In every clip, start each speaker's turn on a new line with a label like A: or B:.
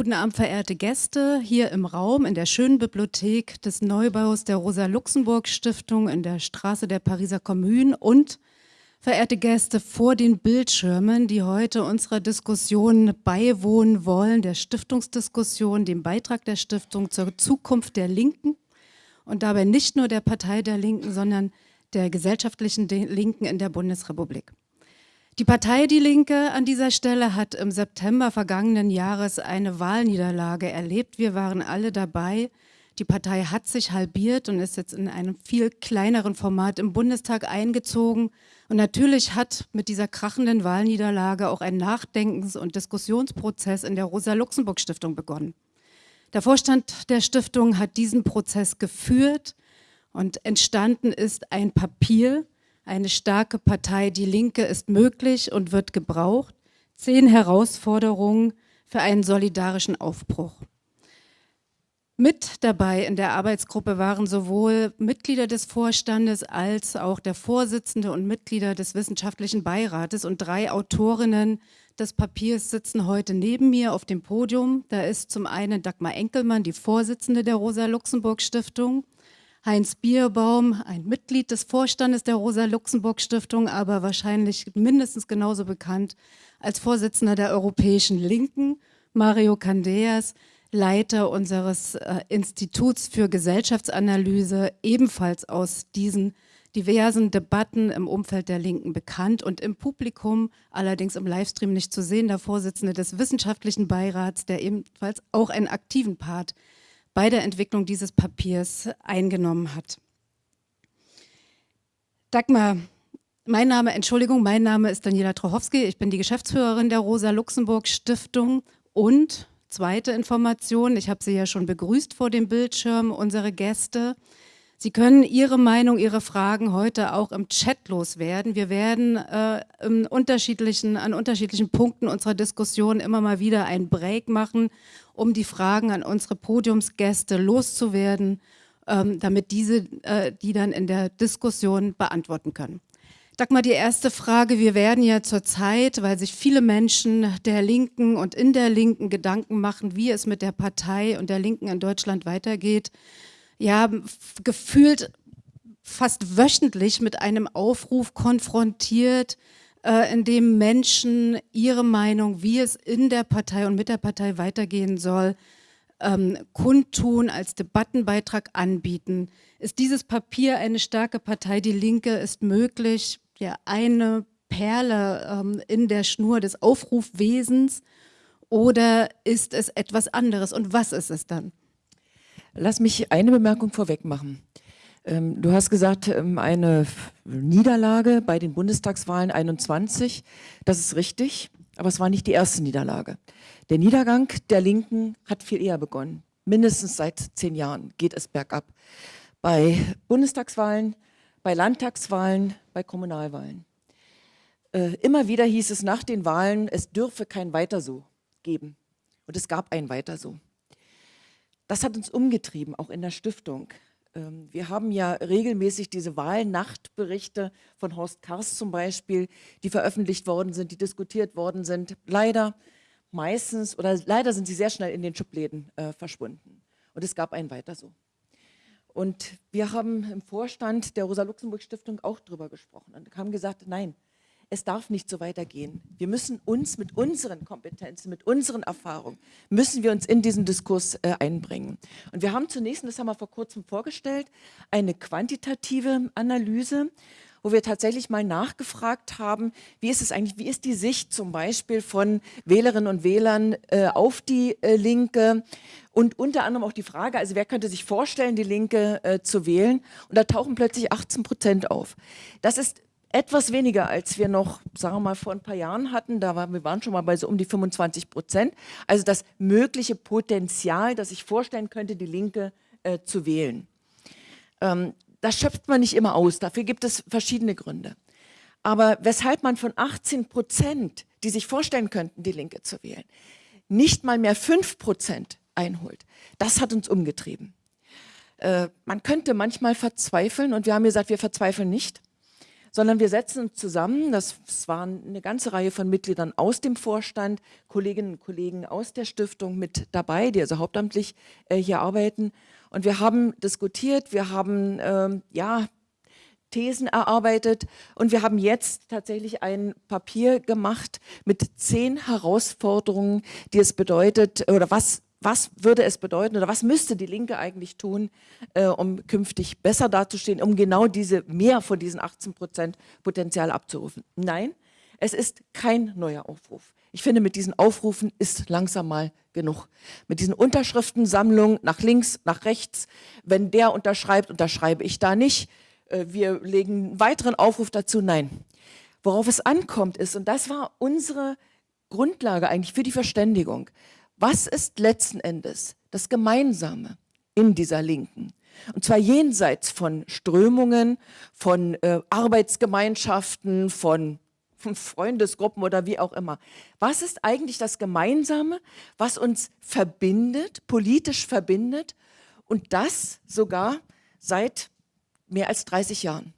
A: Guten Abend, verehrte Gäste, hier im Raum in der schönen Bibliothek des Neubaus der Rosa-Luxemburg-Stiftung in der Straße der Pariser Kommune und verehrte Gäste vor den Bildschirmen, die heute unserer Diskussion beiwohnen wollen, der Stiftungsdiskussion, dem Beitrag der Stiftung zur Zukunft der Linken und dabei nicht nur der Partei der Linken, sondern der gesellschaftlichen Linken in der Bundesrepublik. Die Partei Die Linke an dieser Stelle hat im September vergangenen Jahres eine Wahlniederlage erlebt. Wir waren alle dabei. Die Partei hat sich halbiert und ist jetzt in einem viel kleineren Format im Bundestag eingezogen. Und natürlich hat mit dieser krachenden Wahlniederlage auch ein Nachdenkens- und Diskussionsprozess in der Rosa-Luxemburg-Stiftung begonnen. Der Vorstand der Stiftung hat diesen Prozess geführt und entstanden ist ein Papier, eine starke Partei, die Linke, ist möglich und wird gebraucht. Zehn Herausforderungen für einen solidarischen Aufbruch. Mit dabei in der Arbeitsgruppe waren sowohl Mitglieder des Vorstandes als auch der Vorsitzende und Mitglieder des Wissenschaftlichen Beirates und drei Autorinnen des Papiers sitzen heute neben mir auf dem Podium. Da ist zum einen Dagmar Enkelmann, die Vorsitzende der Rosa-Luxemburg-Stiftung, Heinz Bierbaum, ein Mitglied des Vorstandes der Rosa-Luxemburg-Stiftung, aber wahrscheinlich mindestens genauso bekannt als Vorsitzender der Europäischen Linken, Mario Candeas, Leiter unseres äh, Instituts für Gesellschaftsanalyse, ebenfalls aus diesen diversen Debatten im Umfeld der Linken bekannt und im Publikum, allerdings im Livestream nicht zu sehen, der Vorsitzende des Wissenschaftlichen Beirats, der ebenfalls auch einen aktiven Part bei der Entwicklung dieses Papiers eingenommen hat. Dagmar, mein Name, Entschuldigung, mein Name ist Daniela Trochowski, ich bin die Geschäftsführerin der Rosa-Luxemburg-Stiftung und zweite Information, ich habe Sie ja schon begrüßt vor dem Bildschirm, unsere Gäste. Sie können Ihre Meinung, Ihre Fragen heute auch im Chat loswerden. Wir werden äh, unterschiedlichen, an unterschiedlichen Punkten unserer Diskussion immer mal wieder einen Break machen, um die Fragen an unsere Podiumsgäste loszuwerden, ähm, damit diese äh, die dann in der Diskussion beantworten können. Dagmar, die erste Frage. Wir werden ja zurzeit, weil sich viele Menschen der Linken und in der Linken Gedanken machen, wie es mit der Partei und der Linken in Deutschland weitergeht, ja, gefühlt fast wöchentlich mit einem Aufruf konfrontiert, äh, in dem Menschen ihre Meinung, wie es in der Partei und mit der Partei weitergehen soll, ähm, kundtun, als Debattenbeitrag anbieten. Ist dieses Papier eine starke Partei, die Linke, ist möglich, ja, eine Perle ähm, in der Schnur des Aufrufwesens oder ist es etwas anderes und was ist es dann?
B: Lass mich eine Bemerkung vorweg machen. Ähm, du hast gesagt, ähm, eine Niederlage bei den Bundestagswahlen 21. Das ist richtig, aber es war nicht die erste Niederlage. Der Niedergang der Linken hat viel eher begonnen. Mindestens seit zehn Jahren geht es bergab. Bei Bundestagswahlen, bei Landtagswahlen, bei Kommunalwahlen. Äh, immer wieder hieß es nach den Wahlen, es dürfe kein Weiter so geben. Und es gab ein Weiter so. Das hat uns umgetrieben, auch in der Stiftung. Ähm, wir haben ja regelmäßig diese Wahlnachtberichte von Horst Kars zum Beispiel, die veröffentlicht worden sind, die diskutiert worden sind. Leider meistens oder leider sind sie sehr schnell in den Schubläden äh, verschwunden. Und es gab ein Weiter so. Und wir haben im Vorstand der Rosa-Luxemburg-Stiftung auch darüber gesprochen und haben gesagt, nein, es darf nicht so weitergehen. Wir müssen uns mit unseren Kompetenzen, mit unseren Erfahrungen, müssen wir uns in diesen Diskurs äh, einbringen. Und wir haben zunächst, das haben wir vor kurzem vorgestellt, eine quantitative Analyse, wo wir tatsächlich mal nachgefragt haben, wie ist es eigentlich, wie ist die Sicht zum Beispiel von Wählerinnen und Wählern äh, auf die äh, Linke und unter anderem auch die Frage, also wer könnte sich vorstellen, die Linke äh, zu wählen und da tauchen plötzlich 18 Prozent auf. Das ist etwas weniger, als wir noch, sagen wir mal, vor ein paar Jahren hatten. Da waren wir waren schon mal bei so um die 25 Prozent. Also das mögliche Potenzial, das ich vorstellen könnte, die Linke äh, zu wählen. Ähm, das schöpft man nicht immer aus. Dafür gibt es verschiedene Gründe. Aber weshalb man von 18 Prozent, die sich vorstellen könnten, die Linke zu wählen, nicht mal mehr 5 Prozent einholt, das hat uns umgetrieben. Äh, man könnte manchmal verzweifeln und wir haben gesagt, wir verzweifeln nicht sondern wir setzen uns zusammen, das, waren eine ganze Reihe von Mitgliedern aus dem Vorstand, Kolleginnen und Kollegen aus der Stiftung mit dabei, die also hauptamtlich äh, hier arbeiten. Und wir haben diskutiert, wir haben ähm, ja, Thesen erarbeitet und wir haben jetzt tatsächlich ein Papier gemacht mit zehn Herausforderungen, die es bedeutet oder was was würde es bedeuten oder was müsste die Linke eigentlich tun, äh, um künftig besser dazustehen, um genau diese mehr von diesen 18 Prozent Potenzial abzurufen? Nein, es ist kein neuer Aufruf. Ich finde, mit diesen Aufrufen ist langsam mal genug. Mit diesen Unterschriftensammlungen nach links, nach rechts, wenn der unterschreibt, unterschreibe ich da nicht. Äh, wir legen einen weiteren Aufruf dazu. Nein. Worauf es ankommt ist, und das war unsere Grundlage eigentlich für die Verständigung, was ist letzten Endes das Gemeinsame in dieser Linken? Und zwar jenseits von Strömungen, von äh, Arbeitsgemeinschaften, von, von Freundesgruppen oder wie auch immer. Was ist eigentlich das Gemeinsame, was uns verbindet, politisch verbindet und das sogar seit mehr als 30 Jahren.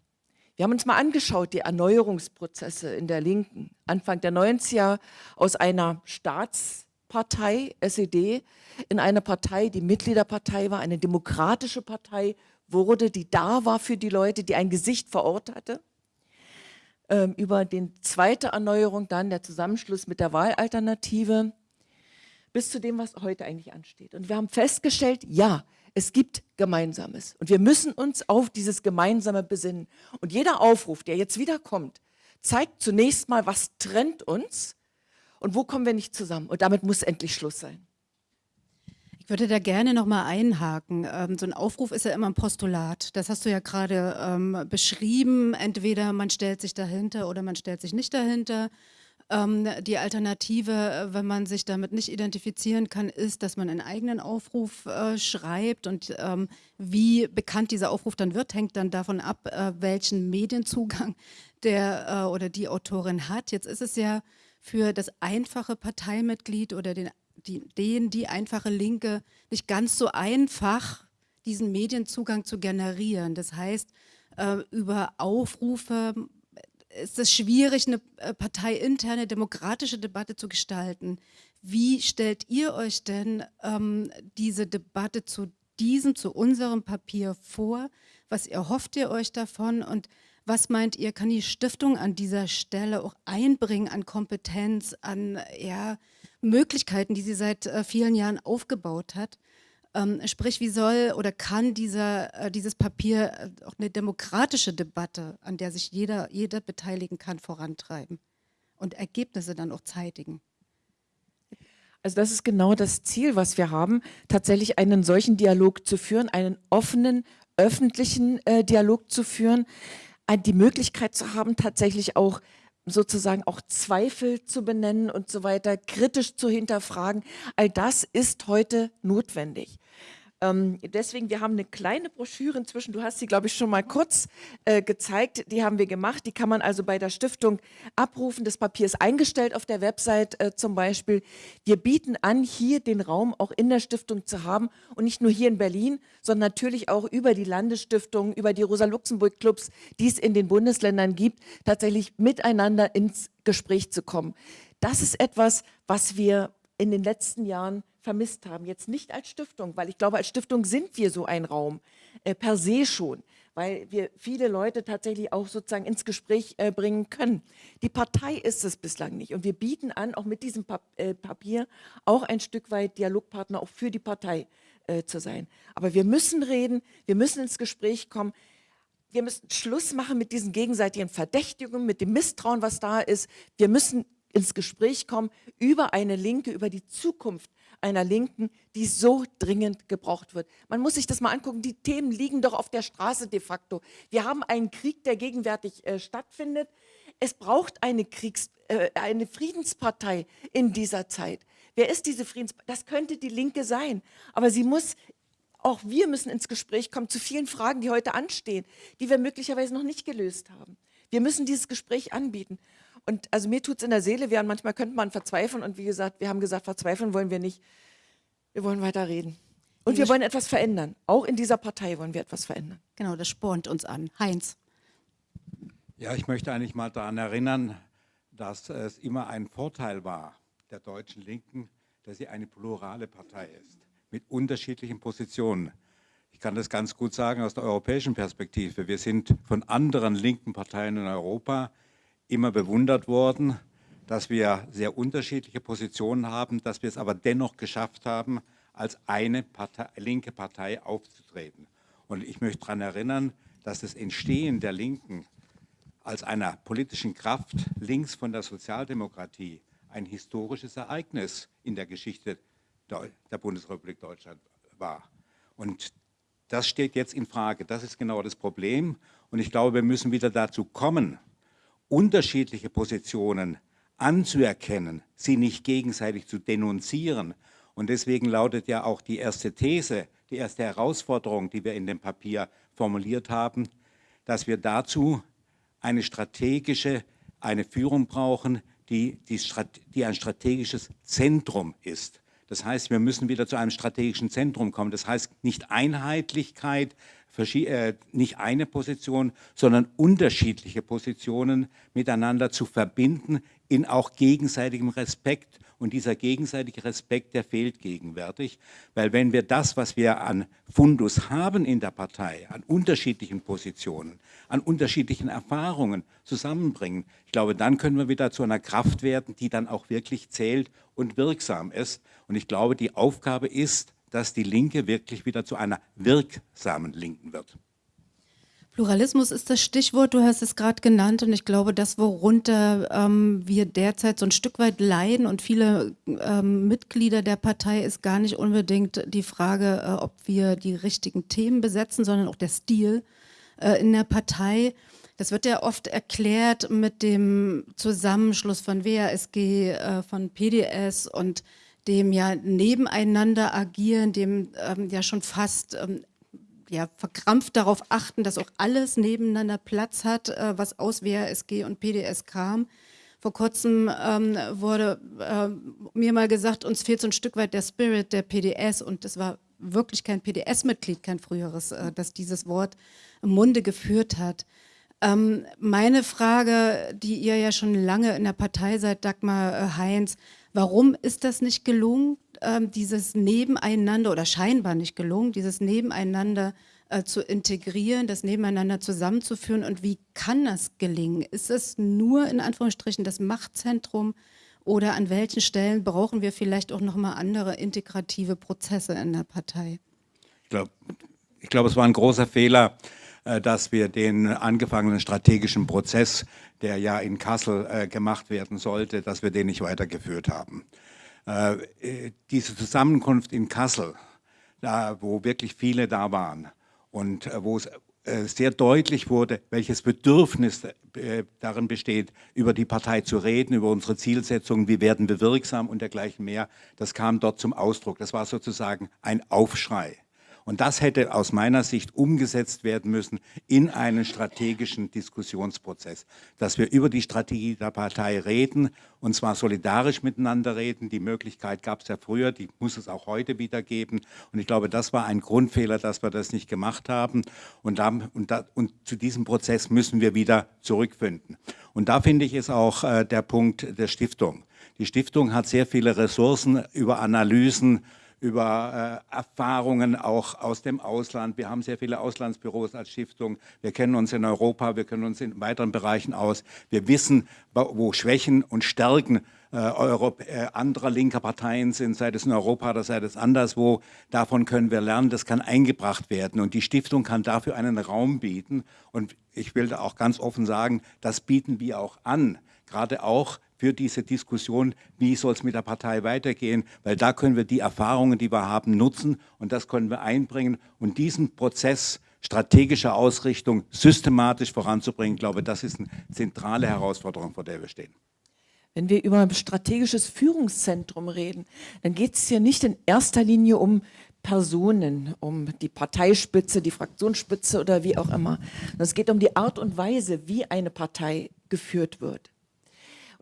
B: Wir haben uns mal angeschaut, die Erneuerungsprozesse in der Linken. Anfang der 90er aus einer Staatspartei, SED, in eine Partei, die Mitgliederpartei war, eine demokratische Partei wurde, die da war für die Leute, die ein Gesicht vor Ort hatte. Ähm, über die zweite Erneuerung dann der Zusammenschluss mit der Wahlalternative bis zu dem, was heute eigentlich ansteht. Und wir haben festgestellt, ja, es gibt Gemeinsames. Und wir müssen uns auf dieses Gemeinsame besinnen. Und jeder Aufruf, der jetzt wieder kommt, zeigt zunächst mal, was trennt uns und wo kommen wir nicht zusammen. Und damit muss endlich Schluss sein.
A: Ich würde da gerne noch mal einhaken. Ähm, so ein Aufruf ist ja immer ein Postulat. Das hast du ja gerade ähm, beschrieben. Entweder man stellt sich dahinter oder man stellt sich nicht dahinter. Ähm, die Alternative, äh, wenn man sich damit nicht identifizieren kann, ist, dass man einen eigenen Aufruf äh, schreibt und wie bekannt dieser Aufruf dann wird, hängt dann davon ab, äh, welchen Medienzugang der oder die Autorin hat. Jetzt ist es ja für das einfache Parteimitglied oder den, die, den, die einfache Linke nicht ganz so einfach, diesen Medienzugang zu generieren. Das heißt, äh, über Aufrufe ist es schwierig, eine äh, parteiinterne demokratische Debatte zu gestalten. Wie stellt ihr euch denn ähm, diese Debatte zu diesem, zu unserem Papier vor? Was erhofft ihr euch davon und was meint ihr, kann die Stiftung an dieser Stelle auch einbringen an Kompetenz, an ja, Möglichkeiten, die sie seit äh, vielen Jahren aufgebaut hat? Ähm, sprich, wie soll oder kann dieser, äh, dieses Papier äh, auch eine demokratische Debatte, an der sich jeder, jeder beteiligen kann, vorantreiben und Ergebnisse dann auch zeitigen?
B: Also das ist genau das Ziel, was wir haben, tatsächlich einen solchen Dialog zu führen, einen offenen, öffentlichen äh, Dialog zu führen, die Möglichkeit zu haben, tatsächlich auch sozusagen auch Zweifel zu benennen und so weiter, kritisch zu hinterfragen. All das ist heute notwendig. Ähm, deswegen, wir haben eine kleine Broschüre inzwischen, du hast sie, glaube ich, schon mal kurz äh, gezeigt, die haben wir gemacht, die kann man also bei der Stiftung abrufen, das Papier ist eingestellt auf der Website äh, zum Beispiel. Wir bieten an, hier den Raum auch in der Stiftung zu haben und nicht nur hier in Berlin, sondern natürlich auch über die Landesstiftung, über die Rosa-Luxemburg-Clubs, die es in den Bundesländern gibt, tatsächlich miteinander ins Gespräch zu kommen. Das ist etwas, was wir in den letzten Jahren vermisst haben. Jetzt nicht als Stiftung, weil ich glaube, als Stiftung sind wir so ein Raum, äh, per se schon, weil wir viele Leute tatsächlich auch sozusagen ins Gespräch äh, bringen können. Die Partei ist es bislang nicht und wir bieten an, auch mit diesem Pap äh, Papier auch ein Stück weit Dialogpartner auch für die Partei äh, zu sein. Aber wir müssen reden, wir müssen ins Gespräch kommen, wir müssen Schluss machen mit diesen gegenseitigen Verdächtigungen, mit dem Misstrauen, was da ist. Wir müssen ins Gespräch kommen über eine Linke, über die Zukunft einer Linken, die so dringend gebraucht wird. Man muss sich das mal angucken, die Themen liegen doch auf der Straße de facto. Wir haben einen Krieg, der gegenwärtig äh, stattfindet. Es braucht eine, Kriegs-, äh, eine Friedenspartei in dieser Zeit. Wer ist diese Friedenspartei? Das könnte die Linke sein, aber sie muss auch wir müssen ins Gespräch kommen zu vielen Fragen, die heute anstehen, die wir möglicherweise noch nicht gelöst haben. Wir müssen dieses Gespräch anbieten. Und also mir tut es in der Seele weh und manchmal könnte man verzweifeln. Und wie gesagt, wir haben gesagt, verzweifeln wollen wir nicht. Wir wollen weiter reden. Und wir wollen etwas verändern. Auch in dieser Partei wollen wir etwas verändern.
A: Genau, das spornt uns an. Heinz.
C: Ja, ich möchte eigentlich mal daran erinnern, dass es immer ein Vorteil war der deutschen Linken, dass sie eine plurale Partei ist, mit unterschiedlichen Positionen. Ich kann das ganz gut sagen aus der europäischen Perspektive. Wir sind von anderen linken Parteien in Europa immer bewundert worden, dass wir sehr unterschiedliche Positionen haben, dass wir es aber dennoch geschafft haben, als eine Partei, linke Partei aufzutreten. Und ich möchte daran erinnern, dass das Entstehen der Linken als einer politischen Kraft links von der Sozialdemokratie ein historisches Ereignis in der Geschichte der Bundesrepublik Deutschland war. Und das steht jetzt in Frage. Das ist genau das Problem. Und ich glaube, wir müssen wieder dazu kommen, unterschiedliche Positionen anzuerkennen, sie nicht gegenseitig zu denunzieren. Und deswegen lautet ja auch die erste These, die erste Herausforderung, die wir in dem Papier formuliert haben, dass wir dazu eine strategische, eine Führung brauchen, die, die, die ein strategisches Zentrum ist. Das heißt, wir müssen wieder zu einem strategischen Zentrum kommen. Das heißt nicht Einheitlichkeit, äh, nicht eine Position, sondern unterschiedliche Positionen miteinander zu verbinden in auch gegenseitigem Respekt und dieser gegenseitige Respekt, der fehlt gegenwärtig, weil wenn wir das, was wir an Fundus haben in der Partei, an unterschiedlichen Positionen, an unterschiedlichen Erfahrungen zusammenbringen, ich glaube, dann können wir wieder zu einer Kraft werden, die dann auch wirklich zählt und wirksam ist. Und ich glaube, die Aufgabe ist, dass die Linke wirklich wieder zu einer wirksamen Linken wird.
A: Pluralismus ist das Stichwort, du hast es gerade genannt und ich glaube, das, worunter ähm, wir derzeit so ein Stück weit leiden und viele ähm, Mitglieder der Partei ist gar nicht unbedingt die Frage, äh, ob wir die richtigen Themen besetzen, sondern auch der Stil äh, in der Partei. Das wird ja oft erklärt mit dem Zusammenschluss von WASG, äh, von PDS und dem ja nebeneinander agieren, dem ähm, ja schon fast ähm, ja, verkrampft darauf achten, dass auch alles nebeneinander Platz hat, äh, was aus WASG und PDS kam. Vor kurzem ähm, wurde äh, mir mal gesagt, uns fehlt so ein Stück weit der Spirit der PDS und das war wirklich kein PDS-Mitglied, kein früheres, äh, das dieses Wort im Munde geführt hat. Ähm, meine Frage, die ihr ja schon lange in der Partei seid, Dagmar äh, Heinz, warum ist das nicht gelungen? ähm, dieses Nebeneinander oder scheinbar nicht gelungen, dieses Nebeneinander äh, zu integrieren, das Nebeneinander zusammenzuführen und wie kann das gelingen? Ist es nur in Anführungsstrichen das Machtzentrum oder an welchen Stellen brauchen wir vielleicht auch nochmal andere integrative Prozesse in der Partei?
C: Ich glaube, ich glaub, es war ein großer Fehler, dass wir den angefangenen strategischen Prozess, der ja in Kassel äh, gemacht werden sollte, dass wir den nicht weitergeführt haben. Äh, diese Zusammenkunft in Kassel, da, wo wirklich viele da waren und äh, wo es äh, sehr deutlich wurde, welches Bedürfnis darin besteht, über die Partei zu reden, über unsere Zielsetzungen, wie werden wir wirksam und dergleichen mehr. Das kam dort zum Ausdruck. Das war sozusagen ein Aufschrei. Und das hätte aus meiner Sicht umgesetzt werden müssen in einen strategischen Diskussionsprozess, dass wir über die Strategie der Partei reden und zwar solidarisch miteinander reden. Die Möglichkeit gab es ja früher, die muss es auch heute wieder geben. Und ich glaube, das war ein Grundfehler, dass wir das nicht gemacht haben. Und, da, und, da, und zu diesem Prozess müssen wir wieder zurückfinden. Und da finde ich ist auch äh, der Punkt der Stiftung. Die Stiftung hat sehr viele Ressourcen über Analysen, über äh, Erfahrungen auch aus dem Ausland. Wir haben sehr viele Auslandsbüros als Stiftung. Wir kennen uns in Europa, wir kennen uns in weiteren Bereichen aus. Wir wissen, wo Schwächen und Stärken äh, Europ äh, anderer linker Parteien sind, sei es in Europa oder sei es anderswo. Davon können wir lernen, das kann eingebracht werden. Und die Stiftung kann dafür einen Raum bieten. Und ich will da auch ganz offen sagen, das bieten wir auch an. Gerade auch für diese Diskussion, wie soll es mit der Partei weitergehen, weil da können wir die Erfahrungen, die wir haben, nutzen und das können wir einbringen und diesen Prozess strategischer Ausrichtung systematisch voranzubringen, glaube das ist eine zentrale Herausforderung, vor der wir stehen.
B: Wenn wir über ein strategisches Führungszentrum reden, dann geht es hier nicht in erster Linie um Personen, um die Parteispitze, die Fraktionsspitze oder wie auch immer. Es geht um die Art und Weise, wie eine Partei geführt wird.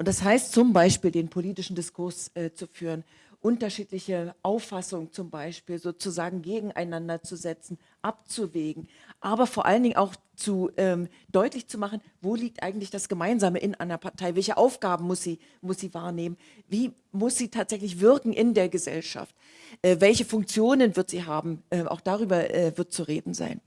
B: Und das heißt zum Beispiel, den politischen Diskurs äh, zu führen unterschiedliche Auffassungen zum Beispiel sozusagen gegeneinander zu setzen, abzuwägen, aber vor allen Dingen auch zu ähm, deutlich zu machen, wo liegt eigentlich das Gemeinsame in einer Partei, welche Aufgaben muss sie, muss sie wahrnehmen, wie muss sie tatsächlich wirken in der Gesellschaft, äh, welche Funktionen wird sie haben, äh, auch darüber äh, wird zu reden sein.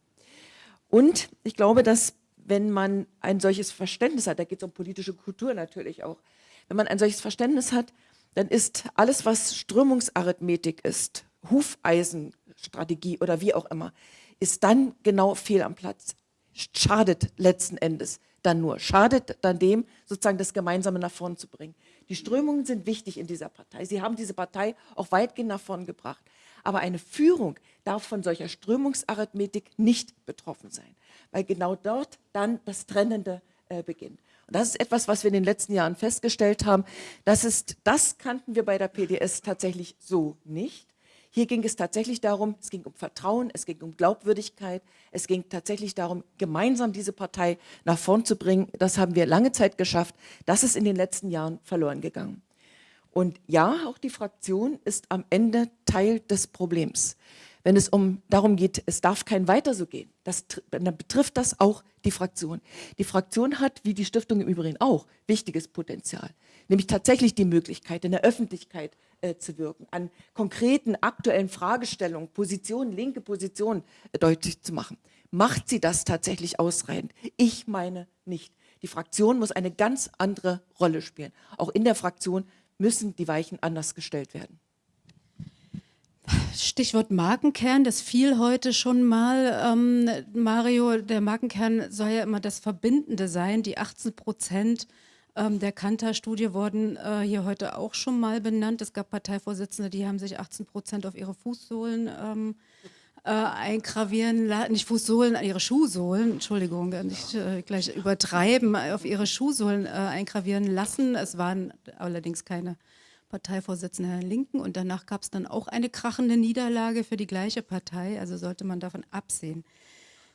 B: Und ich glaube, dass wenn man ein solches Verständnis hat, da geht es um politische Kultur natürlich auch, wenn man ein solches Verständnis hat, dann ist alles, was Strömungsarithmetik ist, Hufeisenstrategie oder wie auch immer, ist dann genau fehl am Platz. Schadet letzten Endes dann nur. Schadet dann dem, sozusagen das Gemeinsame nach vorn zu bringen. Die Strömungen sind wichtig in dieser Partei. Sie haben diese Partei auch weitgehend nach vorn gebracht. Aber eine Führung darf von solcher Strömungsarithmetik nicht betroffen sein, weil genau dort dann das Trennende äh, beginnt. Und das ist etwas, was wir in den letzten Jahren festgestellt haben. Das, ist, das kannten wir bei der PDS tatsächlich so nicht. Hier ging es tatsächlich darum, es ging um Vertrauen, es ging um Glaubwürdigkeit, es ging tatsächlich darum, gemeinsam diese Partei nach vorn zu bringen. Das haben wir lange Zeit geschafft. Das ist in den letzten Jahren verloren gegangen. Und ja, auch die Fraktion ist am Ende Teil des Problems wenn es um darum geht, es darf kein weiter so gehen, das, dann betrifft das auch die Fraktion. Die Fraktion hat, wie die Stiftung im Übrigen auch, wichtiges Potenzial, nämlich tatsächlich die Möglichkeit, in der Öffentlichkeit äh, zu wirken, an konkreten aktuellen Fragestellungen, Positionen, linke Positionen äh, deutlich zu machen. Macht sie das tatsächlich ausreichend? Ich meine nicht. Die Fraktion muss eine ganz andere Rolle spielen. Auch in der Fraktion müssen die Weichen anders gestellt werden.
A: Stichwort Markenkern, das fiel heute schon mal. Ähm, Mario, der Markenkern soll ja immer das Verbindende sein. Die 18 Prozent ähm, der Kantar-Studie wurden äh, hier heute auch schon mal benannt. Es gab Parteivorsitzende, die haben sich 18 Prozent auf ihre Fußsohlen ähm, äh, eingravieren lassen, nicht Fußsohlen, ihre Schuhsohlen, Entschuldigung, nicht äh, gleich übertreiben, auf ihre Schuhsohlen äh, eingravieren lassen. Es waren allerdings keine Parteivorsitzender der Linken und danach gab es dann auch eine krachende Niederlage für die gleiche Partei, also sollte man davon absehen.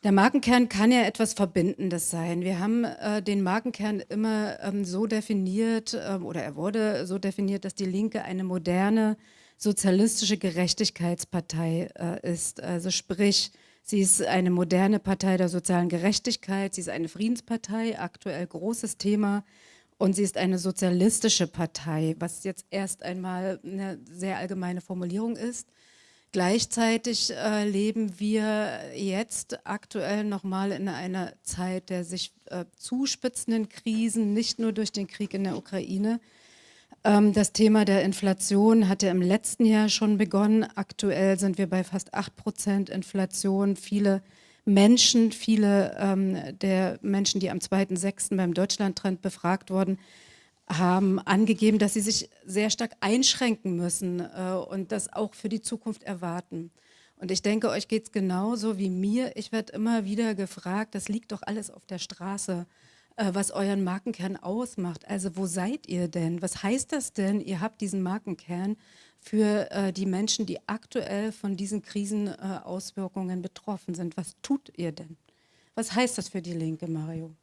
A: Der Markenkern kann ja etwas Verbindendes sein. Wir haben äh, den Markenkern immer ähm, so definiert, ähm, oder er wurde so definiert, dass die Linke eine moderne sozialistische Gerechtigkeitspartei äh, ist. Also sprich, sie ist eine moderne Partei der sozialen Gerechtigkeit, sie ist eine Friedenspartei, aktuell großes Thema und sie ist eine sozialistische Partei, was jetzt erst einmal eine sehr allgemeine Formulierung ist. Gleichzeitig äh, leben wir jetzt aktuell nochmal in einer Zeit der sich äh, zuspitzenden Krisen, nicht nur durch den Krieg in der Ukraine. Ähm, das Thema der Inflation hat ja im letzten Jahr schon begonnen. Aktuell sind wir bei fast 8 Prozent Inflation. Viele Menschen, viele ähm, der Menschen, die am 2.6. beim Deutschlandtrend befragt wurden, haben angegeben, dass sie sich sehr stark einschränken müssen äh, und das auch für die Zukunft erwarten. Und ich denke, euch geht es genauso wie mir. Ich werde immer wieder gefragt, das liegt doch alles auf der Straße, äh, was euren Markenkern ausmacht. Also wo seid ihr denn? Was heißt das denn? Ihr habt diesen Markenkern für äh, die Menschen, die aktuell von diesen Krisenauswirkungen äh, betroffen sind. Was tut ihr denn? Was heißt das für die Linke, Mario?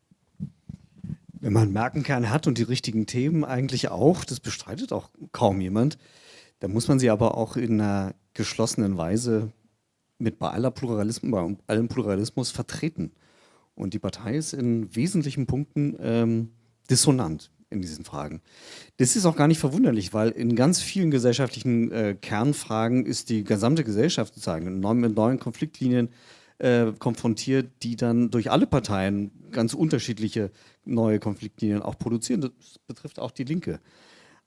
D: Wenn man Merkenkern hat und die richtigen Themen eigentlich auch, das bestreitet auch kaum jemand, dann muss man sie aber auch in einer geschlossenen Weise mit bei, aller Pluralismus, bei allem Pluralismus vertreten. Und die Partei ist in wesentlichen Punkten ähm, dissonant in diesen Fragen. Das ist auch gar nicht verwunderlich, weil in ganz vielen gesellschaftlichen äh, Kernfragen ist die gesamte Gesellschaft sozusagen mit neuen Konfliktlinien äh, konfrontiert, die dann durch alle Parteien ganz unterschiedliche neue Konfliktlinien auch produzieren. Das betrifft auch die Linke.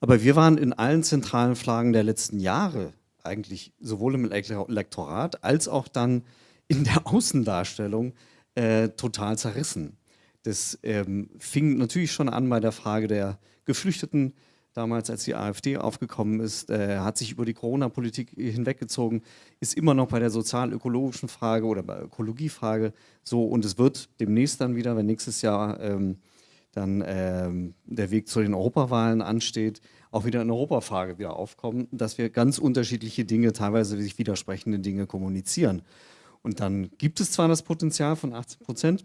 D: Aber wir waren in allen zentralen Fragen der letzten Jahre eigentlich sowohl im Elektorat als auch dann in der Außendarstellung äh, total zerrissen. Das ähm, fing natürlich schon an bei der Frage der Geflüchteten. Damals, als die AfD aufgekommen ist, äh, hat sich über die Corona-Politik hinweggezogen, ist immer noch bei der sozial-ökologischen Frage oder bei Ökologiefrage so. Und es wird demnächst dann wieder, wenn nächstes Jahr ähm, dann ähm, der Weg zu den Europawahlen ansteht, auch wieder eine Europafrage wieder aufkommen, dass wir ganz unterschiedliche Dinge, teilweise sich widersprechende Dinge kommunizieren. Und dann gibt es zwar das Potenzial von 18 Prozent,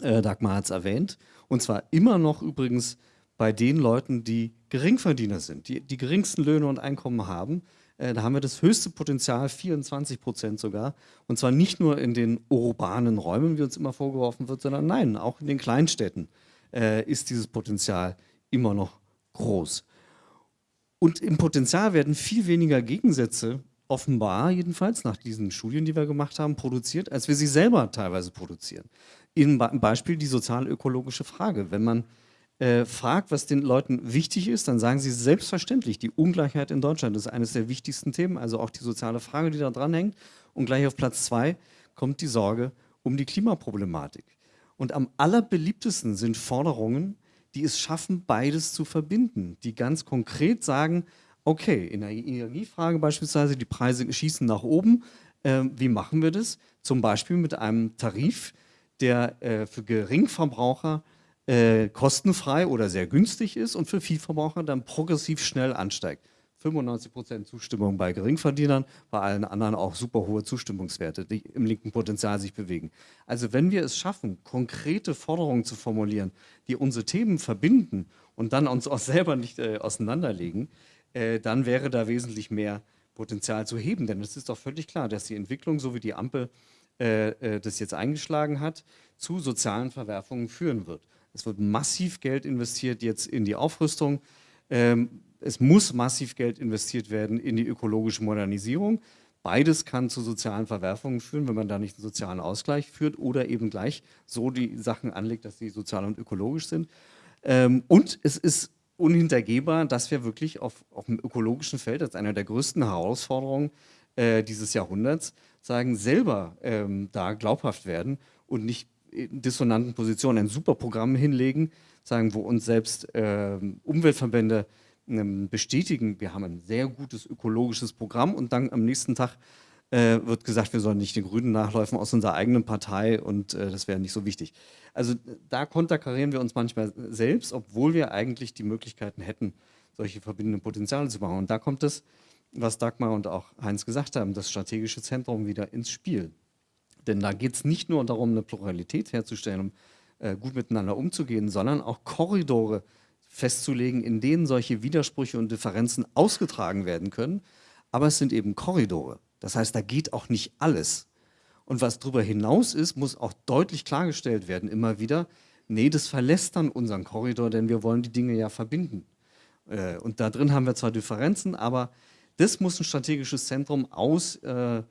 D: äh, Dagmar hat es erwähnt. Und zwar immer noch übrigens bei den Leuten, die Geringverdiener sind, die die geringsten Löhne und Einkommen haben. Äh, da haben wir das höchste Potenzial, 24 Prozent sogar. Und zwar nicht nur in den urbanen Räumen, wie uns immer vorgeworfen wird, sondern nein, auch in den Kleinstädten äh, ist dieses Potenzial immer noch groß. Und im Potenzial werden viel weniger Gegensätze offenbar, jedenfalls nach diesen Studien, die wir gemacht haben, produziert, als wir sie selber teilweise produzieren. Im Beispiel die sozial-ökologische Frage. Wenn man äh, fragt, was den Leuten wichtig ist, dann sagen sie selbstverständlich, die Ungleichheit in Deutschland ist eines der wichtigsten Themen, also auch die soziale Frage, die da dranhängt. Und gleich auf Platz zwei kommt die Sorge um die Klimaproblematik. Und am allerbeliebtesten sind Forderungen, die es schaffen, beides zu verbinden, die ganz konkret sagen, okay, in der Energiefrage beispielsweise, die Preise schießen nach oben, äh, wie machen wir das? Zum Beispiel mit einem Tarif, der äh, für Geringverbraucher äh, kostenfrei oder sehr günstig ist und für Vielverbraucher dann progressiv schnell ansteigt. 95% Zustimmung bei Geringverdienern, bei allen anderen auch super hohe Zustimmungswerte, die im linken Potenzial sich bewegen. Also wenn wir es schaffen, konkrete Forderungen zu formulieren, die unsere Themen verbinden und dann uns auch selber nicht äh, auseinanderlegen, äh, dann wäre da wesentlich mehr Potenzial zu heben. Denn es ist doch völlig klar, dass die Entwicklung, so wie die Ampel äh, äh, das jetzt eingeschlagen hat, zu sozialen Verwerfungen führen wird. Es wird massiv Geld investiert jetzt in die Aufrüstung. Ähm, es muss massiv Geld investiert werden in die ökologische Modernisierung. Beides kann zu sozialen Verwerfungen führen, wenn man da nicht einen sozialen Ausgleich führt oder eben gleich so die Sachen anlegt, dass sie sozial und ökologisch sind. Ähm, und es ist unhintergehbar, dass wir wirklich auf, auf dem ökologischen Feld, als einer der größten Herausforderungen äh, dieses Jahrhunderts, sagen, selber ähm, da glaubhaft werden und nicht in dissonanten Positionen ein super Programm hinlegen, sagen, wo uns selbst äh, Umweltverbände äh, bestätigen, wir haben ein sehr gutes ökologisches Programm und dann am nächsten Tag äh, wird gesagt, wir sollen nicht den Grünen nachläufen aus unserer eigenen Partei und äh, das wäre nicht so wichtig. Also da konterkarieren wir uns manchmal selbst, obwohl wir eigentlich die Möglichkeiten hätten, solche verbindenden Potenziale zu machen. Und da kommt es, was Dagmar und auch Heinz gesagt haben, das strategische Zentrum wieder ins Spiel. Denn da geht es nicht nur darum, eine Pluralität herzustellen, um äh, gut miteinander umzugehen, sondern auch Korridore festzulegen, in denen solche Widersprüche und Differenzen ausgetragen werden können. Aber es sind eben Korridore. Das heißt, da geht auch nicht alles. Und was darüber hinaus ist, muss auch deutlich klargestellt werden, immer wieder, nee, das verlässt dann unseren Korridor, denn wir wollen die Dinge ja verbinden. Äh, und da drin haben wir zwar Differenzen, aber das muss ein strategisches Zentrum aus äh,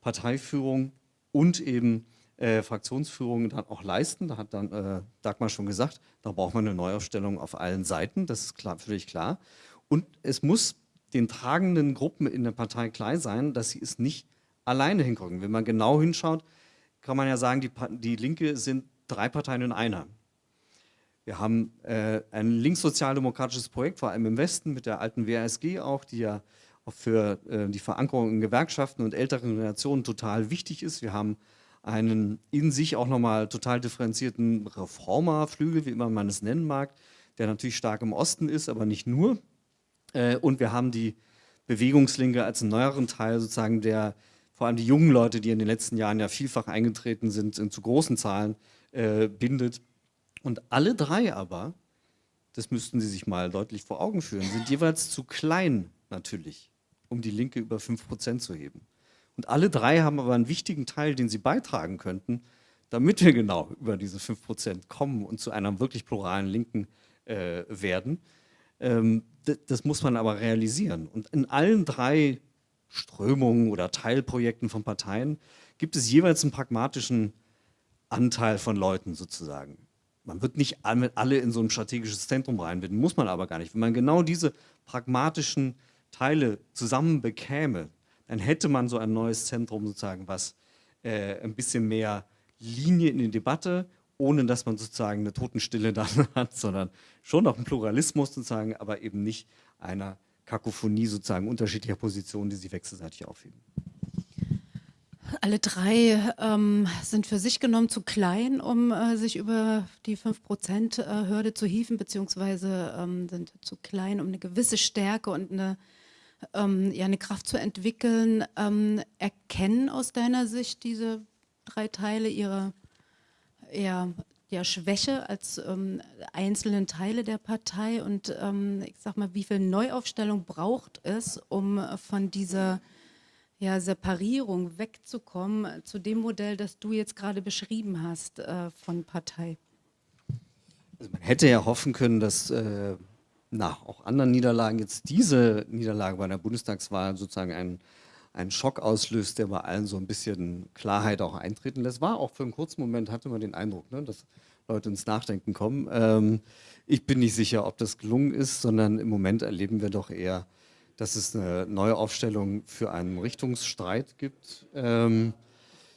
D: Parteiführung und eben äh, Fraktionsführung dann auch leisten. Da hat dann äh, Dagmar schon gesagt, da braucht man eine Neuaufstellung auf allen Seiten, das ist klar, völlig klar. Und es muss den tragenden Gruppen in der Partei klar sein, dass sie es nicht alleine hingucken. Wenn man genau hinschaut, kann man ja sagen, die, die Linke sind drei Parteien in einer. Wir haben äh, ein linkssozialdemokratisches Projekt, vor allem im Westen, mit der alten WASG auch, die ja auch für äh, die Verankerung in Gewerkschaften und älteren Generationen total wichtig ist. Wir haben einen in sich auch nochmal total differenzierten Reformerflügel, wie immer man es nennen mag, der natürlich stark im Osten ist, aber nicht nur. Äh, und wir haben die Bewegungslinke als einen neueren Teil sozusagen der, vor allem die jungen Leute, die in den letzten Jahren ja vielfach eingetreten sind, in zu großen Zahlen äh, bindet. Und alle drei aber, das müssten Sie sich mal deutlich vor Augen führen, sind jeweils zu klein natürlich, um die Linke über 5% zu heben. Und alle drei haben aber einen wichtigen Teil, den sie beitragen könnten, damit wir genau über diese 5% kommen und zu einer wirklich pluralen Linken äh, werden. Ähm, das muss man aber realisieren. Und in allen drei Strömungen oder Teilprojekten von Parteien gibt es jeweils einen pragmatischen Anteil von Leuten sozusagen. Man wird nicht alle in so ein strategisches Zentrum reinbinden, muss man aber gar nicht. Wenn man genau diese pragmatischen Teile zusammen bekäme, dann hätte man so ein neues Zentrum sozusagen, was äh, ein bisschen mehr Linie in die Debatte, ohne dass man sozusagen eine Totenstille dann hat, sondern schon noch einen Pluralismus sozusagen, aber eben nicht einer Kakophonie sozusagen unterschiedlicher Positionen, die sich wechselseitig aufheben.
A: Alle drei ähm, sind für sich genommen zu klein, um äh, sich über die 5%-Hürde zu hieven, beziehungsweise ähm, sind zu klein, um eine gewisse Stärke und eine ähm, ja, eine Kraft zu entwickeln. Ähm, erkennen aus deiner Sicht diese drei Teile ihre, ja, ja, Schwäche als ähm, einzelnen Teile der Partei und ähm, ich sag mal, wie viel Neuaufstellung braucht es, um von dieser ja, Separierung wegzukommen zu dem Modell, das du jetzt gerade beschrieben hast äh, von Partei?
D: Also man hätte ja hoffen können, dass äh, nach auch anderen Niederlagen jetzt diese Niederlage bei der Bundestagswahl sozusagen einen, einen Schock auslöst, der bei allen so ein bisschen Klarheit auch eintreten lässt. War auch für einen kurzen Moment, hatte man den Eindruck, ne, dass Leute ins Nachdenken kommen. Ähm, ich bin nicht sicher, ob das gelungen ist, sondern im Moment erleben wir doch eher, dass es eine neue Aufstellung für einen Richtungsstreit gibt. Ähm,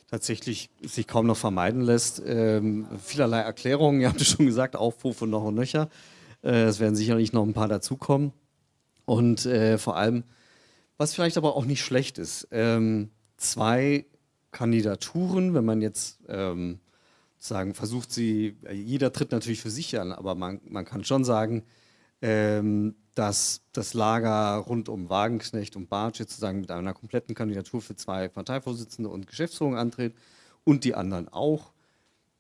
D: tatsächlich sich kaum noch vermeiden lässt. Ähm, vielerlei Erklärungen, ihr habt es schon gesagt, Aufrufe noch und nöcher. Äh, es werden sicherlich noch ein paar dazukommen. Und äh, vor allem, was vielleicht aber auch nicht schlecht ist, ähm, zwei Kandidaturen, wenn man jetzt ähm, sagen, versucht sie, jeder tritt natürlich für sich an, aber man, man kann schon sagen, ähm, dass das Lager rund um Wagenknecht und Bartsch sozusagen mit einer kompletten Kandidatur für zwei Parteivorsitzende und Geschäftsführung antritt und die anderen auch.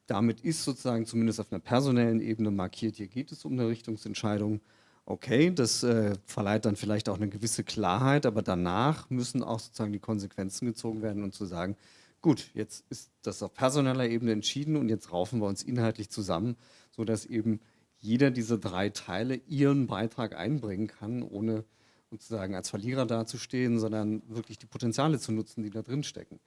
D: Damit ist sozusagen zumindest auf einer personellen Ebene markiert, hier geht es um eine Richtungsentscheidung. Okay, das äh, verleiht dann vielleicht auch eine gewisse Klarheit, aber danach müssen auch sozusagen die Konsequenzen gezogen werden und zu sagen, gut, jetzt ist das auf personeller Ebene entschieden und jetzt raufen wir uns inhaltlich zusammen, sodass eben jeder dieser drei Teile ihren Beitrag einbringen kann, ohne sozusagen als Verlierer dazustehen, sondern wirklich die Potenziale zu nutzen, die da drin stecken.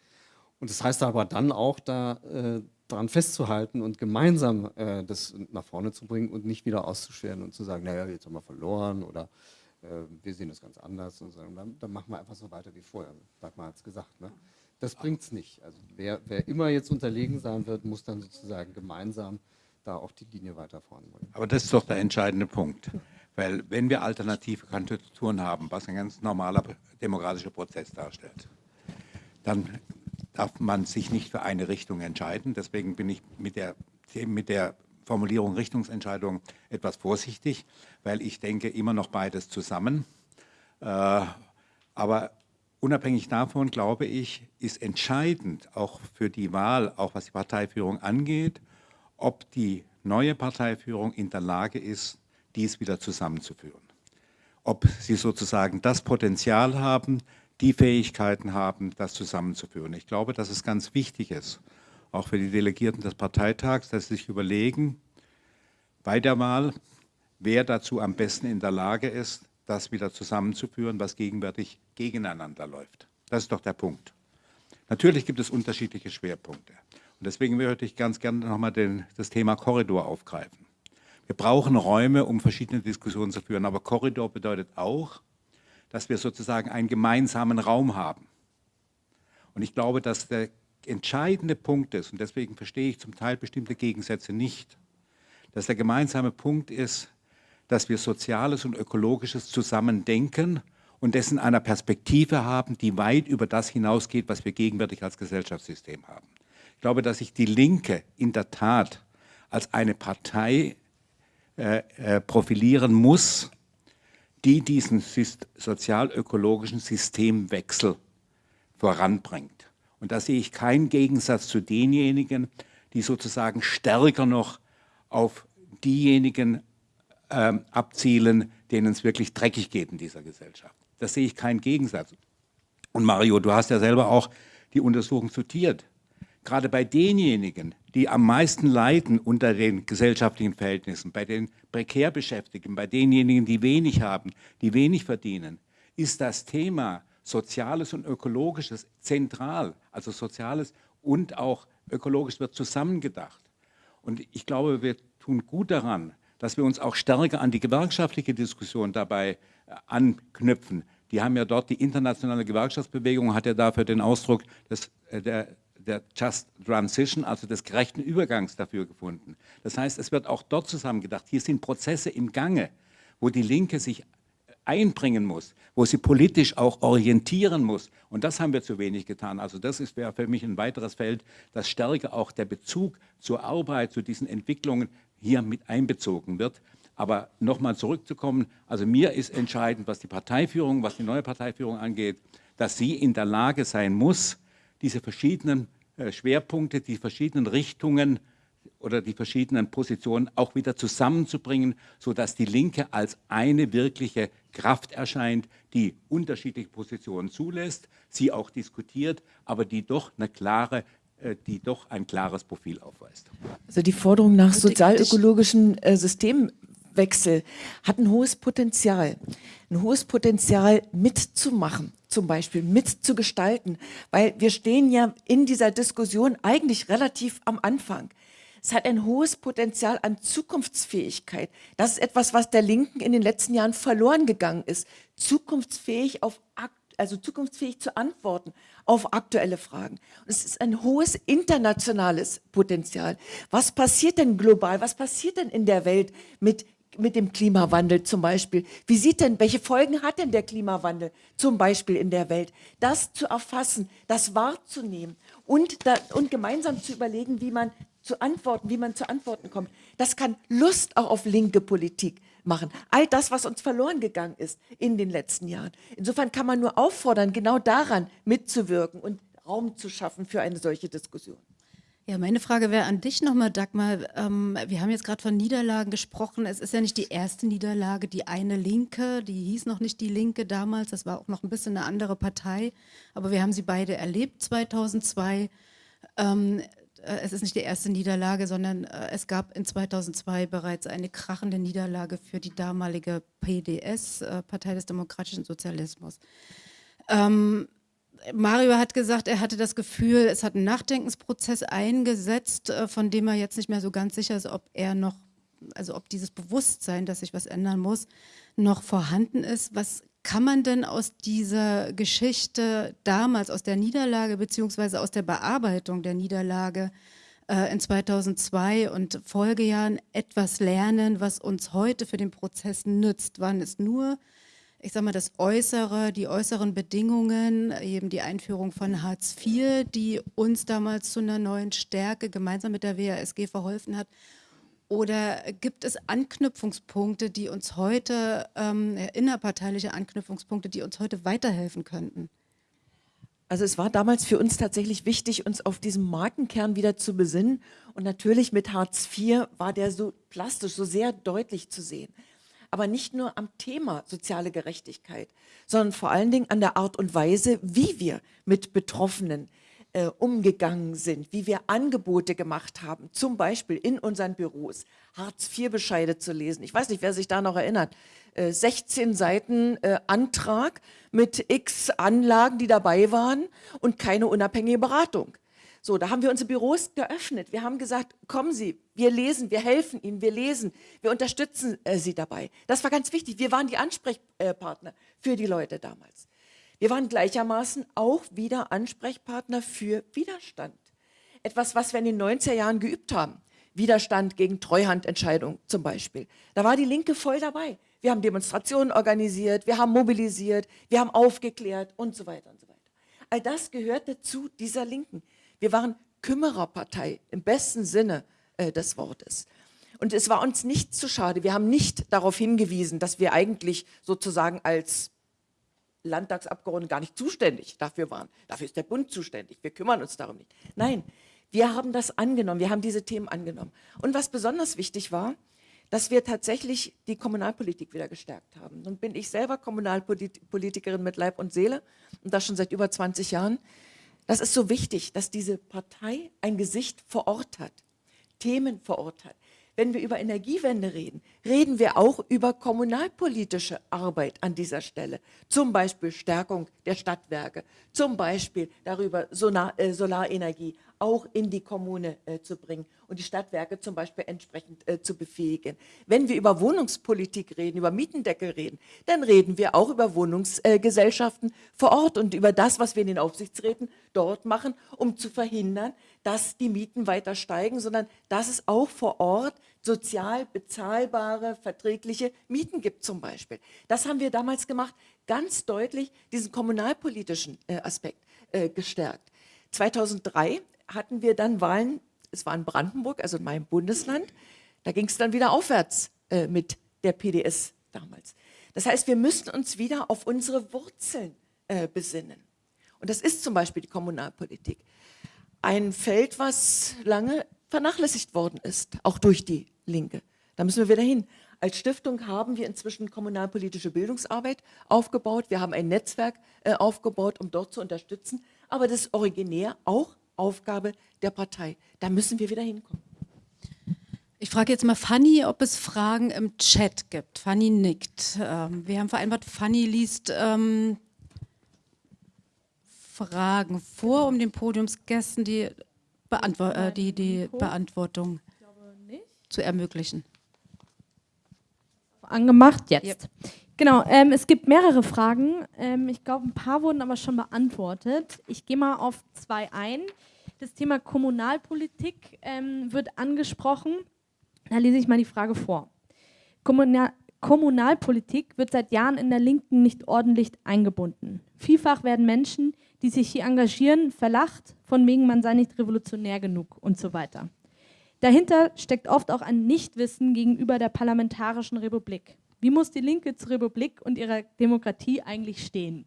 D: Und das heißt aber dann auch, da äh, daran festzuhalten und gemeinsam äh, das nach vorne zu bringen und nicht wieder auszuschweren und zu sagen, naja, jetzt haben wir verloren oder äh, wir sehen das ganz anders und sagen, dann, dann, machen wir einfach so weiter wie vorher. Dagmar hat es gesagt. Ne? Das bringt es nicht. Also wer, wer immer jetzt unterlegen sein wird, muss dann sozusagen gemeinsam da auch die Linie weiter voranbringen.
C: Aber das ist doch der entscheidende Punkt. Weil wenn wir alternative Kandidaturen haben, was ein ganz normaler demokratischer Prozess darstellt, dann darf man sich nicht für eine Richtung entscheiden. Deswegen bin ich mit der, mit der Formulierung Richtungsentscheidung etwas vorsichtig, weil ich denke immer noch beides zusammen. Äh, aber unabhängig davon, glaube ich, ist entscheidend auch für die Wahl, auch was die Parteiführung angeht, ob die neue Parteiführung in der Lage ist, dies wieder zusammenzuführen. Ob sie sozusagen das Potenzial haben, die Fähigkeiten haben, das zusammenzuführen. Ich glaube, dass es ganz wichtig ist, auch für die Delegierten des Parteitags, dass sie sich überlegen, bei der Wahl, wer dazu am besten in der Lage ist, das wieder zusammenzuführen, was gegenwärtig gegeneinander läuft. Das ist doch der Punkt. Natürlich gibt es unterschiedliche Schwerpunkte. Und deswegen würde ich ganz gerne nochmal das Thema Korridor aufgreifen. Wir brauchen Räume, um verschiedene Diskussionen zu führen, aber Korridor bedeutet auch, dass wir sozusagen einen gemeinsamen Raum haben. Und ich glaube, dass der entscheidende Punkt ist, und deswegen verstehe ich zum Teil bestimmte Gegensätze nicht, dass der gemeinsame Punkt ist, dass wir Soziales und Ökologisches zusammen denken und dessen einer Perspektive haben, die weit über das hinausgeht, was wir gegenwärtig als Gesellschaftssystem haben. Ich glaube, dass sich die Linke in der Tat als eine Partei äh, äh, profilieren muss, die diesen sozial-ökologischen Systemwechsel voranbringt. Und da sehe ich keinen Gegensatz zu denjenigen, die sozusagen stärker noch auf diejenigen ähm, abzielen, denen es wirklich dreckig geht in dieser Gesellschaft. Da sehe ich keinen Gegensatz. Und Mario, du hast ja selber auch die Untersuchung zitiert gerade bei denjenigen, die am meisten leiden unter den gesellschaftlichen Verhältnissen, bei den prekär Beschäftigten, bei denjenigen, die wenig haben, die wenig verdienen, ist das Thema Soziales und Ökologisches zentral. Also Soziales und auch Ökologisch wird zusammengedacht. Und ich glaube, wir tun gut daran, dass wir uns auch stärker an die gewerkschaftliche Diskussion dabei äh, anknüpfen. Die haben ja dort, die internationale Gewerkschaftsbewegung hat ja dafür den Ausdruck des, äh, der, der Just Transition, also des gerechten Übergangs dafür gefunden. Das heißt, es wird auch dort zusammengedacht. Hier sind Prozesse im Gange, wo die Linke sich einbringen muss, wo sie politisch auch orientieren muss. Und das haben wir zu wenig getan. Also das wäre für mich ein weiteres Feld, dass stärker auch der Bezug zur Arbeit, zu diesen Entwicklungen hier mit einbezogen wird. Aber nochmal zurückzukommen, also mir ist entscheidend, was die Parteiführung, was die neue Parteiführung angeht, dass sie in der Lage sein muss, diese verschiedenen Schwerpunkte, die verschiedenen Richtungen oder die verschiedenen Positionen auch wieder zusammenzubringen, sodass die Linke als eine wirkliche Kraft erscheint, die unterschiedliche Positionen zulässt, sie auch diskutiert, aber die doch eine klare äh, die doch ein klares Profil aufweist.
B: Also die Forderung nach sozialökologischen äh, Systemwechsel hat ein hohes Potenzial. Ein hohes Potenzial mitzumachen, zum Beispiel mitzugestalten, weil wir stehen ja in dieser Diskussion eigentlich relativ am Anfang. Es hat ein hohes Potenzial an Zukunftsfähigkeit. Das ist etwas, was der Linken in den letzten Jahren verloren gegangen ist. Zukunftsfähig auf also zukunftsfähig zu antworten auf aktuelle Fragen. Und es ist ein hohes internationales Potenzial. Was passiert denn global? Was passiert denn in der Welt mit mit dem Klimawandel zum Beispiel. Wie sieht denn, welche Folgen hat denn der Klimawandel zum Beispiel in der Welt? Das zu erfassen, das wahrzunehmen und, da, und gemeinsam zu überlegen, wie man zu antworten, wie man zu Antworten kommt. Das kann Lust auch auf linke Politik machen. All das, was uns verloren gegangen ist in den letzten Jahren. Insofern kann man nur auffordern, genau daran mitzuwirken und Raum zu schaffen für eine solche Diskussion.
A: Ja, meine Frage wäre an dich nochmal, Dagmar. Ähm, wir haben jetzt gerade von Niederlagen gesprochen. Es ist ja nicht die erste Niederlage, die eine Linke, die hieß noch nicht die Linke damals, das war auch noch ein bisschen eine andere Partei, aber wir haben sie beide erlebt 2002. Ähm, äh, es ist nicht die erste Niederlage, sondern äh, es gab in 2002 bereits eine krachende Niederlage für die damalige PDS, äh, Partei des Demokratischen Sozialismus. Ähm, Mario hat gesagt, er hatte das Gefühl, es hat einen Nachdenkensprozess eingesetzt, von dem er jetzt nicht mehr so ganz sicher ist, ob er noch, also ob dieses Bewusstsein, dass sich was ändern muss, noch vorhanden ist. Was kann man denn aus dieser Geschichte damals, aus der Niederlage beziehungsweise aus der Bearbeitung der Niederlage äh, in 2002 und Folgejahren etwas lernen, was uns heute für den Prozess nützt? Waren es nur, ich sage mal, das Äußere, die äußeren Bedingungen, eben die Einführung von Hartz IV, die uns damals zu einer neuen Stärke gemeinsam mit der WASG verholfen hat? Oder gibt es Anknüpfungspunkte, die uns heute, ähm, innerparteiliche Anknüpfungspunkte, die uns heute weiterhelfen könnten?
B: Also es war damals für uns tatsächlich wichtig, uns auf diesen Markenkern wieder zu besinnen. Und natürlich mit Hartz IV war der so plastisch, so sehr deutlich zu sehen. Aber nicht nur am Thema soziale Gerechtigkeit, sondern vor allen Dingen an der Art und Weise, wie wir mit Betroffenen, äh, umgegangen sind, wie wir Angebote gemacht haben, zum Beispiel in unseren Büros, Hartz-IV-Bescheide zu lesen. Ich weiß nicht, wer sich da noch erinnert. Äh, 16 Seiten äh, Antrag mit x Anlagen, die dabei waren und keine unabhängige Beratung. So, da haben wir unsere Büros geöffnet. Wir haben gesagt, kommen Sie, wir lesen, wir helfen Ihnen, wir lesen, wir unterstützen äh, Sie dabei. Das war ganz wichtig. Wir waren die Ansprechpartner für die Leute damals. Wir waren gleichermaßen auch wieder Ansprechpartner für Widerstand. Etwas, was wir in den 90er Jahren geübt haben. Widerstand gegen Treuhandentscheidungen zum Beispiel. Da war die Linke voll dabei. Wir haben Demonstrationen organisiert, wir haben mobilisiert, wir haben aufgeklärt und so weiter und so weiter. All das gehörte zu dieser Linken. Wir waren Kümmererpartei im besten Sinne äh, des Wortes. Und es war uns nicht zu schade. Wir haben nicht darauf hingewiesen, dass wir eigentlich sozusagen als Landtagsabgeordnete gar nicht zuständig dafür waren. Dafür ist der Bund zuständig. Wir kümmern uns darum nicht. Nein, wir haben das angenommen. Wir haben diese Themen angenommen. Und was besonders wichtig war, dass wir tatsächlich die Kommunalpolitik wieder gestärkt haben. Nun bin ich selber Kommunalpolitikerin mit Leib und Seele und das schon seit über 20 Jahren. Das ist so wichtig, dass diese Partei ein Gesicht vor Ort hat, Themen vor Ort hat. Wenn wir über Energiewende reden, reden wir auch über kommunalpolitische Arbeit an dieser Stelle. Zum Beispiel Stärkung der Stadtwerke, zum Beispiel darüber Solar, äh, Solarenergie auch in die Kommune äh, zu bringen und die Stadtwerke zum Beispiel entsprechend äh, zu befähigen. Wenn wir über Wohnungspolitik reden, über Mietendeckel reden, dann reden wir auch über Wohnungsgesellschaften vor Ort und über das, was wir in den Aufsichtsräten dort machen, um zu verhindern, dass die Mieten weiter steigen, sondern dass es auch vor Ort sozial bezahlbare, verträgliche Mieten gibt zum Beispiel. Das haben wir damals gemacht, ganz deutlich diesen kommunalpolitischen äh, Aspekt äh, gestärkt. 2003 hatten wir dann Wahlen, es war in Brandenburg, also in meinem Bundesland, da ging es dann wieder aufwärts äh, mit der PDS damals. Das heißt, wir müssen uns wieder auf unsere Wurzeln äh, besinnen. Und das ist zum Beispiel die Kommunalpolitik ein Feld, was lange vernachlässigt worden ist, auch durch die Linke. Da müssen wir wieder hin. Als Stiftung haben wir inzwischen kommunalpolitische Bildungsarbeit aufgebaut. Wir haben ein Netzwerk äh, aufgebaut, um dort zu unterstützen. Aber das ist originär auch Aufgabe der Partei. Da müssen wir wieder hinkommen.
A: Ich frage jetzt mal Fanny, ob es Fragen im Chat gibt. Fanny nickt. Ähm, wir haben vereinbart, Fanny liest ähm, Fragen vor, um den Podiumsgästen die, Beantwo äh, die, die Beantwortung zu ermöglichen.
E: Angemacht, jetzt. Yep. Genau, ähm, es gibt mehrere Fragen. Ähm, ich glaube, ein paar wurden aber schon beantwortet. Ich gehe mal auf zwei ein. Das Thema Kommunalpolitik ähm, wird angesprochen. Da lese ich mal die Frage vor. Kommunal Kommunalpolitik wird seit Jahren in der Linken nicht ordentlich eingebunden. Vielfach werden Menschen, die sich hier engagieren, verlacht, von wegen man sei nicht revolutionär genug und so weiter. Dahinter steckt oft auch ein Nichtwissen gegenüber der parlamentarischen Republik. Wie muss die Linke zur Republik und ihrer Demokratie eigentlich stehen?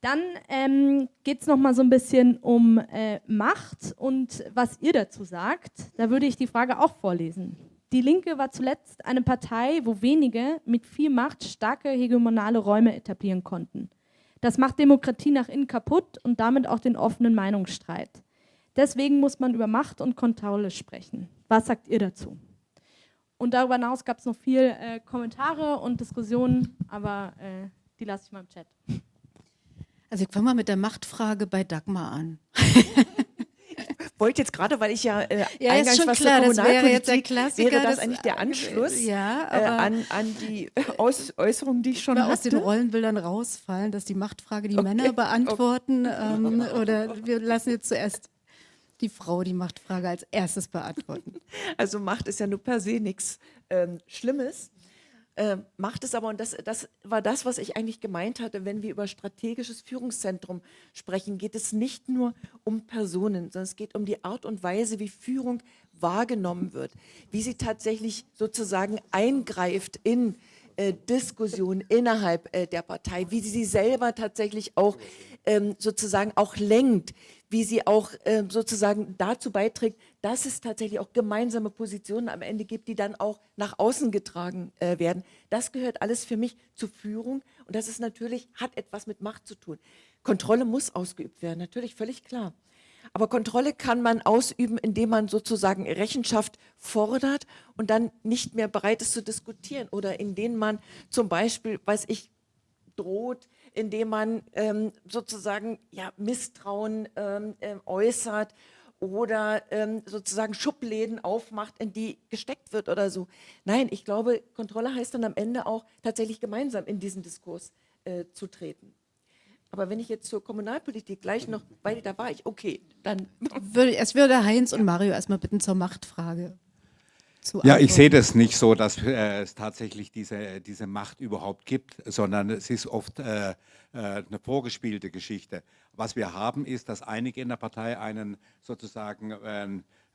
E: Dann ähm, geht es nochmal so ein bisschen um äh, Macht und was ihr dazu sagt. Da würde ich die Frage auch vorlesen. Die Linke war zuletzt eine Partei, wo wenige mit viel Macht starke hegemonale Räume etablieren konnten. Das macht Demokratie nach innen kaputt und damit auch den offenen Meinungsstreit. Deswegen muss man über Macht und Kontrolle sprechen. Was sagt ihr dazu? Und darüber hinaus gab es noch viel äh, Kommentare und Diskussionen, aber äh, die lasse ich mal im Chat.
A: Also ich fange mal mit der Machtfrage bei Dagmar an.
B: wollte jetzt gerade, weil ich ja, äh,
A: ja eingangs schon was klar, das wäre jetzt der Klassiker.
B: Wäre das eigentlich der Anschluss
A: ja,
B: äh, an, an die Aus Äußerungen, die ich schon hatte?
A: aus den Rollenbildern rausfallen, dass die Machtfrage die okay. Männer beantworten okay. ähm, oder wir lassen jetzt zuerst die Frau die Machtfrage als erstes beantworten.
B: Also Macht ist ja nur per se nichts ähm, Schlimmes. Äh, macht es aber, und das, das war das, was ich eigentlich gemeint hatte, wenn wir über strategisches Führungszentrum sprechen, geht es nicht nur um Personen, sondern es geht um die Art und Weise, wie Führung wahrgenommen wird, wie sie tatsächlich sozusagen eingreift in äh, Diskussionen innerhalb äh, der Partei, wie sie sie selber tatsächlich auch ähm, sozusagen auch lenkt, wie sie auch äh, sozusagen dazu beiträgt, dass es tatsächlich auch gemeinsame Positionen am Ende gibt, die dann auch nach außen getragen äh, werden. Das gehört alles für mich zur Führung und das ist natürlich, hat etwas mit Macht zu tun. Kontrolle muss ausgeübt werden, natürlich völlig klar. Aber Kontrolle kann man ausüben, indem man sozusagen Rechenschaft fordert und dann nicht mehr bereit ist zu diskutieren oder indem man zum Beispiel, weiß ich, droht, indem man ähm, sozusagen ja, Misstrauen ähm, äh, äußert oder ähm, sozusagen Schubläden aufmacht, in die gesteckt wird oder so. Nein, ich glaube, Kontrolle heißt dann am Ende auch tatsächlich gemeinsam in diesen Diskurs äh, zu treten. Aber wenn ich jetzt zur Kommunalpolitik gleich noch, weil da war ich, okay, dann.
A: Würde, es würde Heinz und Mario erstmal bitten zur Machtfrage
C: zu Ja, ich sehe das nicht so, dass äh, es tatsächlich diese, diese Macht überhaupt gibt, sondern es ist oft äh, äh, eine vorgespielte Geschichte. Was wir haben, ist, dass einige in der Partei einen sozusagen äh,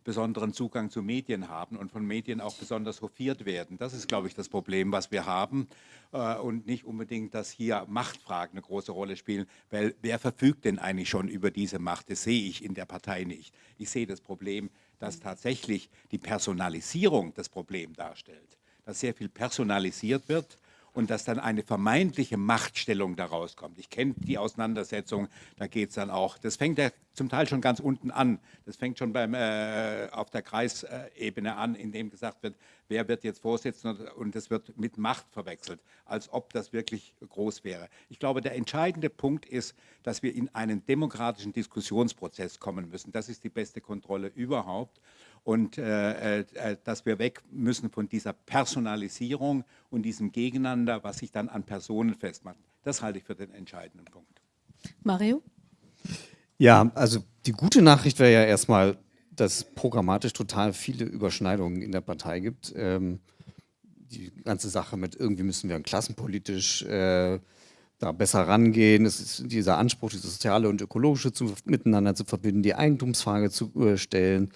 C: besonderen Zugang zu Medien haben und von Medien auch besonders hofiert werden. Das ist, glaube ich, das Problem, was wir haben äh, und nicht unbedingt, dass hier Machtfragen eine große Rolle spielen, weil wer verfügt denn eigentlich schon über diese Macht? Das sehe ich in der Partei nicht. Ich sehe das Problem, dass tatsächlich die Personalisierung das Problem darstellt, dass sehr viel personalisiert wird und dass dann eine vermeintliche Machtstellung daraus kommt. Ich kenne die Auseinandersetzung, da geht es dann auch, das fängt ja zum Teil schon ganz unten an, das fängt schon beim, äh, auf der Kreisebene an, in dem gesagt wird, wer wird jetzt Vorsitzender und das wird mit Macht verwechselt, als ob das wirklich groß wäre. Ich glaube, der entscheidende Punkt ist, dass wir in einen demokratischen Diskussionsprozess kommen müssen. Das ist die beste Kontrolle überhaupt und äh, äh, äh, dass wir weg müssen von dieser Personalisierung und diesem Gegeneinander, was sich dann an Personen festmacht. Das halte ich für den entscheidenden Punkt.
A: Mario?
D: Ja, also die gute Nachricht wäre ja erstmal, dass programmatisch total viele Überschneidungen in der Partei gibt. Ähm, die ganze Sache mit irgendwie müssen wir klassenpolitisch äh, da besser rangehen. Es ist dieser Anspruch, dieses soziale und ökologische zu, miteinander zu verbinden, die Eigentumsfrage zu äh, stellen,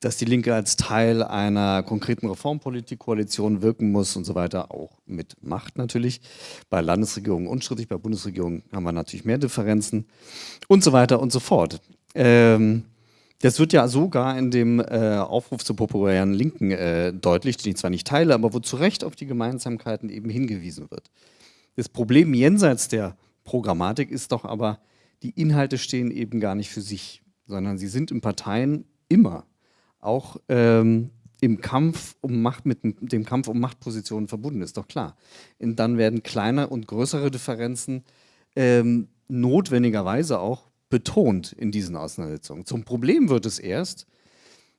D: dass die Linke als Teil einer konkreten Reformpolitik-Koalition wirken muss und so weiter, auch mit Macht natürlich. Bei Landesregierungen unstrittig, bei Bundesregierungen haben wir natürlich mehr Differenzen und so weiter und so fort. Ähm, Das wird ja sogar in dem äh, Aufruf zur populären Linken äh, deutlich, den ich zwar nicht teile, aber wo zu Recht auf die Gemeinsamkeiten eben hingewiesen wird. Das Problem jenseits der Programmatik ist doch aber, die Inhalte stehen eben gar nicht für sich, sondern sie sind in Parteien immer auch ähm, im Kampf um Macht mit dem Kampf um Machtpositionen verbunden, ist doch klar. Und dann werden kleine und größere Differenzen ähm, notwendigerweise auch betont in diesen Auseinandersetzungen. Zum Problem wird es erst,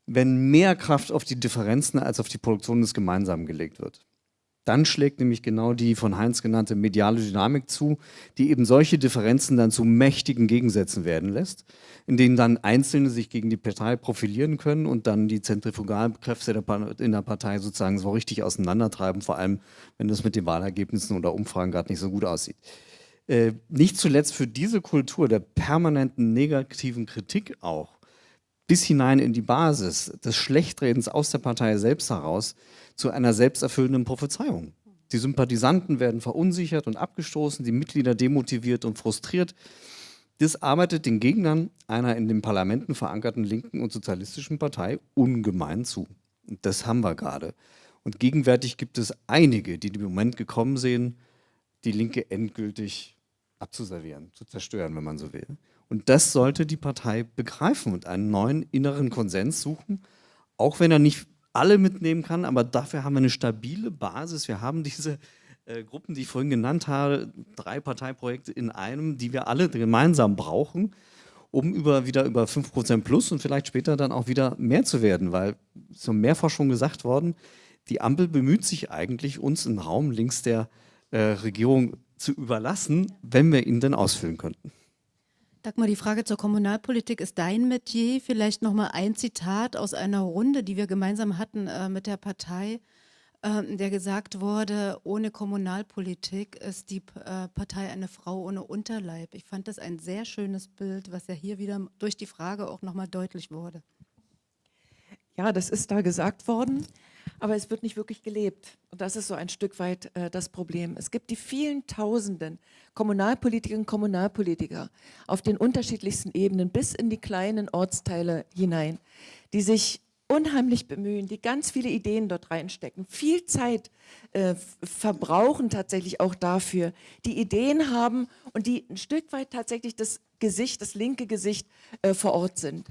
D: wenn mehr Kraft auf die Differenzen als auf die Produktion des Gemeinsamen gelegt wird. Dann schlägt nämlich genau die von Heinz genannte mediale Dynamik zu, die eben solche Differenzen dann zu mächtigen Gegensätzen werden lässt, in denen dann Einzelne sich gegen die Partei profilieren können und dann die Zentrifugalkräfte in der Partei sozusagen so richtig auseinandertreiben, vor allem wenn das mit den Wahlergebnissen oder Umfragen gerade nicht so gut aussieht. Äh, nicht zuletzt für diese Kultur der permanenten negativen Kritik auch, bis hinein in die Basis des Schlechtredens aus der Partei selbst heraus, zu einer selbsterfüllenden Prophezeiung. Die Sympathisanten werden verunsichert und abgestoßen, die Mitglieder demotiviert und frustriert. Das arbeitet den Gegnern einer in den Parlamenten verankerten linken und sozialistischen Partei ungemein zu. Und das haben wir gerade. Und gegenwärtig gibt es einige, die im Moment gekommen sehen, die Linke endgültig abzuservieren, zu zerstören, wenn man so will. Und das sollte die Partei begreifen und einen neuen inneren Konsens suchen, auch wenn er nicht alle mitnehmen kann, aber dafür haben wir eine stabile Basis. Wir haben diese äh, Gruppen, die ich vorhin genannt habe, drei Parteiprojekte in einem, die wir alle gemeinsam brauchen, um über, wieder über 5% plus und vielleicht später dann auch wieder mehr zu werden, weil, so mehrfach schon gesagt worden, die Ampel bemüht sich eigentlich, uns im Raum links der äh, Regierung zu überlassen, wenn wir ihn denn ausfüllen könnten.
A: Dagmar, die Frage zur Kommunalpolitik ist dein Metier. Vielleicht noch mal ein Zitat aus einer Runde, die wir gemeinsam hatten äh, mit der Partei, äh, der gesagt wurde, ohne Kommunalpolitik ist die äh, Partei eine Frau ohne Unterleib. Ich fand das ein sehr schönes Bild, was ja hier wieder durch die Frage auch noch mal deutlich wurde.
B: Ja, das ist da gesagt worden aber es wird nicht wirklich gelebt. Und das ist so ein Stück weit äh, das Problem. Es gibt die vielen Tausenden Kommunalpolitikerinnen und Kommunalpolitiker auf den unterschiedlichsten Ebenen bis in die kleinen Ortsteile hinein, die sich unheimlich bemühen, die ganz viele Ideen dort reinstecken, viel Zeit äh, verbrauchen tatsächlich auch dafür, die Ideen haben und die ein Stück weit tatsächlich das Gesicht, das linke Gesicht äh, vor Ort sind.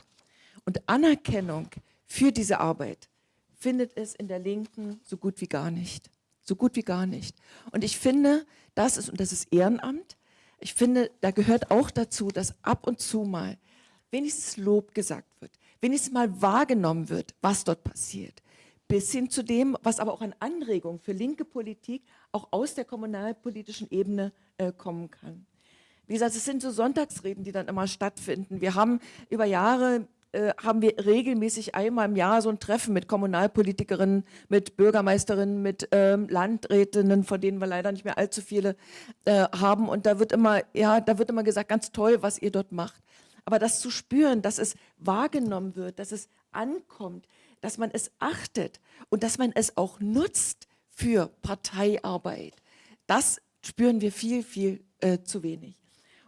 B: Und Anerkennung für diese Arbeit, findet es in der Linken so gut wie gar nicht. So gut wie gar nicht. Und ich finde, das ist, und das ist Ehrenamt, ich finde, da gehört auch dazu, dass ab und zu mal wenigstens Lob gesagt wird, wenigstens mal wahrgenommen wird, was dort passiert. Bis hin zu dem, was aber auch an Anregungen für linke Politik auch aus der kommunalpolitischen Ebene äh, kommen kann. Wie gesagt, es sind so Sonntagsreden, die dann immer stattfinden. Wir haben über Jahre äh, haben wir regelmäßig einmal im Jahr so ein Treffen mit Kommunalpolitikerinnen, mit Bürgermeisterinnen, mit ähm, Landrätinnen, von denen wir leider nicht mehr allzu viele äh, haben. Und da wird immer, ja, da wird immer gesagt, ganz toll, was ihr dort macht. Aber das zu spüren, dass es wahrgenommen wird, dass es ankommt, dass man es achtet und dass man es auch nutzt für Parteiarbeit, das spüren wir viel, viel äh, zu wenig.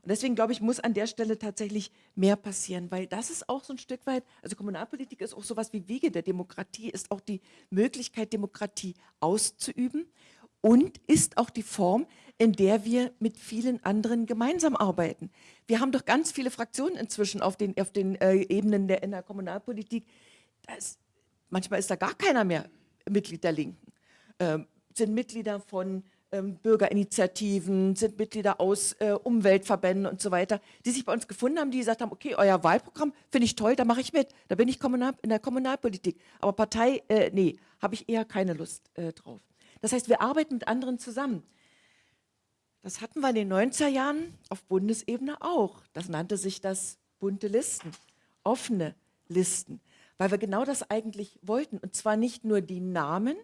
B: Und deswegen glaube ich, muss an der Stelle tatsächlich mehr passieren, weil das ist auch so ein Stück weit, also Kommunalpolitik ist auch sowas wie Wege der Demokratie, ist auch die Möglichkeit, Demokratie auszuüben und ist auch die Form, in der wir mit vielen anderen gemeinsam arbeiten. Wir haben doch ganz viele Fraktionen inzwischen auf den, auf den äh, Ebenen der, in der Kommunalpolitik. Ist, manchmal ist da gar keiner mehr Mitglied der Linken. Ähm, sind Mitglieder von Bürgerinitiativen, sind Mitglieder aus äh, Umweltverbänden und so weiter, die sich bei uns gefunden haben, die gesagt haben, okay, euer Wahlprogramm finde ich toll, da mache ich mit, da bin ich kommunal, in der Kommunalpolitik. Aber Partei, äh, nee, habe ich eher keine Lust äh, drauf. Das heißt, wir arbeiten mit anderen zusammen. Das hatten wir in den 90er Jahren auf Bundesebene auch. Das nannte sich das bunte Listen, offene Listen, weil wir genau das eigentlich wollten. Und zwar nicht nur die Namen,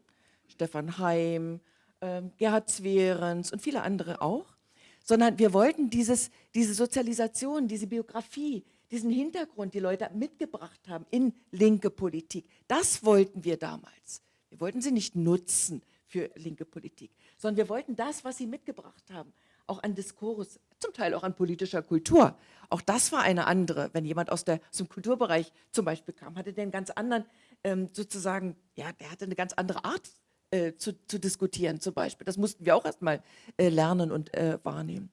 B: Stefan Heim, ähm, Gerhard Zwerens und viele andere auch, sondern wir wollten dieses, diese Sozialisation, diese Biografie, diesen Hintergrund, die Leute mitgebracht haben in linke Politik, das wollten wir damals. Wir wollten sie nicht nutzen für linke Politik, sondern wir wollten das, was sie mitgebracht haben, auch an Diskurs, zum Teil auch an politischer Kultur. Auch das war eine andere. Wenn jemand aus, der, aus dem Kulturbereich zum Beispiel kam, hatte der einen ganz anderen, ähm, sozusagen, ja, der hatte eine ganz andere Art äh, zu, zu, diskutieren zum Beispiel. Das mussten wir auch erstmal äh, lernen und äh, wahrnehmen.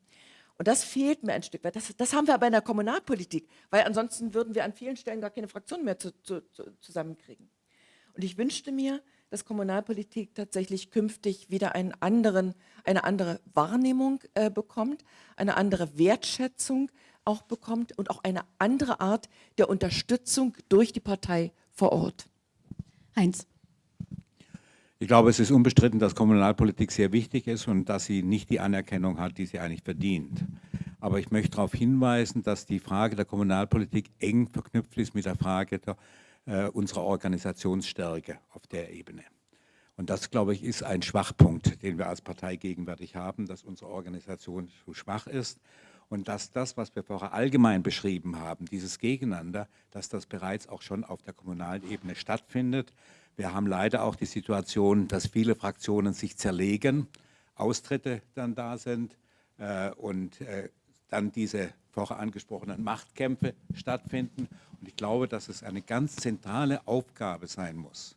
B: Und das fehlt mir ein Stück weit. Das, das, haben wir aber in der Kommunalpolitik, weil ansonsten würden wir an vielen Stellen gar keine Fraktionen mehr zu, zu, zusammenkriegen. Und ich wünschte mir, dass Kommunalpolitik tatsächlich künftig wieder einen anderen, eine andere Wahrnehmung äh, bekommt, eine andere Wertschätzung auch bekommt und auch eine andere Art der Unterstützung durch die Partei vor Ort.
A: Heinz.
C: Ich glaube, es ist unbestritten, dass Kommunalpolitik sehr wichtig ist und dass sie nicht die Anerkennung hat, die sie eigentlich verdient. Aber ich möchte darauf hinweisen, dass die Frage der Kommunalpolitik eng verknüpft ist mit der Frage der, äh, unserer Organisationsstärke auf der Ebene. Und das, glaube ich, ist ein Schwachpunkt, den wir als Partei gegenwärtig haben, dass unsere Organisation zu schwach ist und dass das, was wir vorher allgemein beschrieben haben, dieses Gegeneinander, dass das bereits auch schon auf der kommunalen Ebene stattfindet wir haben leider auch die Situation, dass viele Fraktionen sich zerlegen, Austritte dann da sind äh, und äh, dann diese vorher angesprochenen Machtkämpfe stattfinden. Und ich glaube, dass es eine ganz zentrale Aufgabe sein muss,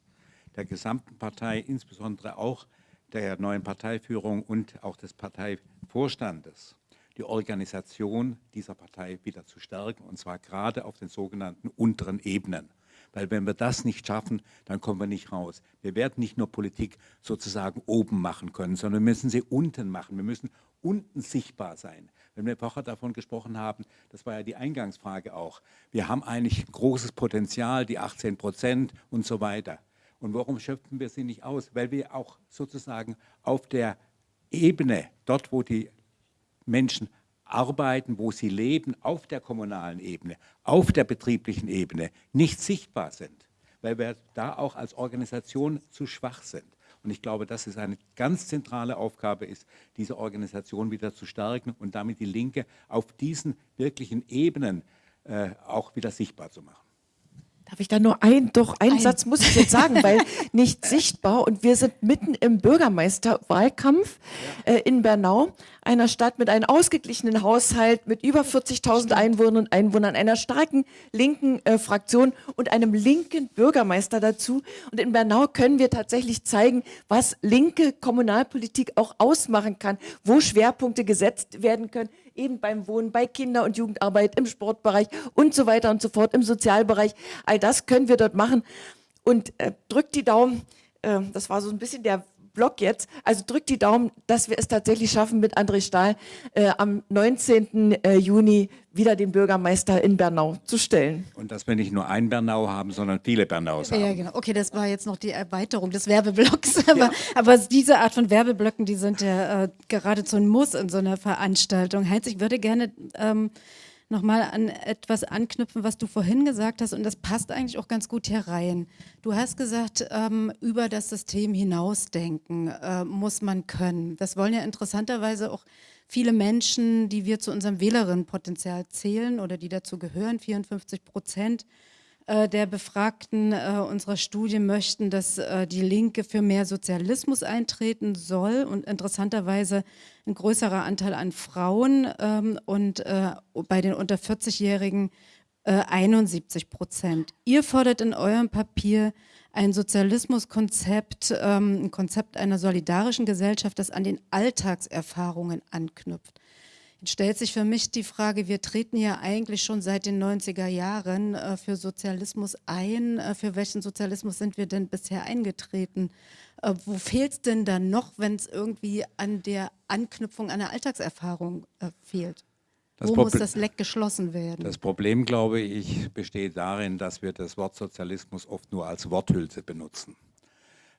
C: der gesamten Partei, insbesondere auch der neuen Parteiführung und auch des Parteivorstandes, die Organisation dieser Partei wieder zu stärken, und zwar gerade auf den sogenannten unteren Ebenen. Weil wenn wir das nicht schaffen, dann kommen wir nicht raus. Wir werden nicht nur Politik sozusagen oben machen können, sondern wir müssen sie unten machen. Wir müssen unten sichtbar sein. Wenn wir vorher davon gesprochen haben, das war ja die Eingangsfrage auch, wir haben eigentlich großes Potenzial, die 18 Prozent und so weiter. Und warum schöpfen wir sie nicht aus? Weil wir auch sozusagen auf der Ebene, dort wo die Menschen arbeiten, wo sie leben, auf der kommunalen Ebene, auf der betrieblichen Ebene, nicht sichtbar sind, weil wir da auch als Organisation zu schwach sind. Und ich glaube, dass es eine ganz zentrale Aufgabe ist, diese Organisation wieder zu stärken und damit die Linke auf diesen wirklichen Ebenen äh, auch wieder sichtbar zu machen.
B: Darf ich da nur ein, doch einen ein. Satz muss ich jetzt sagen, weil nicht sichtbar und wir sind mitten im Bürgermeisterwahlkampf äh, in Bernau, einer Stadt mit einem ausgeglichenen Haushalt, mit über 40.000 Einwohnern und Einwohnern, einer starken linken äh, Fraktion und einem linken Bürgermeister dazu. Und in Bernau können wir tatsächlich zeigen, was linke Kommunalpolitik auch ausmachen kann, wo Schwerpunkte gesetzt werden können, eben beim Wohnen, bei Kinder- und Jugendarbeit, im Sportbereich und so weiter und so fort, im Sozialbereich. All das können wir dort machen. Und äh, drückt die Daumen, äh, das war so ein bisschen der Block jetzt. Also drückt die Daumen, dass wir es tatsächlich schaffen, mit André Stahl äh, am 19. Äh, Juni wieder den Bürgermeister in Bernau zu stellen.
C: Und dass wir nicht nur ein Bernau haben, sondern viele Bernaus haben.
A: Ja, genau. Okay, das war jetzt noch die Erweiterung des Werbeblocks. Aber, ja. aber diese Art von Werbeblöcken, die sind ja äh, geradezu ein Muss in so einer Veranstaltung. Heinz, ich würde gerne... Ähm, nochmal an etwas anknüpfen, was du vorhin gesagt hast und das passt eigentlich auch ganz gut hier rein. Du hast gesagt, ähm, über das System hinausdenken äh, muss man können. Das wollen ja interessanterweise auch viele Menschen, die wir zu unserem Wählerinnenpotenzial zählen oder die dazu gehören, 54 Prozent, der Befragten äh, unserer Studie möchten, dass äh, die Linke für mehr Sozialismus eintreten soll und interessanterweise ein größerer Anteil an Frauen ähm, und bei den unter 40-Jährigen 71 Prozent. Ihr fordert in eurem Papier ein Sozialismuskonzept, ähm, ein Konzept einer solidarischen Gesellschaft, das an den Alltagserfahrungen anknüpft. Jetzt stellt sich für mich die Frage, wir treten ja eigentlich schon seit den 90er Jahren äh, für Sozialismus ein. Äh, für welchen Sozialismus sind wir denn bisher eingetreten? Äh, wo fehlt es denn dann noch, wenn es irgendwie an der Anknüpfung an der Alltagserfahrung äh, fehlt? Das wo Proble muss das Leck geschlossen werden?
C: Das Problem, glaube ich, besteht darin, dass wir das Wort Sozialismus oft nur als Worthülse benutzen.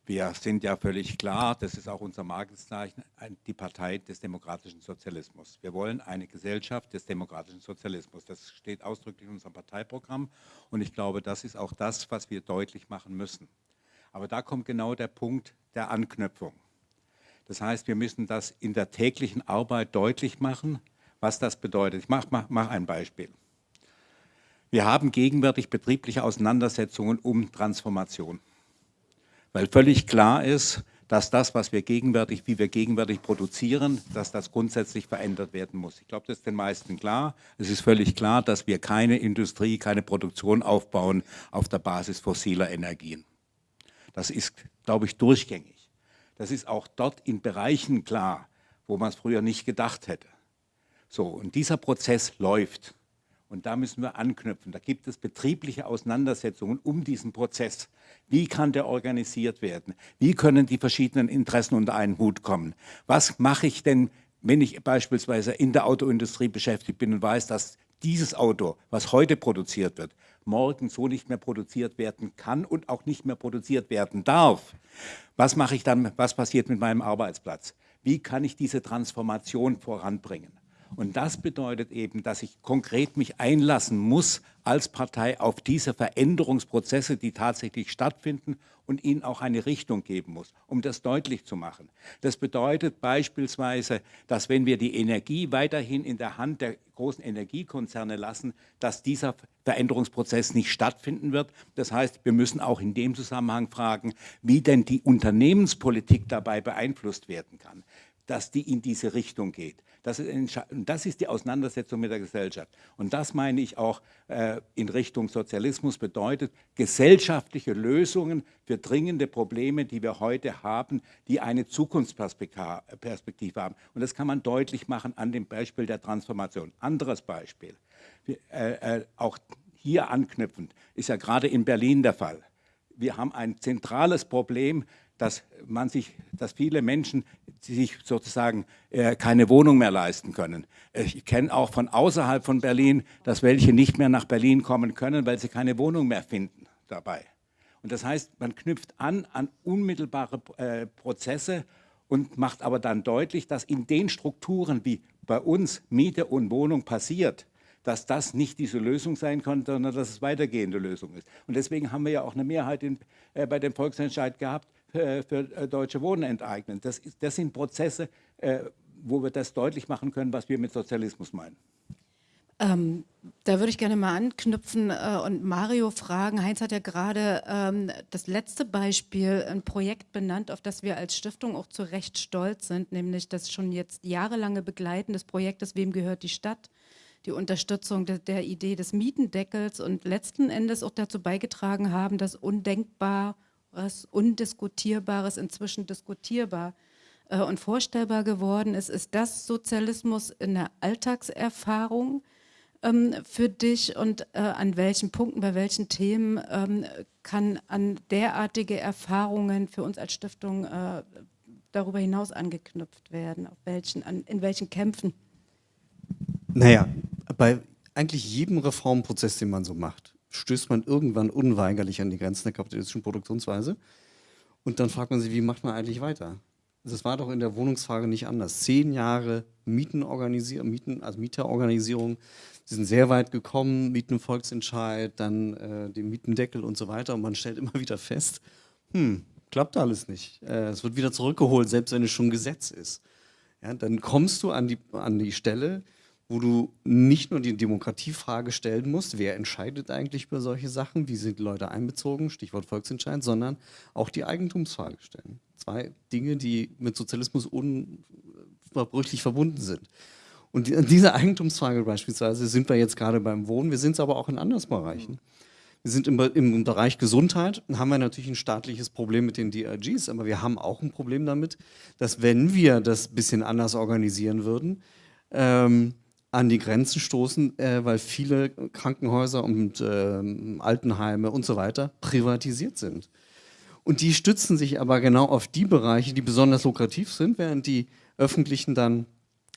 C: Wir sind ja völlig klar, das ist auch unser Markenzeichen, die Partei des demokratischen Sozialismus. Wir wollen eine Gesellschaft des demokratischen Sozialismus. Das steht ausdrücklich in unserem Parteiprogramm und ich glaube, das ist auch das, was wir deutlich machen müssen. Aber da kommt genau der Punkt der Anknüpfung. Das heißt, wir müssen das in der täglichen Arbeit deutlich machen, was das bedeutet. Ich mache mach, mach ein Beispiel. Wir haben gegenwärtig betriebliche Auseinandersetzungen um Transformation weil völlig klar ist, dass das, was wir gegenwärtig, wie wir gegenwärtig produzieren, dass das grundsätzlich verändert werden muss. Ich glaube, das ist den meisten klar. Es ist völlig klar, dass wir keine Industrie, keine Produktion aufbauen auf der Basis fossiler Energien. Das ist, glaube ich, durchgängig. Das ist auch dort in Bereichen klar, wo man es früher nicht gedacht hätte. So, und dieser Prozess läuft. Und da müssen wir anknüpfen. Da gibt es betriebliche Auseinandersetzungen um diesen Prozess. Wie kann der organisiert werden? Wie können die verschiedenen Interessen unter einen Hut kommen? Was mache ich denn, wenn ich beispielsweise in der Autoindustrie beschäftigt bin und weiß, dass dieses Auto, was heute produziert wird, morgen so nicht mehr produziert werden kann und auch nicht mehr produziert werden darf. Was mache ich dann, was passiert mit meinem Arbeitsplatz? Wie kann ich diese Transformation voranbringen? Und das bedeutet eben, dass ich konkret mich einlassen muss als Partei auf diese Veränderungsprozesse, die tatsächlich stattfinden und ihnen auch eine Richtung geben muss, um das deutlich zu machen. Das bedeutet beispielsweise, dass wenn wir die Energie weiterhin in der Hand der großen Energiekonzerne lassen, dass dieser Veränderungsprozess nicht stattfinden wird. Das heißt, wir müssen auch in dem Zusammenhang fragen, wie denn die Unternehmenspolitik dabei beeinflusst werden kann dass die in diese Richtung geht. Das ist, das ist die Auseinandersetzung mit der Gesellschaft. Und das meine ich auch äh, in Richtung Sozialismus bedeutet gesellschaftliche Lösungen für dringende Probleme, die wir heute haben, die eine Zukunftsperspektive haben. Und das kann man deutlich machen an dem Beispiel der Transformation. Anderes Beispiel, äh, äh, auch hier anknüpfend, ist ja gerade in Berlin der Fall. Wir haben ein zentrales Problem, dass man sich, dass viele Menschen sich sozusagen äh, keine Wohnung mehr leisten können. Ich kenne auch von außerhalb von Berlin, dass welche nicht mehr nach Berlin kommen können, weil sie keine Wohnung mehr finden dabei. Und das heißt, man knüpft an an unmittelbare äh, Prozesse und macht aber dann deutlich, dass in den Strukturen, wie bei uns Miete und Wohnung passiert, dass das nicht diese Lösung sein kann, sondern dass es weitergehende Lösung ist. Und deswegen haben wir ja auch eine Mehrheit in, äh, bei dem Volksentscheid gehabt, für äh, Deutsche Wohnen enteignen. Das, ist, das sind Prozesse, äh, wo wir das deutlich machen können, was wir mit Sozialismus meinen.
A: Ähm, da würde ich gerne mal anknüpfen äh, und Mario fragen. Heinz hat ja gerade ähm, das letzte Beispiel, ein Projekt benannt, auf das wir als Stiftung auch zu Recht stolz sind, nämlich das schon jetzt jahrelange Begleiten des Projektes Wem gehört die Stadt? Die Unterstützung de der Idee des Mietendeckels und letzten Endes auch dazu beigetragen haben, dass undenkbar was Undiskutierbares inzwischen diskutierbar äh, und vorstellbar geworden ist. Ist das Sozialismus in der Alltagserfahrung ähm, für dich und äh, an welchen Punkten, bei welchen Themen ähm, kann an derartige Erfahrungen für uns als Stiftung äh, darüber hinaus angeknüpft werden? Auf welchen, an, in welchen Kämpfen?
D: Naja, bei eigentlich jedem Reformprozess, den man so macht, stößt man irgendwann unweigerlich an die Grenzen der kapitalistischen Produktionsweise. Und dann fragt man sich, wie macht man eigentlich weiter? Das war doch in der Wohnungsfrage nicht anders. Zehn Jahre Mietenorganisierung, Mieten, also Mieterorganisierung, sie sind sehr weit gekommen, Mietenvolksentscheid, dann äh, den Mietendeckel und so weiter. Und man stellt immer wieder fest, hm, klappt alles nicht. Äh, es wird wieder zurückgeholt, selbst wenn es schon Gesetz ist. Ja, dann kommst du an die, an die Stelle, wo du nicht nur die Demokratiefrage stellen musst, wer entscheidet eigentlich über solche Sachen, wie sind Leute einbezogen, Stichwort Volksentscheid, sondern auch die Eigentumsfrage stellen. Zwei Dinge, die mit Sozialismus unverbrüchlich verbunden sind. Und in dieser Eigentumsfrage beispielsweise sind wir jetzt gerade beim Wohnen, wir sind es aber auch in anderen Bereichen. Wir sind im, im Bereich Gesundheit, haben wir natürlich ein staatliches Problem mit den DRGs, aber wir haben auch ein Problem damit, dass wenn wir das ein bisschen anders organisieren würden, ähm, an die Grenzen stoßen, äh, weil viele Krankenhäuser und äh, Altenheime und so weiter privatisiert sind. Und die stützen sich aber genau auf die Bereiche, die besonders lukrativ sind, während die öffentlichen dann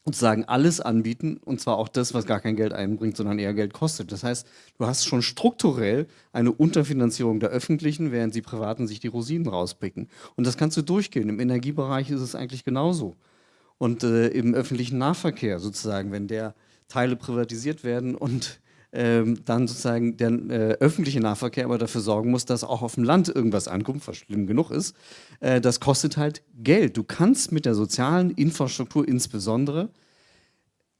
D: sozusagen alles anbieten und zwar auch das, was gar kein Geld einbringt, sondern eher Geld kostet. Das heißt, du hast schon strukturell eine Unterfinanzierung der öffentlichen, während die privaten sich die Rosinen rauspicken. Und das kannst du durchgehen. Im Energiebereich ist es eigentlich genauso und äh, im öffentlichen Nahverkehr sozusagen, wenn der Teile privatisiert werden und ähm, dann sozusagen der äh, öffentliche Nahverkehr aber dafür sorgen muss, dass auch auf dem Land irgendwas ankommt, was schlimm genug ist, äh, das kostet halt Geld. Du kannst mit der sozialen Infrastruktur insbesondere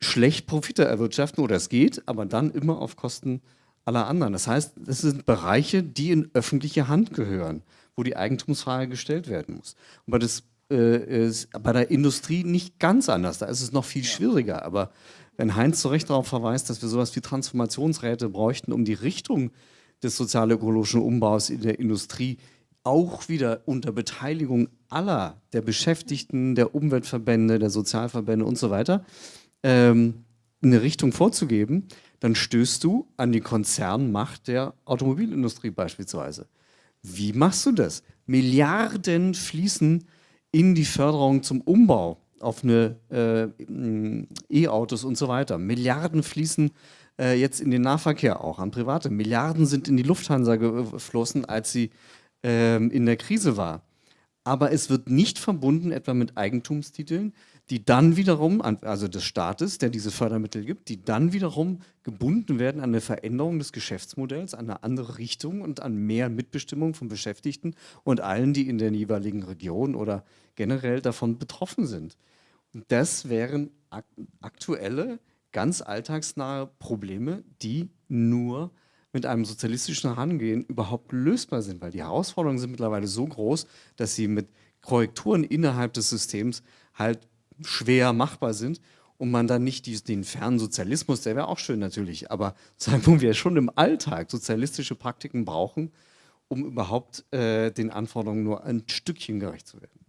D: schlecht Profite erwirtschaften oder es geht, aber dann immer auf Kosten aller anderen. Das heißt, das sind Bereiche, die in öffentliche Hand gehören wo die Eigentumsfrage gestellt werden muss. Und bei, das, äh, bei der Industrie nicht ganz anders, da ist es noch viel schwieriger. Aber wenn Heinz zu Recht darauf verweist, dass wir sowas wie Transformationsräte bräuchten, um die Richtung des sozial-ökologischen Umbaus in der Industrie auch wieder unter Beteiligung aller der Beschäftigten, der Umweltverbände, der Sozialverbände und so weiter, ähm, eine Richtung vorzugeben, dann stößt du an die Konzernmacht der Automobilindustrie beispielsweise. Wie machst du das? Milliarden fließen in die Förderung zum Umbau auf äh, E-Autos und so weiter. Milliarden fließen äh, jetzt in den Nahverkehr auch an Private. Milliarden sind in die Lufthansa geflossen, als sie äh, in der Krise war. Aber es wird nicht verbunden etwa mit Eigentumstiteln, die dann wiederum, also des Staates, der diese Fördermittel gibt, die dann wiederum gebunden werden an eine Veränderung des Geschäftsmodells, an eine andere Richtung und an mehr Mitbestimmung von Beschäftigten und allen, die in der jeweiligen Region oder generell davon betroffen sind. Das wären ak aktuelle, ganz alltagsnahe Probleme, die nur mit einem sozialistischen Herangehen überhaupt lösbar sind, weil die Herausforderungen sind mittlerweile so groß, dass sie mit Korrekturen innerhalb des Systems halt schwer machbar sind und man dann nicht die, den fernen Sozialismus, der wäre auch schön natürlich, aber sagen wo wir schon im Alltag sozialistische Praktiken brauchen, um überhaupt äh, den Anforderungen nur ein Stückchen gerecht zu werden.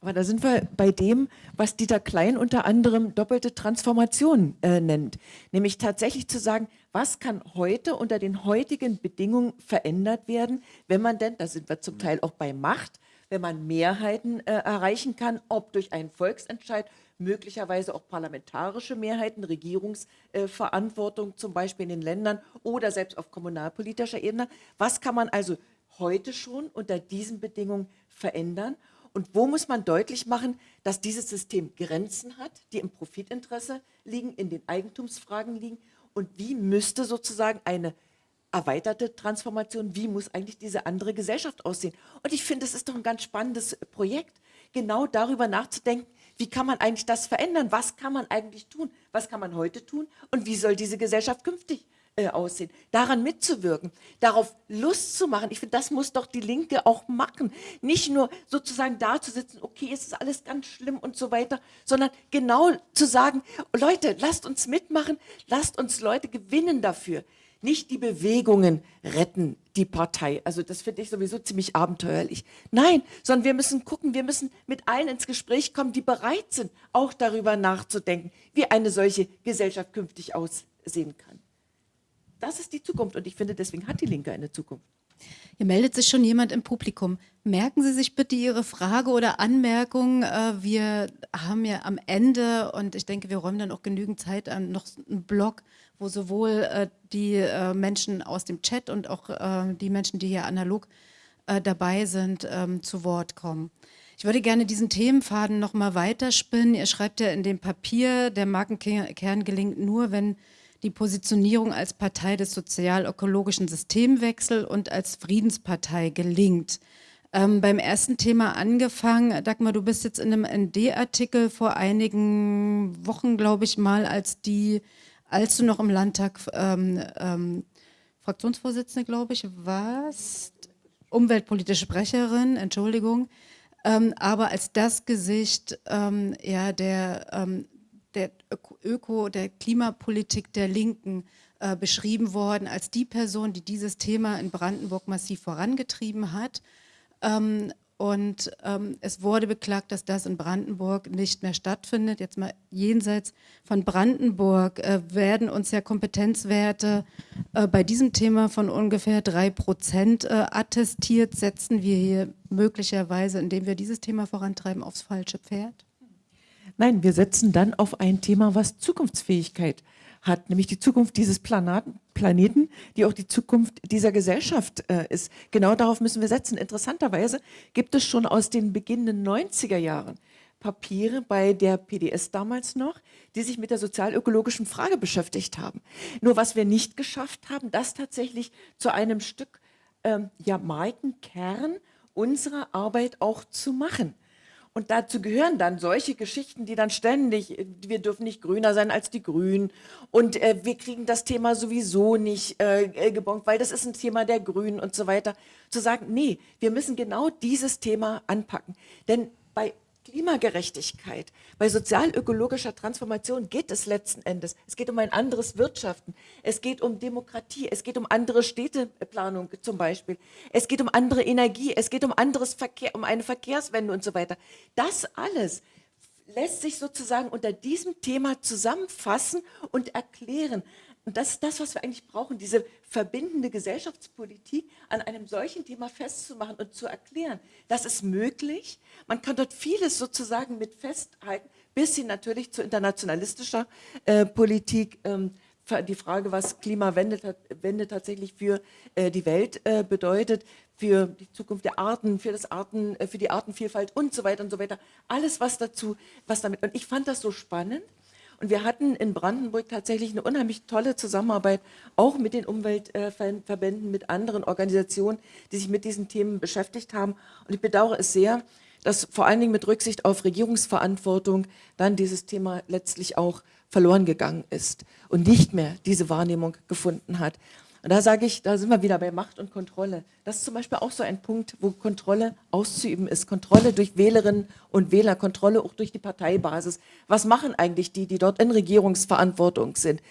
B: Aber da sind wir bei dem, was Dieter Klein unter anderem doppelte Transformation äh, nennt. Nämlich tatsächlich zu sagen, was kann heute unter den heutigen Bedingungen verändert werden, wenn man denn, da sind wir zum Teil auch bei Macht, wenn man Mehrheiten äh, erreichen kann, ob durch einen Volksentscheid, möglicherweise auch parlamentarische Mehrheiten, Regierungsverantwortung äh, zum Beispiel in den Ländern oder selbst auf kommunalpolitischer Ebene. Was kann man also heute schon unter diesen Bedingungen verändern? Und wo muss man deutlich machen, dass dieses System Grenzen hat, die im Profitinteresse liegen, in den Eigentumsfragen liegen? Und wie müsste sozusagen eine erweiterte Transformation, wie muss eigentlich diese andere Gesellschaft aussehen? Und ich finde, es ist doch ein ganz spannendes Projekt, genau darüber nachzudenken, wie kann man eigentlich das verändern? Was kann man eigentlich tun? Was kann man heute tun? Und wie soll diese Gesellschaft künftig äh, aussehen? Daran mitzuwirken, darauf Lust zu machen. Ich finde, das muss doch die Linke auch machen. Nicht nur sozusagen da zu sitzen, okay, es ist alles ganz schlimm und so weiter, sondern genau zu sagen, Leute, lasst uns mitmachen, lasst uns Leute gewinnen dafür. Nicht die Bewegungen retten die Partei. Also das finde ich sowieso ziemlich abenteuerlich. Nein, sondern wir müssen gucken, wir müssen mit allen ins Gespräch kommen, die bereit sind, auch darüber nachzudenken, wie eine solche Gesellschaft künftig aussehen kann. Das ist die Zukunft und ich finde, deswegen hat die Linke eine Zukunft.
A: Hier meldet sich schon jemand im Publikum. Merken Sie sich bitte Ihre Frage oder Anmerkung. Äh, wir haben ja am Ende, und ich denke, wir räumen dann auch genügend Zeit an, noch einen Blog, wo sowohl äh, die äh, Menschen aus dem Chat und auch die Menschen, die hier analog dabei sind, ähm, zu Wort kommen. Ich würde gerne diesen Themenfaden noch mal weiterspinnen. Ihr schreibt ja in dem Papier, der Markenkern gelingt nur, wenn die Positionierung als Partei des sozial-ökologischen Systemwechsels und als Friedenspartei gelingt. Ähm, beim ersten Thema angefangen, Dagmar, du bist jetzt in einem ND-Artikel vor einigen Wochen, glaube ich mal, als die, als du noch im Landtag ähm, ähm, Fraktionsvorsitzende, glaube ich, warst, umweltpolitische Sprecherin, Entschuldigung, ähm, aber als das Gesicht ähm, ja, der ähm, der Öko, der Klimapolitik der Linken äh, beschrieben worden als die Person, die dieses Thema in Brandenburg massiv vorangetrieben hat. Ähm, und ähm, es wurde beklagt, dass das in Brandenburg nicht mehr stattfindet. Jetzt mal jenseits von Brandenburg äh, werden uns ja Kompetenzwerte äh, bei diesem Thema von ungefähr drei Prozent äh, attestiert. Setzen wir hier möglicherweise, indem wir dieses Thema vorantreiben, aufs falsche Pferd?
B: Nein, wir setzen dann auf ein Thema, was Zukunftsfähigkeit hat, nämlich die Zukunft dieses Planaten, Planeten, die auch die Zukunft dieser Gesellschaft äh, ist. Genau darauf müssen wir setzen. Interessanterweise gibt es schon aus den beginnenden 90er Jahren Papiere bei der PDS damals noch, die sich mit der sozialökologischen Frage beschäftigt haben. Nur was wir nicht geschafft haben, das tatsächlich zu einem Stück ähm, ja, Markenkern unserer Arbeit auch zu machen. Und dazu gehören dann solche Geschichten, die dann ständig, wir dürfen nicht grüner sein als die Grünen und äh, wir kriegen das Thema sowieso nicht äh, äh, gebongt, weil das ist ein Thema der Grünen und so weiter. Zu sagen, nee, wir müssen genau dieses Thema anpacken. Denn Klimagerechtigkeit, bei sozial-ökologischer Transformation geht es letzten Endes. Es geht um ein anderes Wirtschaften. Es geht um Demokratie. Es geht um andere Städteplanung zum Beispiel. Es geht um andere Energie. Es geht um anderes Verkehr, um eine Verkehrswende und so weiter. Das alles lässt sich sozusagen unter diesem Thema zusammenfassen und erklären. Und das ist das, was wir eigentlich brauchen, diese verbindende Gesellschaftspolitik an einem solchen Thema festzumachen und zu erklären. Das ist möglich. Man kann dort vieles sozusagen mit festhalten, bis hin natürlich zu internationalistischer äh, Politik. Ähm, die Frage, was Klimawende Wende tatsächlich für äh, die Welt äh, bedeutet, für die Zukunft der Arten, für, das Arten, äh, für die Artenvielfalt und so weiter und so weiter. Alles, was dazu, was damit. Und ich fand das so spannend, und wir hatten in Brandenburg tatsächlich eine unheimlich tolle Zusammenarbeit, auch mit den Umweltverbänden, mit anderen Organisationen, die sich mit diesen Themen beschäftigt haben. Und ich bedauere es sehr, dass vor allen Dingen mit Rücksicht auf Regierungsverantwortung dann dieses Thema letztlich auch verloren gegangen ist und nicht mehr diese Wahrnehmung gefunden hat. Und da sage ich, da sind wir wieder bei Macht und Kontrolle. Das ist zum Beispiel auch so ein Punkt, wo Kontrolle auszuüben ist. Kontrolle durch Wählerinnen und Wähler, Kontrolle auch durch die Parteibasis. Was machen eigentlich die, die dort in Regierungsverantwortung sind?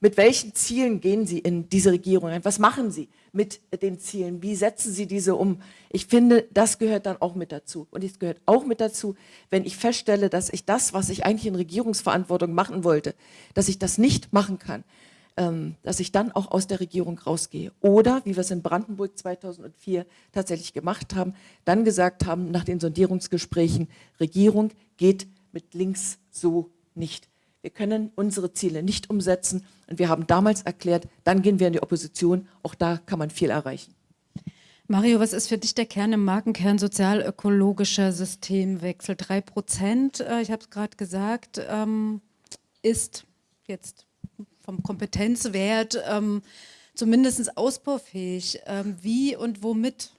B: Mit welchen Zielen gehen sie in diese Regierung ein? Was machen sie mit den Zielen? Wie setzen sie diese um? Ich finde, das gehört dann auch mit dazu. Und es gehört auch mit dazu, wenn ich feststelle, dass ich das, was ich eigentlich in Regierungsverantwortung machen wollte, dass ich das nicht machen kann, dass ich dann auch aus der Regierung rausgehe. Oder, wie wir es in Brandenburg 2004 tatsächlich gemacht haben, dann gesagt haben, nach den Sondierungsgesprächen, Regierung geht mit links so nicht. Wir können unsere Ziele nicht umsetzen und wir haben damals erklärt, dann gehen wir in die Opposition, auch da kann man viel erreichen.
A: Mario, was ist für dich der Kern im Markenkern sozial-ökologischer Systemwechsel? Drei Prozent, äh, ich habe es gerade gesagt, ähm, ist jetzt vom Kompetenzwert ähm, zumindest ausbaufähig. Ähm, wie und womit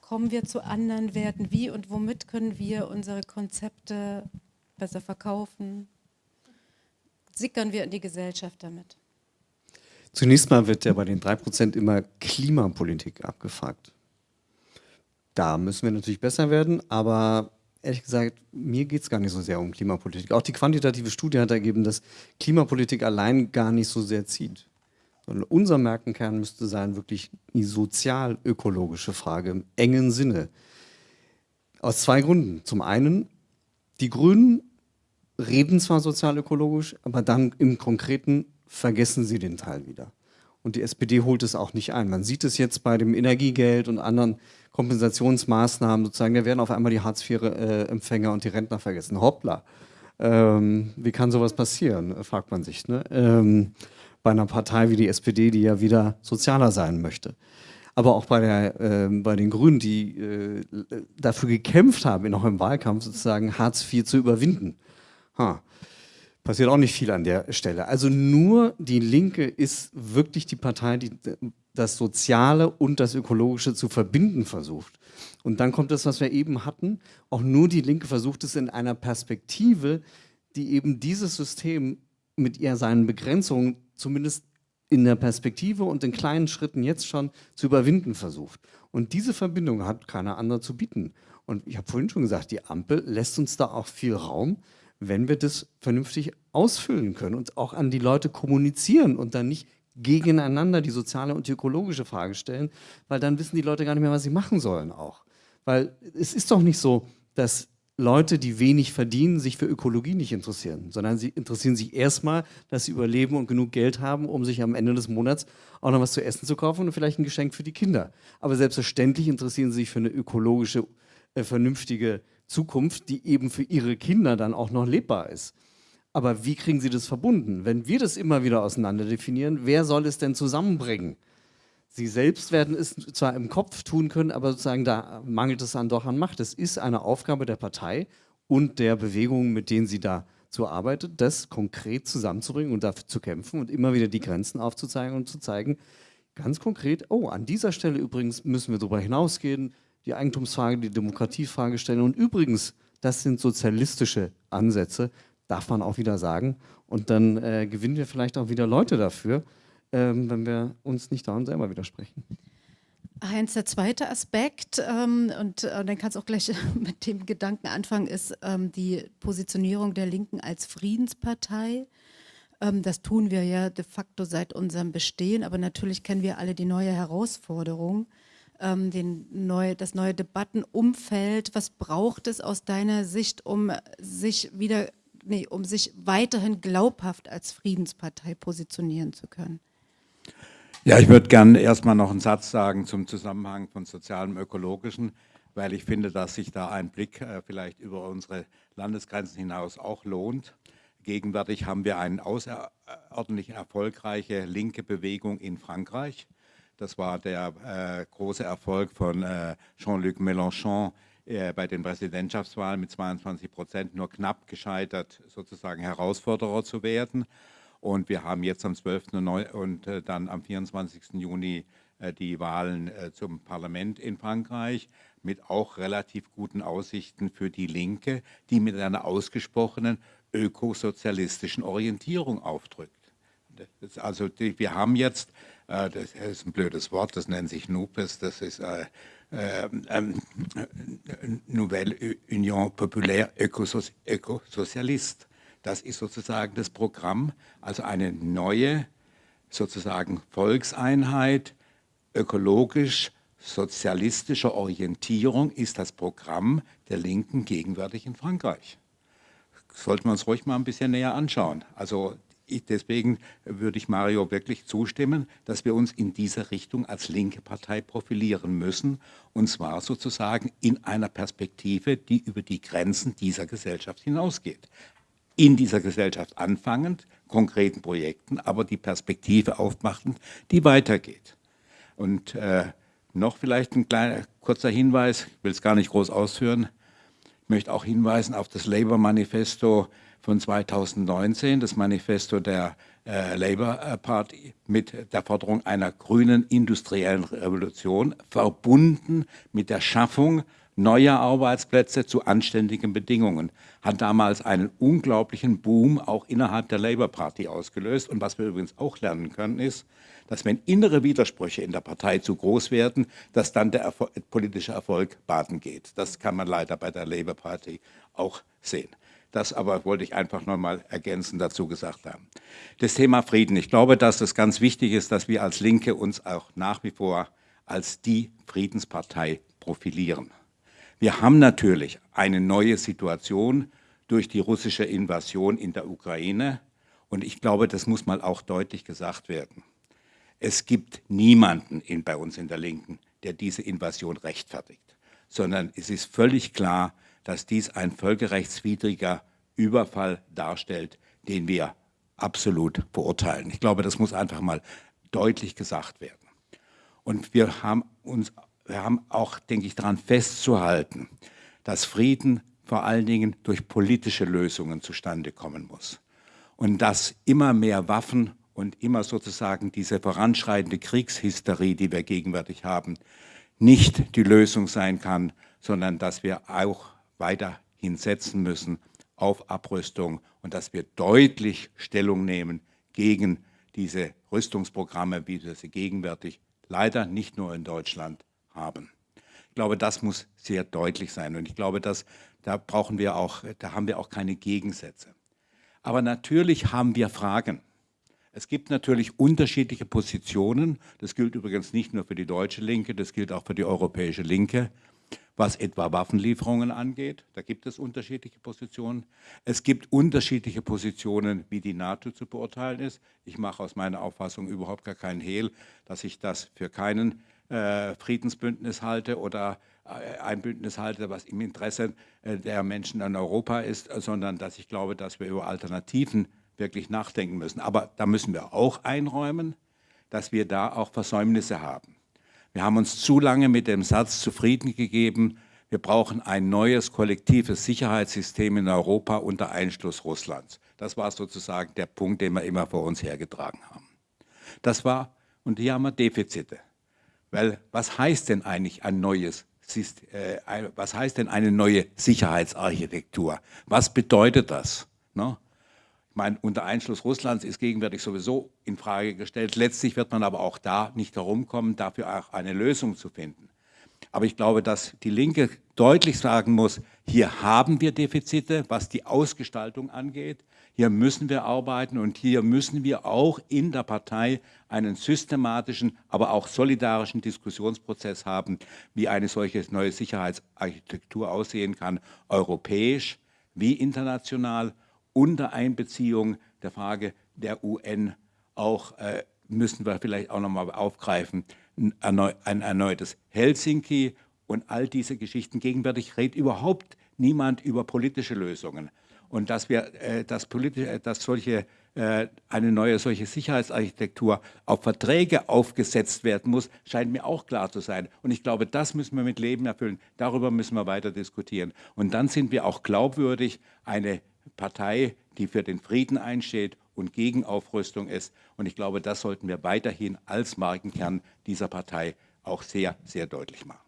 A: kommen wir zu anderen Werten? Wie und womit können wir unsere Konzepte besser verkaufen? Sickern wir in die Gesellschaft damit?
D: Zunächst mal wird ja bei den 3% immer Klimapolitik abgefragt. Da müssen wir natürlich besser werden, aber ehrlich gesagt, mir geht es gar nicht so sehr um Klimapolitik. Auch die quantitative Studie hat ergeben, dass Klimapolitik allein gar nicht so sehr zieht. Sondern unser Merkenkern müsste sein, wirklich die sozial-ökologische Frage im engen Sinne. Aus zwei Gründen. Zum einen, die Grünen reden zwar sozial-ökologisch, aber dann im Konkreten vergessen sie den Teil wieder. Und die SPD holt es auch nicht ein. Man sieht es jetzt bei dem Energiegeld und anderen Kompensationsmaßnahmen sozusagen. Da werden auf einmal die Hartz-IV-Empfänger und die Rentner vergessen. Hoppla. Ähm, wie kann sowas passieren, fragt man sich. Ne? Ähm, bei einer Partei wie die SPD, die ja wieder sozialer sein möchte. Aber auch bei, der, äh, bei den Grünen, die äh, dafür gekämpft haben, noch im Wahlkampf sozusagen Hartz IV zu überwinden. Ha. Passiert auch nicht viel an der Stelle. Also nur die Linke ist wirklich die Partei, die das Soziale und das Ökologische zu verbinden versucht. Und dann kommt das, was wir eben hatten. Auch nur die Linke versucht es in einer Perspektive, die eben dieses System mit ihr seinen Begrenzungen zumindest in der Perspektive und in kleinen Schritten jetzt schon zu überwinden versucht. Und diese Verbindung hat keiner andere zu bieten. Und ich habe vorhin schon gesagt, die Ampel lässt uns da auch viel Raum, wenn wir das vernünftig ausfüllen können und auch an die Leute kommunizieren und dann nicht gegeneinander die soziale und die ökologische Frage stellen, weil dann wissen die Leute gar nicht mehr, was sie machen sollen auch. Weil es ist doch nicht so, dass Leute, die wenig verdienen, sich für Ökologie nicht interessieren, sondern sie interessieren sich erstmal, dass sie überleben und genug Geld haben, um sich am Ende des Monats auch noch was zu essen zu kaufen und vielleicht ein Geschenk für die Kinder. Aber selbstverständlich interessieren sie sich für eine ökologische, äh, vernünftige Zukunft, die eben für ihre Kinder dann auch noch lebbar ist. Aber wie kriegen Sie das verbunden? Wenn wir das immer wieder auseinander definieren, wer soll es denn zusammenbringen? Sie selbst werden es zwar im Kopf tun können, aber sozusagen da mangelt es dann doch an Macht. Es ist eine Aufgabe der Partei und der Bewegungen, mit denen sie da so arbeitet, das konkret zusammenzubringen und dafür zu kämpfen und immer wieder die Grenzen aufzuzeigen und zu zeigen, ganz konkret, oh, an dieser Stelle übrigens müssen wir darüber hinausgehen, die Eigentumsfrage, die Demokratiefrage stellen und übrigens das sind sozialistische Ansätze, darf man auch wieder sagen. Und dann äh, gewinnen wir vielleicht auch wieder Leute dafür, ähm, wenn wir uns nicht daran selber widersprechen.
A: Heinz, der zweite Aspekt, ähm, und äh, dann kannst du auch gleich mit dem Gedanken anfangen, ist ähm, die Positionierung der Linken als Friedenspartei. Ähm, das tun wir ja de facto seit unserem Bestehen, aber natürlich kennen wir alle die neue Herausforderung, ähm, den neu, das neue Debattenumfeld. Was braucht es aus deiner Sicht, um sich wieder, nee, um sich weiterhin glaubhaft als Friedenspartei positionieren zu können?
C: Ja, ich würde gerne erstmal noch einen Satz sagen zum Zusammenhang von sozialem und ökologischen, weil ich finde, dass sich da ein Blick äh, vielleicht über unsere Landesgrenzen hinaus auch lohnt. Gegenwärtig haben wir eine außerordentlich erfolgreiche linke Bewegung in Frankreich. Das war der äh, große Erfolg von äh, Jean-Luc Mélenchon äh, bei den Präsidentschaftswahlen mit 22 Prozent, nur knapp gescheitert, sozusagen Herausforderer zu werden. Und wir haben jetzt am 12. und äh, dann am 24. Juni äh, die Wahlen äh, zum Parlament in Frankreich mit auch relativ guten Aussichten für die Linke, die mit einer ausgesprochenen ökosozialistischen Orientierung aufdrückt. Also die, wir haben jetzt, das ist ein blödes Wort, das nennt sich NUPES, das ist äh, äh, Nouvelle Union Populaire Ökosozialiste. Das ist sozusagen das Programm, also eine neue sozusagen Volkseinheit, ökologisch sozialistischer Orientierung ist das Programm der Linken gegenwärtig in Frankreich. Sollten wir uns ruhig mal ein bisschen näher anschauen. Also ich, deswegen würde ich Mario wirklich zustimmen, dass wir uns in dieser Richtung als linke Partei profilieren müssen, und zwar sozusagen in einer Perspektive, die über die Grenzen dieser Gesellschaft hinausgeht. In dieser Gesellschaft anfangend, konkreten Projekten, aber die Perspektive aufmachend, die weitergeht. Und äh, noch vielleicht ein kleiner kurzer Hinweis, ich will es gar nicht groß ausführen, ich möchte auch hinweisen auf das Labour-Manifesto von 2019, das Manifesto der äh, Labour Party mit der Forderung einer grünen industriellen Revolution, verbunden mit der Schaffung neue Arbeitsplätze zu anständigen Bedingungen. Hat damals einen unglaublichen Boom auch innerhalb der Labour Party ausgelöst. Und was wir übrigens auch lernen können, ist, dass wenn innere Widersprüche in der Partei zu groß werden, dass dann der Erfol politische Erfolg baden geht. Das kann man leider bei der Labour Party auch sehen. Das aber wollte ich einfach nochmal ergänzend dazu gesagt haben. Das Thema Frieden. Ich glaube, dass es ganz wichtig ist, dass wir als Linke uns auch nach wie vor als die Friedenspartei profilieren. Wir haben natürlich eine neue Situation durch die russische Invasion in der Ukraine. Und ich glaube, das muss mal auch deutlich gesagt werden. Es gibt niemanden in, bei uns in der Linken, der diese Invasion rechtfertigt, sondern es ist völlig klar, dass dies ein völkerrechtswidriger Überfall darstellt, den wir absolut verurteilen. Ich glaube, das muss einfach mal deutlich gesagt werden. Und wir haben uns wir haben auch, denke ich, daran festzuhalten, dass Frieden vor allen Dingen durch politische Lösungen zustande kommen muss. Und dass immer mehr Waffen und immer sozusagen diese voranschreitende Kriegshysterie, die wir gegenwärtig haben, nicht die Lösung sein kann, sondern dass wir auch weiterhin setzen müssen auf Abrüstung und dass wir deutlich Stellung nehmen gegen diese Rüstungsprogramme, wie wir sie gegenwärtig leider nicht nur in Deutschland haben. Ich glaube, das muss sehr deutlich sein und ich glaube, dass, da brauchen wir auch, da haben wir auch keine Gegensätze. Aber natürlich haben wir Fragen. Es gibt natürlich unterschiedliche Positionen. Das gilt übrigens nicht nur für die deutsche Linke, das gilt auch für die europäische Linke, was etwa Waffenlieferungen angeht. Da gibt es unterschiedliche Positionen. Es gibt unterschiedliche Positionen, wie die NATO zu beurteilen ist. Ich mache aus meiner Auffassung überhaupt gar keinen Hehl, dass ich das für keinen äh, Friedensbündnis halte oder äh, ein Bündnis halte, was im Interesse äh, der Menschen in Europa ist, sondern dass ich glaube, dass wir über Alternativen wirklich nachdenken müssen. Aber da müssen wir auch einräumen, dass wir da auch Versäumnisse haben. Wir haben uns zu lange mit dem Satz zufrieden gegeben, wir brauchen ein neues kollektives Sicherheitssystem in Europa unter Einschluss Russlands. Das war sozusagen der Punkt, den wir immer vor uns hergetragen haben. Das war, und hier haben wir Defizite. Weil was heißt denn eigentlich ein neues äh, was heißt denn eine neue Sicherheitsarchitektur? Was bedeutet das? Ne? Ich meine, unter Einschluss Russlands ist gegenwärtig sowieso in Frage gestellt. Letztlich wird man aber auch da nicht herumkommen, dafür auch eine Lösung zu finden. Aber ich glaube, dass die Linke deutlich sagen muss, hier haben wir Defizite, was die Ausgestaltung angeht. Hier müssen wir arbeiten und hier müssen wir auch in der Partei einen systematischen, aber auch solidarischen Diskussionsprozess haben, wie eine solche neue Sicherheitsarchitektur aussehen kann, europäisch wie international, unter Einbeziehung der Frage der UN. Auch äh, müssen wir vielleicht auch nochmal aufgreifen, ein erneutes Helsinki und all diese Geschichten. Gegenwärtig redet überhaupt niemand über politische Lösungen und dass wir, äh, dass, politisch, äh, dass solche, äh, eine neue solche Sicherheitsarchitektur auf Verträge aufgesetzt werden muss, scheint mir auch klar zu sein. Und ich glaube, das müssen wir mit Leben erfüllen. Darüber müssen wir weiter diskutieren. Und dann sind wir auch glaubwürdig, eine Partei, die für den Frieden einsteht und gegen Aufrüstung ist. Und ich glaube, das sollten wir weiterhin als Markenkern dieser Partei auch sehr, sehr deutlich machen.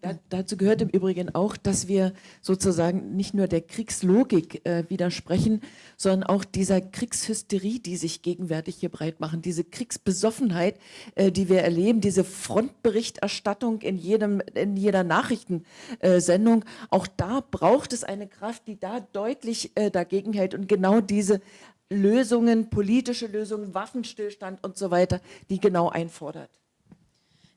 B: Da, dazu gehört im Übrigen auch, dass wir sozusagen nicht nur der Kriegslogik äh, widersprechen, sondern auch dieser Kriegshysterie, die sich gegenwärtig hier breit machen, diese Kriegsbesoffenheit, äh, die wir erleben, diese Frontberichterstattung in, jedem, in jeder Nachrichtensendung. Äh, auch da braucht es eine Kraft, die da deutlich äh, dagegen hält und genau diese Lösungen, politische Lösungen, Waffenstillstand und so weiter, die genau einfordert.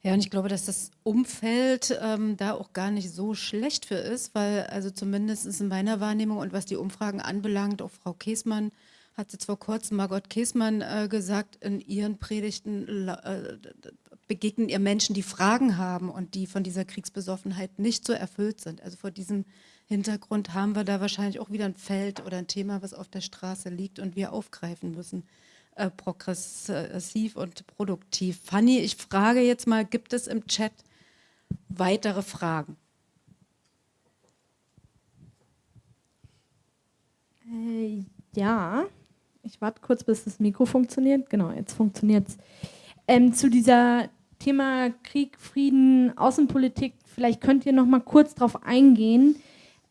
A: Ja, und ich glaube, dass das Umfeld ähm, da auch gar nicht so schlecht für ist, weil also zumindest in meiner Wahrnehmung und was die Umfragen anbelangt, auch Frau Käßmann hat jetzt vor kurzem Margot Käßmann äh, gesagt, in ihren Predigten äh, begegnen ihr Menschen, die Fragen haben und die von dieser Kriegsbesoffenheit nicht so erfüllt sind. Also vor diesem Hintergrund haben wir da wahrscheinlich auch wieder ein Feld oder ein Thema, was auf der Straße liegt und wir aufgreifen müssen äh, progressiv und produktiv. Fanny, ich frage jetzt mal, gibt es im Chat weitere Fragen?
E: Äh, ja, ich warte kurz, bis das Mikro funktioniert. Genau, jetzt funktioniert es. Ähm, zu dieser Thema Krieg, Frieden, Außenpolitik, vielleicht könnt ihr noch mal kurz darauf eingehen,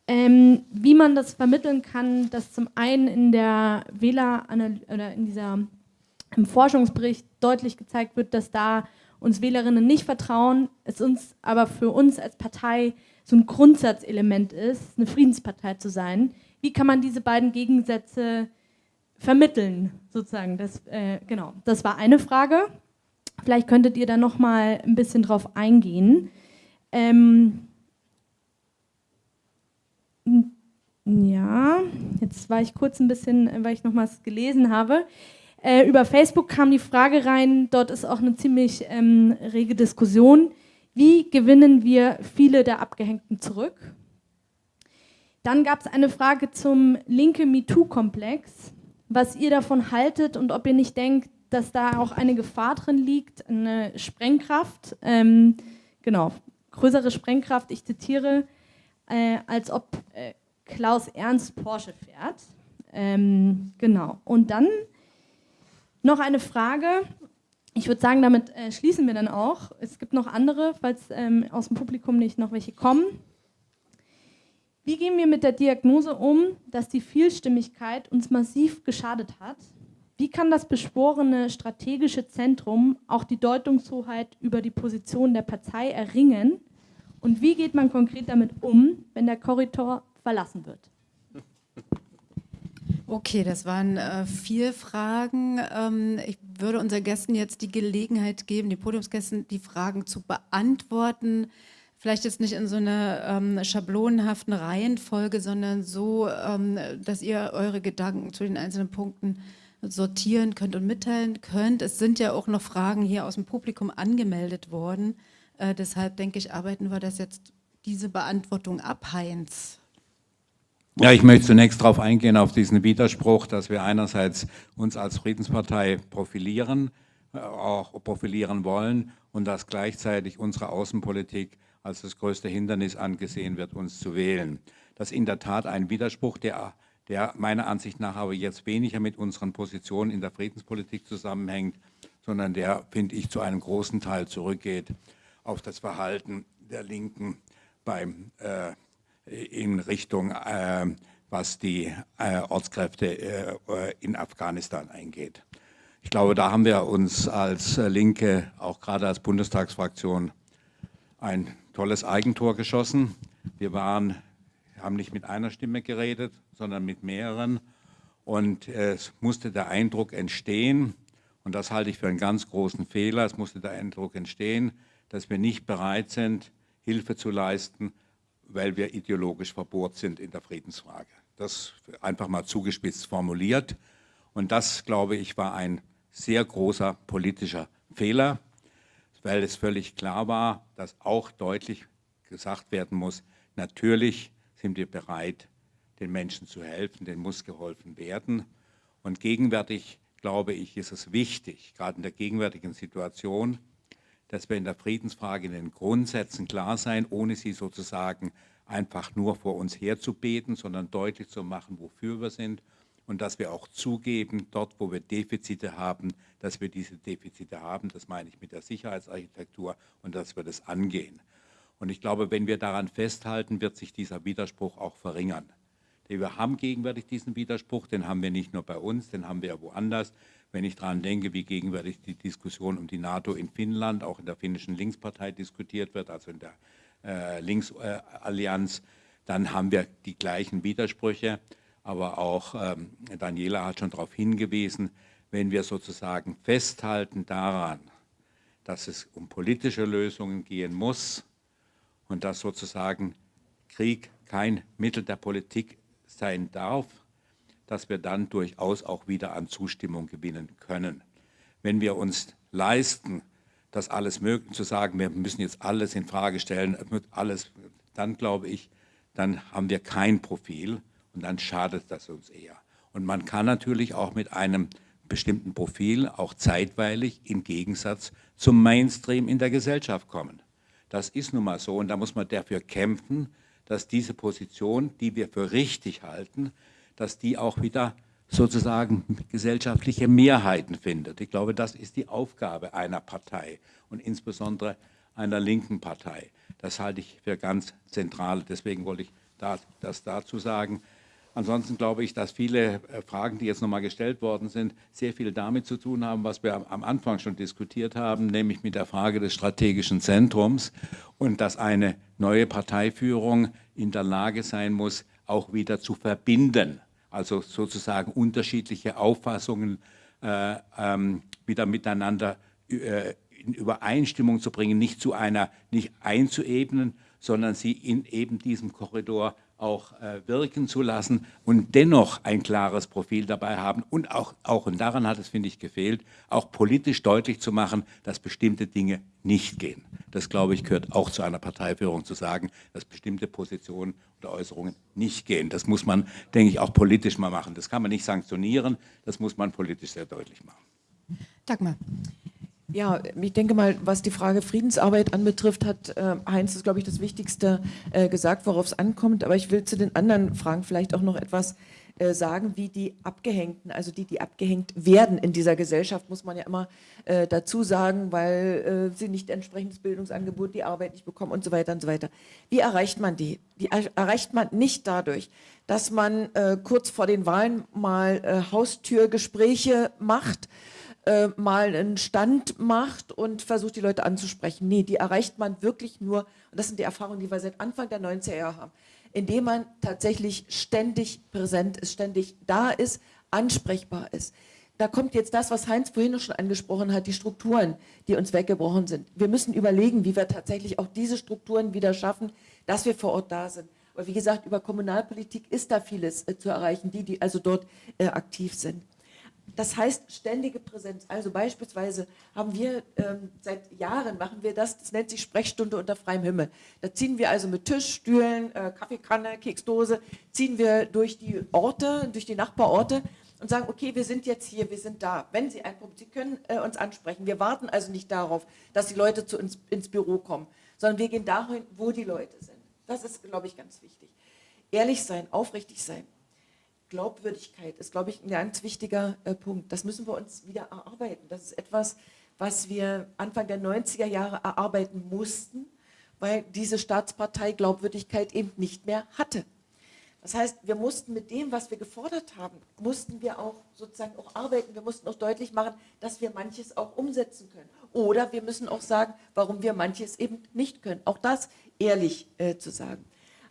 E: ähm, wie man das vermitteln kann, dass zum einen in der Wähler oder in dieser im Forschungsbericht deutlich gezeigt wird, dass da uns Wählerinnen nicht vertrauen, es uns aber für uns als Partei so ein Grundsatzelement ist, eine Friedenspartei zu sein. Wie kann man diese beiden Gegensätze vermitteln, sozusagen? Das, äh, genau, das war eine Frage. Vielleicht könntet ihr da noch mal ein bisschen drauf eingehen. Ähm, ja, jetzt war ich kurz ein bisschen, weil ich noch was gelesen habe. Äh, über Facebook kam die Frage rein, dort ist auch eine ziemlich ähm, rege Diskussion. Wie gewinnen wir viele der Abgehängten zurück? Dann gab es eine Frage zum linke MeToo-Komplex, was ihr davon haltet und ob ihr nicht denkt, dass da auch eine Gefahr drin liegt, eine Sprengkraft, ähm, genau, größere Sprengkraft, ich zitiere, äh, als ob äh, Klaus Ernst Porsche fährt. Ähm, genau. Und dann noch eine Frage. Ich würde sagen, damit äh, schließen wir dann auch. Es gibt noch andere, falls ähm, aus dem Publikum nicht noch welche kommen. Wie gehen wir mit der Diagnose um, dass die Vielstimmigkeit uns massiv geschadet hat? Wie kann das beschworene strategische Zentrum auch die Deutungshoheit über die Position der Partei erringen? Und wie geht man konkret damit um, wenn der Korridor verlassen wird.
A: Okay, das waren äh, vier Fragen. Ähm, ich würde unseren Gästen jetzt die Gelegenheit geben, die Podiumsgästen, die Fragen zu beantworten. Vielleicht jetzt nicht in so einer ähm, schablonenhaften Reihenfolge, sondern so, ähm, dass ihr eure Gedanken zu den einzelnen Punkten sortieren könnt und mitteilen könnt. Es sind ja auch noch Fragen hier aus dem Publikum angemeldet worden. Äh, deshalb denke ich, arbeiten wir das jetzt diese Beantwortung ab, Heinz.
C: Ja, ich möchte zunächst darauf eingehen, auf diesen Widerspruch, dass wir einerseits uns als Friedenspartei profilieren, äh, auch profilieren wollen und dass gleichzeitig unsere Außenpolitik als das größte Hindernis angesehen wird, uns zu wählen. Das ist in der Tat ein Widerspruch, der, der meiner Ansicht nach aber jetzt weniger mit unseren Positionen in der Friedenspolitik zusammenhängt, sondern der, finde ich, zu einem großen Teil zurückgeht auf das Verhalten der Linken beim, äh, in Richtung, äh, was die äh, Ortskräfte äh, in Afghanistan eingeht. Ich glaube, da haben wir uns als Linke, auch gerade als Bundestagsfraktion, ein tolles Eigentor geschossen. Wir waren, haben nicht mit einer Stimme geredet, sondern mit mehreren. Und es musste der Eindruck entstehen, und das halte ich für einen ganz großen Fehler, es musste der Eindruck entstehen, dass wir nicht bereit sind, Hilfe zu leisten, weil wir ideologisch verbohrt sind in der Friedensfrage. Das einfach mal zugespitzt formuliert. Und das, glaube ich, war ein sehr großer politischer Fehler, weil es völlig klar war, dass auch deutlich gesagt werden muss, natürlich sind wir bereit, den Menschen zu helfen, denen muss geholfen werden. Und gegenwärtig, glaube ich, ist es wichtig, gerade in der gegenwärtigen Situation, dass wir in der Friedensfrage in den Grundsätzen klar sein, ohne sie sozusagen einfach nur vor uns herzubeten, sondern deutlich zu machen, wofür wir sind und dass wir auch zugeben, dort, wo wir Defizite haben, dass wir diese Defizite haben, das meine ich mit der Sicherheitsarchitektur und dass wir das angehen. Und ich glaube, wenn wir daran festhalten, wird sich dieser Widerspruch auch verringern. Wir haben gegenwärtig diesen Widerspruch, den haben wir nicht nur bei uns, den haben wir ja woanders. Wenn ich daran denke, wie gegenwärtig die Diskussion um die NATO in Finnland, auch in der finnischen Linkspartei diskutiert wird, also in der äh, Linksallianz, dann haben wir die gleichen Widersprüche. Aber auch ähm, Daniela hat schon darauf hingewiesen, wenn wir sozusagen festhalten daran, dass es um politische Lösungen gehen muss und dass sozusagen Krieg kein Mittel der Politik sein darf, dass wir dann durchaus auch wieder an Zustimmung gewinnen können. Wenn wir uns leisten, das alles möglich zu sagen, wir müssen jetzt alles in Frage stellen, alles, dann glaube ich, dann haben wir kein Profil und dann schadet das uns eher. Und man kann natürlich auch mit einem bestimmten Profil auch zeitweilig im Gegensatz zum Mainstream in der Gesellschaft kommen. Das ist nun mal so und da muss man dafür kämpfen, dass diese Position, die wir für richtig halten, dass die auch wieder sozusagen gesellschaftliche Mehrheiten findet. Ich glaube, das ist die Aufgabe einer Partei und insbesondere einer linken Partei. Das halte ich für ganz zentral. Deswegen wollte ich das dazu sagen. Ansonsten glaube ich, dass viele äh, Fragen, die jetzt nochmal gestellt worden sind, sehr viel damit zu tun haben, was wir am Anfang schon diskutiert haben, nämlich mit der Frage des strategischen Zentrums und dass eine neue Parteiführung in der Lage sein muss, auch wieder zu verbinden, also sozusagen unterschiedliche Auffassungen äh, ähm, wieder miteinander äh, in Übereinstimmung zu bringen, nicht zu einer, nicht einzuebnen, sondern sie in eben diesem Korridor auch äh, wirken zu lassen und dennoch ein klares Profil dabei haben und auch, auch und daran hat es, finde ich, gefehlt, auch politisch deutlich zu machen, dass bestimmte Dinge nicht gehen. Das, glaube ich, gehört auch zu einer Parteiführung zu sagen, dass bestimmte Positionen oder Äußerungen nicht gehen. Das muss man, denke ich, auch politisch mal machen. Das kann man nicht sanktionieren, das muss man politisch sehr deutlich machen.
A: Dagmar.
B: Ja, ich denke mal, was die Frage Friedensarbeit anbetrifft, hat äh, Heinz, das glaube ich, das Wichtigste äh, gesagt, worauf es ankommt. Aber ich will zu den anderen Fragen vielleicht auch noch etwas äh, sagen, wie die Abgehängten, also die, die abgehängt werden in dieser Gesellschaft, muss man ja immer äh, dazu sagen, weil äh, sie nicht entsprechendes Bildungsangebot, die Arbeit nicht bekommen und so weiter und so weiter. Wie erreicht man die? Die erreicht man nicht dadurch, dass man äh, kurz vor den Wahlen mal Haustürgespräche macht, äh, mal einen Stand macht und versucht, die Leute anzusprechen. Nee, die erreicht man wirklich nur, und das sind die Erfahrungen, die wir seit Anfang der 90er Jahre haben, indem man tatsächlich ständig präsent ist, ständig da ist, ansprechbar ist. Da kommt jetzt das, was Heinz vorhin schon angesprochen hat, die Strukturen, die uns weggebrochen sind. Wir müssen überlegen, wie wir tatsächlich auch diese Strukturen wieder schaffen, dass wir vor Ort da sind. Aber wie gesagt, über Kommunalpolitik ist da vieles äh, zu erreichen, die, die also dort äh, aktiv sind. Das heißt ständige Präsenz. Also beispielsweise haben wir ähm, seit Jahren machen wir das, das nennt sich Sprechstunde unter freiem Himmel. Da ziehen wir also mit Tisch, Stühlen, äh, Kaffeekanne, Keksdose, ziehen wir durch die Orte, durch die Nachbarorte und sagen, okay, wir sind jetzt hier, wir sind da. Wenn Sie ein Problem, Sie können äh, uns ansprechen. Wir warten also nicht darauf, dass die Leute zu uns ins Büro kommen, sondern wir gehen dahin, wo die Leute sind. Das ist, glaube ich, ganz wichtig. Ehrlich sein, aufrichtig sein. Glaubwürdigkeit ist, glaube ich, ein ganz wichtiger äh, Punkt. Das müssen wir uns wieder erarbeiten. Das ist etwas, was wir Anfang der 90er Jahre erarbeiten mussten, weil diese Staatspartei Glaubwürdigkeit eben nicht mehr hatte. Das heißt, wir mussten mit dem, was wir gefordert haben, mussten wir auch sozusagen auch arbeiten. Wir mussten auch deutlich machen, dass wir manches auch umsetzen können. Oder wir müssen auch sagen, warum wir manches eben nicht können. Auch das ehrlich äh, zu sagen.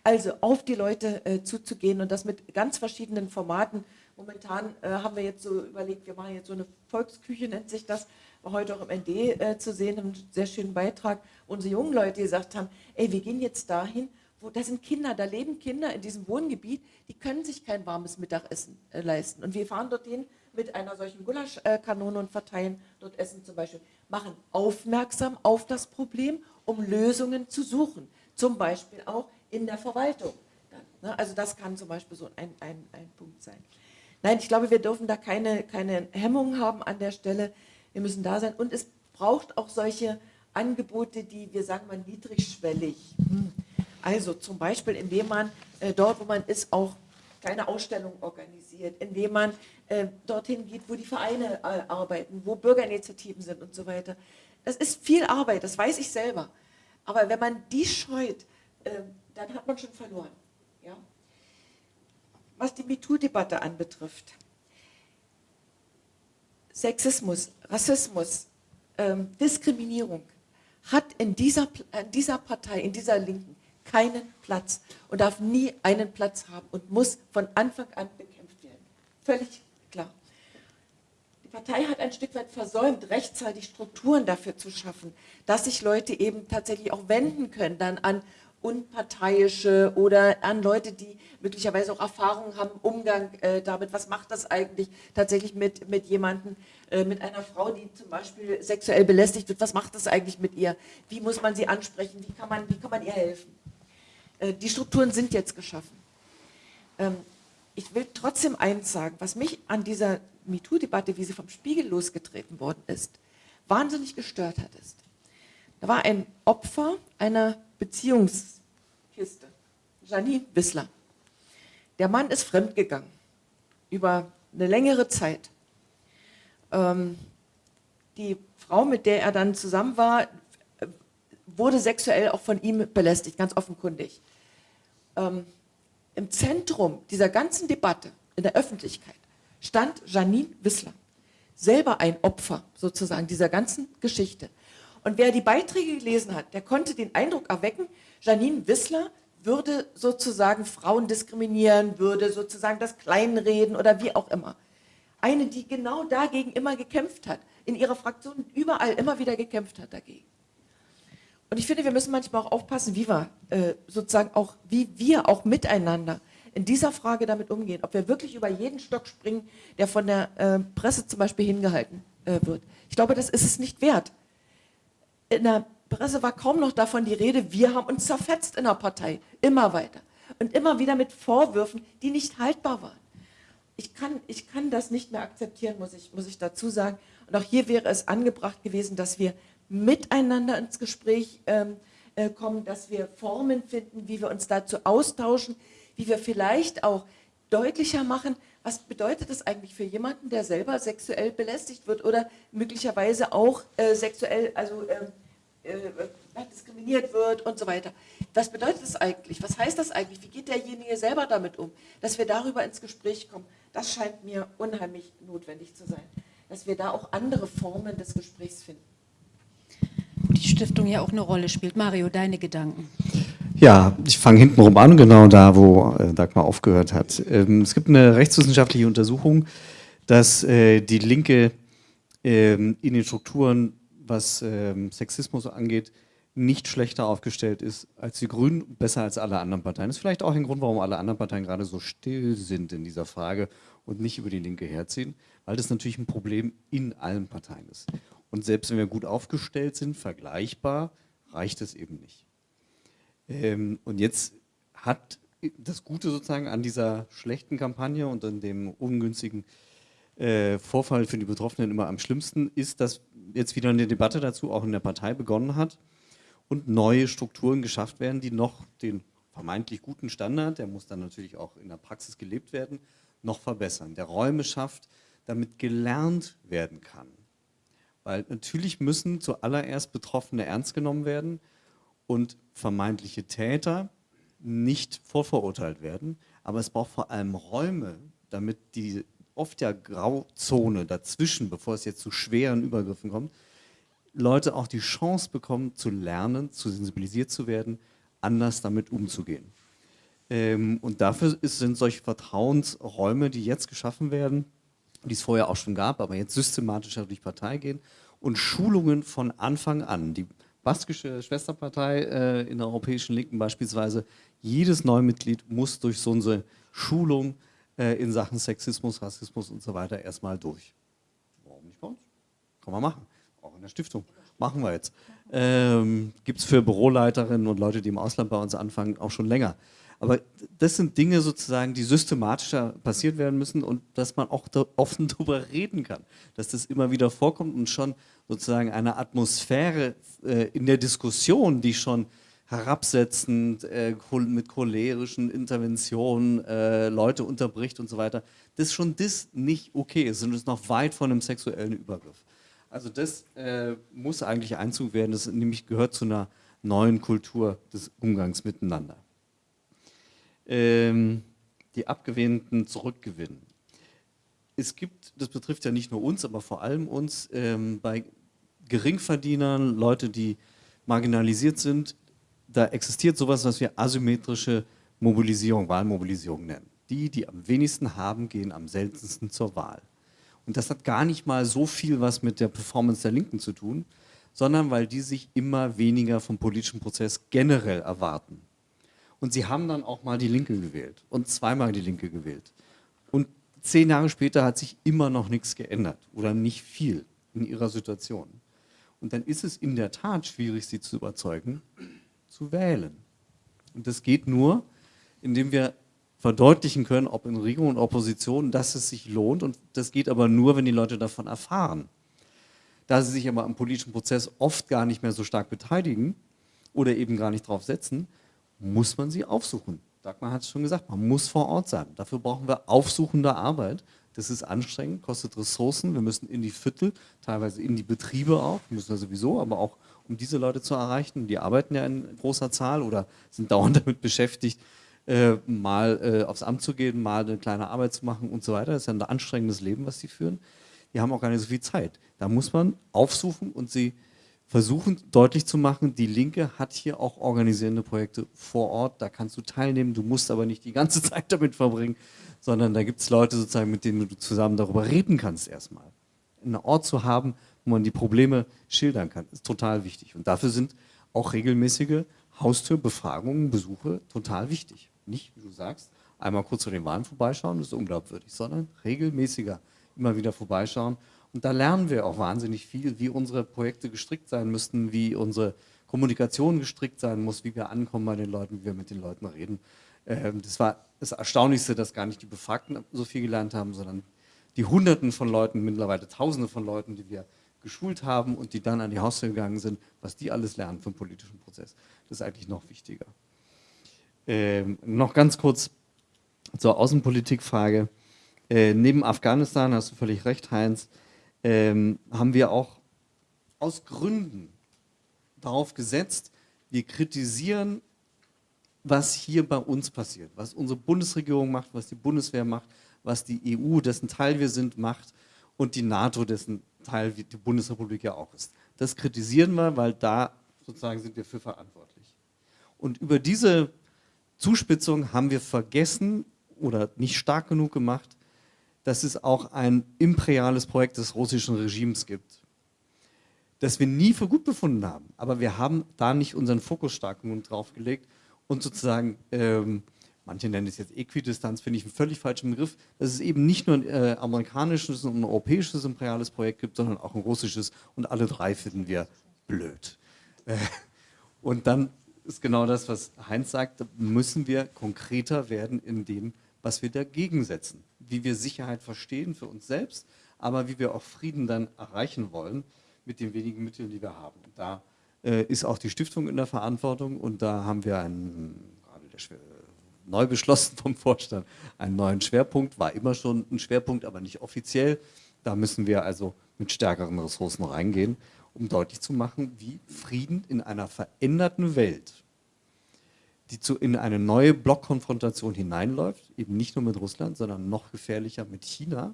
B: Also auf die Leute äh, zuzugehen und das mit ganz verschiedenen Formaten. Momentan äh, haben wir jetzt so überlegt, wir machen jetzt so eine Volksküche, nennt sich das, heute auch im ND äh, zu sehen, einen sehr schönen Beitrag, unsere jungen Leute gesagt haben, ey, wir gehen jetzt dahin wo, da sind Kinder, da leben Kinder in diesem Wohngebiet, die können sich kein warmes Mittagessen äh, leisten. Und wir fahren dorthin mit einer solchen Gulaschkanone und verteilen dort Essen zum Beispiel. Machen aufmerksam auf das Problem, um Lösungen zu suchen. Zum Beispiel auch in der Verwaltung. Ne? Also das kann zum Beispiel so ein, ein, ein Punkt sein. Nein, ich glaube, wir dürfen da keine, keine Hemmungen haben an der Stelle. Wir müssen da sein. Und es braucht auch solche Angebote, die, wir sagen mal, niedrigschwellig. Hm also zum Beispiel, indem man äh, dort, wo man ist, auch kleine Ausstellungen organisiert, indem man äh, dorthin geht, wo die Vereine äh, arbeiten, wo Bürgerinitiativen sind und so weiter. Das ist viel Arbeit, das weiß ich selber. Aber wenn man die scheut, ähm, dann hat man schon verloren. Ja? Was die MeToo-Debatte anbetrifft, Sexismus, Rassismus, ähm, Diskriminierung hat in dieser, in dieser Partei, in dieser Linken keinen Platz und darf nie einen Platz haben und muss von Anfang an bekämpft werden. Völlig klar. Die Partei hat ein Stück weit versäumt, rechtzeitig Strukturen dafür zu schaffen, dass sich Leute eben tatsächlich auch wenden können dann an Unparteiische oder an Leute, die möglicherweise auch Erfahrungen haben, Umgang äh, damit, was macht das eigentlich tatsächlich mit, mit jemandem, äh, mit einer Frau, die zum Beispiel sexuell belästigt wird, was macht das eigentlich mit ihr, wie muss man sie ansprechen, wie kann man, wie kann man ihr helfen. Äh, die Strukturen sind jetzt geschaffen. Ähm, ich will trotzdem eins sagen, was mich an dieser MeToo-Debatte, wie sie vom Spiegel losgetreten worden ist, wahnsinnig gestört hat, ist, da war ein Opfer einer Beziehungskiste, Janine Wissler. Der Mann ist fremdgegangen über eine längere Zeit. Ähm, die Frau, mit der er dann zusammen war, wurde sexuell auch von ihm belästigt, ganz offenkundig ähm, im Zentrum dieser ganzen Debatte in der Öffentlichkeit stand Janine Wissler, selber ein Opfer sozusagen dieser ganzen Geschichte. Und wer die Beiträge gelesen hat, der konnte den Eindruck erwecken, Janine Wissler würde sozusagen Frauen diskriminieren, würde sozusagen das Kleinreden oder wie auch immer. Eine, die genau dagegen immer gekämpft hat, in ihrer Fraktion überall immer wieder gekämpft hat dagegen. Und ich finde, wir müssen manchmal auch aufpassen, wie wir äh, sozusagen auch, wie wir auch miteinander in dieser Frage damit umgehen. Ob wir wirklich über jeden Stock springen, der von der äh, Presse zum Beispiel hingehalten äh, wird. Ich glaube, das ist es nicht wert. In der Presse war kaum noch davon die Rede, wir haben uns zerfetzt in der Partei, immer weiter. Und immer wieder mit Vorwürfen, die nicht haltbar waren. Ich kann, ich kann das nicht mehr akzeptieren, muss ich, muss ich dazu sagen. Und auch hier wäre es angebracht gewesen, dass wir miteinander ins Gespräch ähm, äh, kommen, dass wir Formen finden, wie wir uns dazu austauschen, wie wir vielleicht auch deutlicher machen, was bedeutet das eigentlich für jemanden, der selber sexuell belästigt wird oder möglicherweise auch äh, sexuell, also ähm, äh, diskriminiert wird und so weiter. Was bedeutet das eigentlich? Was heißt das eigentlich? Wie geht derjenige selber damit um? Dass wir darüber ins Gespräch kommen, das scheint mir unheimlich notwendig zu sein. Dass wir da auch andere Formen des Gesprächs finden
A: die Stiftung ja auch eine Rolle spielt. Mario, deine Gedanken.
D: Ja, ich fange hintenrum an, genau da, wo äh, Dagmar aufgehört hat. Ähm, es gibt eine rechtswissenschaftliche Untersuchung, dass äh, die Linke ähm, in den Strukturen, was ähm, Sexismus angeht, nicht schlechter aufgestellt ist als die Grünen, besser als alle anderen Parteien. Das ist vielleicht auch ein Grund, warum alle anderen Parteien gerade so still sind in dieser Frage und nicht über die Linke herziehen, weil das natürlich ein Problem in allen Parteien ist. Und selbst wenn wir gut aufgestellt sind, vergleichbar, reicht es eben nicht. Ähm, und jetzt hat das Gute sozusagen an dieser schlechten Kampagne und an dem ungünstigen äh, Vorfall für die Betroffenen immer am schlimmsten ist, dass jetzt wieder eine Debatte dazu auch in der Partei begonnen hat und neue Strukturen geschafft werden, die noch den vermeintlich guten Standard, der muss dann natürlich auch in der Praxis gelebt werden, noch verbessern. Der Räume schafft, damit gelernt werden kann. Weil natürlich müssen zuallererst Betroffene ernst genommen werden und vermeintliche Täter nicht vorverurteilt werden. Aber es braucht vor allem Räume, damit die oft ja Grauzone dazwischen, bevor es jetzt zu schweren Übergriffen kommt, Leute auch die Chance bekommen zu lernen, zu sensibilisiert zu werden, anders damit umzugehen. Ähm, und dafür ist, sind solche Vertrauensräume, die jetzt geschaffen werden, die es vorher auch schon gab, aber jetzt systematischer durch Partei gehen und Schulungen von Anfang an. Die baskische Schwesterpartei äh, in der Europäischen Linken beispielsweise, jedes Neumitglied muss durch so eine Schulung äh, in Sachen Sexismus, Rassismus und so weiter erstmal durch. Warum nicht bei uns? Kann man machen. Auch in der Stiftung. Machen wir jetzt. Ähm, Gibt es für Büroleiterinnen und Leute, die im Ausland bei uns anfangen, auch schon länger. Aber das sind Dinge sozusagen, die systematischer passiert werden müssen und dass man auch da offen darüber reden kann. Dass das immer wieder vorkommt und schon sozusagen eine Atmosphäre äh, in der Diskussion, die schon herabsetzend, äh, mit cholerischen Interventionen äh, Leute unterbricht und so weiter, dass schon das nicht okay ist und ist noch weit von einem sexuellen Übergriff. Also das äh, muss eigentlich Einzug werden, das nämlich gehört zu einer neuen Kultur des Umgangs miteinander. Ähm, die Abgewehnten zurückgewinnen. Es gibt, das betrifft ja nicht nur uns, aber vor allem uns, ähm, bei Geringverdienern, Leute, die marginalisiert sind, da existiert sowas, was wir asymmetrische Mobilisierung, Wahlmobilisierung nennen. Die, die am wenigsten haben, gehen am seltensten zur Wahl. Und das hat gar nicht mal so viel was mit der Performance der Linken zu tun, sondern weil die sich immer weniger vom politischen Prozess generell erwarten. Und sie haben dann auch mal die Linke gewählt und zweimal die Linke gewählt. Und zehn Jahre später hat sich immer noch nichts geändert oder nicht viel in ihrer Situation. Und dann ist es in der Tat schwierig, sie zu überzeugen, zu wählen. Und das geht nur, indem wir verdeutlichen können, ob in Regierung und Opposition, dass es sich lohnt. Und das geht aber nur, wenn die Leute davon erfahren. Da sie sich aber am politischen Prozess oft gar nicht mehr so stark beteiligen oder eben gar nicht drauf setzen, muss man sie aufsuchen. Dagmar hat es schon gesagt, man muss vor Ort sein. Dafür brauchen wir aufsuchende Arbeit. Das ist anstrengend, kostet Ressourcen. Wir müssen in die Viertel, teilweise in die Betriebe auch, müssen wir sowieso, aber auch um diese Leute zu erreichen. Die arbeiten ja in großer Zahl oder sind dauernd damit beschäftigt, äh, mal äh, aufs Amt zu gehen, mal eine kleine Arbeit zu machen und so weiter. Das ist ja ein anstrengendes Leben, was sie führen. Die haben auch gar nicht so viel Zeit. Da muss man aufsuchen und sie versuchen deutlich zu machen, die Linke hat hier auch organisierende Projekte vor Ort, da kannst du teilnehmen, du musst aber nicht die ganze Zeit damit verbringen, sondern da gibt es Leute sozusagen, mit denen du zusammen darüber reden kannst erstmal. Einen Ort zu haben, wo man die Probleme schildern kann, ist total wichtig. Und dafür sind auch regelmäßige Haustürbefragungen, Besuche total wichtig. Nicht, wie du sagst, einmal kurz zu den Wahlen vorbeischauen, das ist unglaubwürdig, sondern regelmäßiger immer wieder vorbeischauen. Und da lernen wir auch wahnsinnig viel, wie unsere Projekte gestrickt sein müssten, wie unsere Kommunikation gestrickt sein muss, wie wir ankommen bei den Leuten, wie wir mit den Leuten reden. Ähm, das war das Erstaunlichste, dass gar nicht die Befragten so viel gelernt haben, sondern die Hunderten von Leuten, mittlerweile Tausende von Leuten, die wir geschult haben und die dann an die Haustür gegangen sind, was die alles lernen vom politischen Prozess. Das ist eigentlich noch wichtiger. Ähm, noch ganz kurz zur Außenpolitikfrage. Äh, neben Afghanistan, hast du völlig recht, Heinz, ähm, haben wir auch aus Gründen darauf gesetzt, wir kritisieren, was hier bei uns passiert, was unsere Bundesregierung macht, was die Bundeswehr macht, was die EU, dessen Teil wir sind, macht und die NATO, dessen Teil die Bundesrepublik ja auch ist. Das kritisieren wir, weil da sozusagen sind wir für verantwortlich. Und über diese Zuspitzung haben wir vergessen oder nicht stark genug gemacht, dass es auch ein imperiales Projekt des russischen Regimes gibt, das wir nie für gut befunden haben. Aber wir haben da nicht unseren Fokus stark genug drauf und sozusagen ähm, manche nennen es jetzt Äquidistanz, finde ich einen völlig falschen Begriff, dass es eben nicht nur ein äh, amerikanisches und ein europäisches imperiales Projekt gibt, sondern auch ein russisches und alle drei finden wir blöd. Äh, und dann ist genau das, was Heinz sagt, müssen wir konkreter werden in dem, was wir dagegen setzen. Wie wir Sicherheit verstehen für uns selbst, aber wie wir auch Frieden dann erreichen wollen mit den wenigen Mitteln, die wir haben. Und da äh, ist auch die Stiftung in der Verantwortung und da haben wir einen, gerade der neu beschlossen vom Vorstand, einen neuen Schwerpunkt, war immer schon ein Schwerpunkt, aber nicht offiziell. Da müssen wir also mit stärkeren Ressourcen reingehen. um deutlich zu machen, wie Frieden in einer veränderten Welt, die zu, in eine neue Blockkonfrontation hineinläuft, eben nicht nur mit Russland, sondern noch gefährlicher mit China,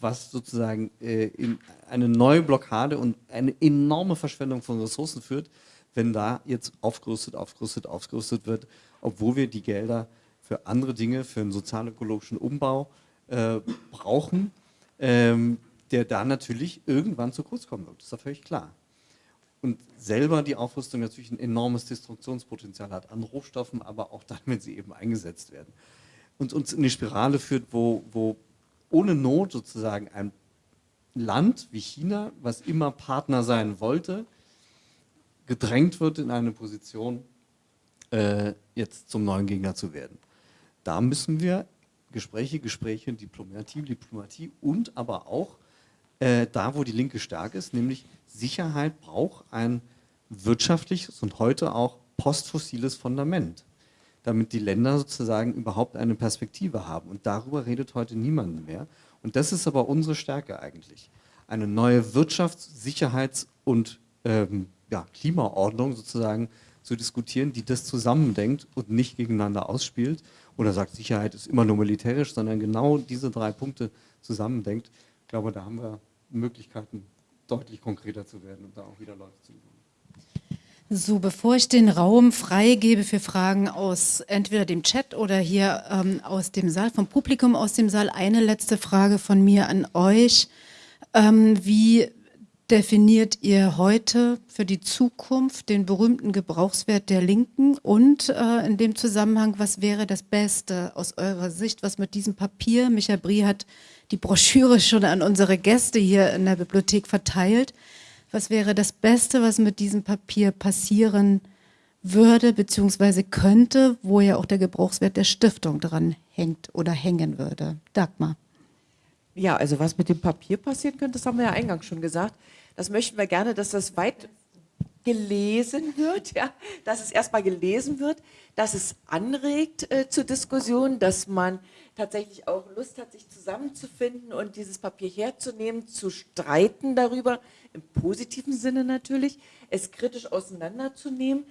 D: was sozusagen äh, in eine neue Blockade und eine enorme Verschwendung von Ressourcen führt, wenn da jetzt aufgerüstet, aufgerüstet, aufgerüstet wird, obwohl wir die Gelder für andere Dinge, für einen sozial-ökologischen Umbau äh, brauchen, ähm, der da natürlich irgendwann zu kurz kommen wird. Das ist ja völlig klar. Und selber die Aufrüstung natürlich ein enormes Destruktionspotenzial hat an Rohstoffen, aber auch dann, wenn sie eben eingesetzt werden. Und uns in eine Spirale führt, wo, wo ohne Not sozusagen ein Land wie China, was immer Partner sein wollte, gedrängt wird in eine Position, äh, jetzt zum neuen Gegner zu werden. Da müssen wir Gespräche, Gespräche, Diplomatie, Diplomatie und aber auch äh, da, wo die Linke stark ist, nämlich Sicherheit braucht ein wirtschaftliches und heute auch postfossiles Fundament, damit die Länder sozusagen überhaupt eine Perspektive haben. Und darüber redet heute niemand mehr. Und das ist aber unsere Stärke eigentlich. Eine neue Wirtschafts-, Sicherheits- und ähm, ja, Klimaordnung sozusagen zu diskutieren, die das zusammendenkt und nicht gegeneinander ausspielt oder sagt, Sicherheit ist immer nur militärisch, sondern genau diese drei Punkte zusammendenkt. Ich glaube, da haben wir Möglichkeiten, deutlich konkreter zu werden und da auch wieder Leute zu gewinnen.
A: So, bevor ich den Raum freigebe für Fragen aus entweder dem Chat oder hier ähm, aus dem Saal, vom Publikum aus dem Saal, eine letzte Frage von mir an euch. Ähm, wie definiert ihr heute für die Zukunft den berühmten Gebrauchswert der Linken und äh, in dem Zusammenhang, was wäre das Beste aus eurer Sicht, was mit diesem Papier, Michael Brie hat die Broschüre schon an unsere Gäste hier in der Bibliothek verteilt, was wäre das Beste, was mit diesem Papier passieren würde bzw. könnte, wo ja auch der Gebrauchswert der Stiftung dran hängt oder hängen würde. Dagmar.
B: Ja, also was mit dem Papier passieren könnte, das haben wir ja eingangs schon gesagt. Das möchten wir gerne, dass das weit gelesen wird, ja, dass es erstmal gelesen wird, dass es anregt äh, zur Diskussion, dass man tatsächlich auch Lust hat, sich zusammenzufinden und dieses Papier herzunehmen, zu streiten darüber, im positiven Sinne natürlich, es kritisch auseinanderzunehmen.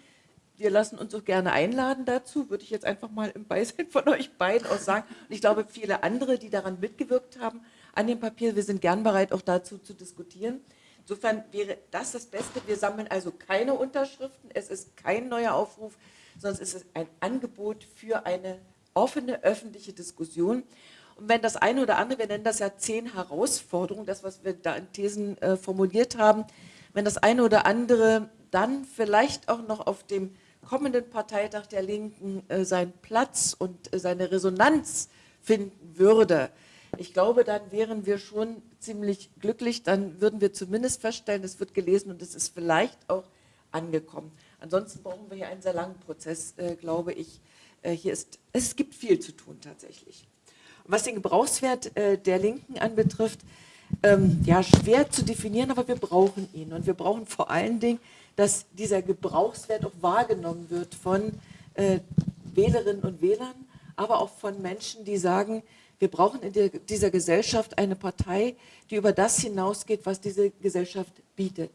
B: Wir lassen uns auch gerne einladen dazu, würde ich jetzt einfach mal im Beisein von euch beiden auch sagen. Und ich glaube, viele andere, die daran mitgewirkt haben, an dem Papier, wir sind gern bereit, auch dazu zu diskutieren. Insofern wäre das das Beste. Wir sammeln also keine Unterschriften. Es ist kein neuer Aufruf, sondern es ist ein Angebot für eine offene öffentliche Diskussion. Und wenn das eine oder andere, wir nennen das ja zehn Herausforderungen, das, was wir da in Thesen äh, formuliert haben, wenn das eine oder andere dann vielleicht auch noch auf dem kommenden Parteitag der Linken äh, seinen Platz und äh, seine Resonanz finden würde, ich glaube, dann wären wir schon ziemlich glücklich, dann würden wir zumindest feststellen, es wird gelesen und es ist vielleicht auch angekommen. Ansonsten brauchen wir hier einen sehr langen Prozess, äh, glaube ich. Äh, hier ist, es gibt viel zu tun tatsächlich. Was den Gebrauchswert äh, der Linken anbetrifft, ähm, ja, schwer zu definieren, aber wir brauchen ihn. Und wir brauchen vor allen Dingen, dass dieser Gebrauchswert auch wahrgenommen wird von äh, Wählerinnen und Wählern, aber auch von Menschen, die sagen, wir brauchen in dieser Gesellschaft eine Partei, die über das hinausgeht, was diese Gesellschaft bietet,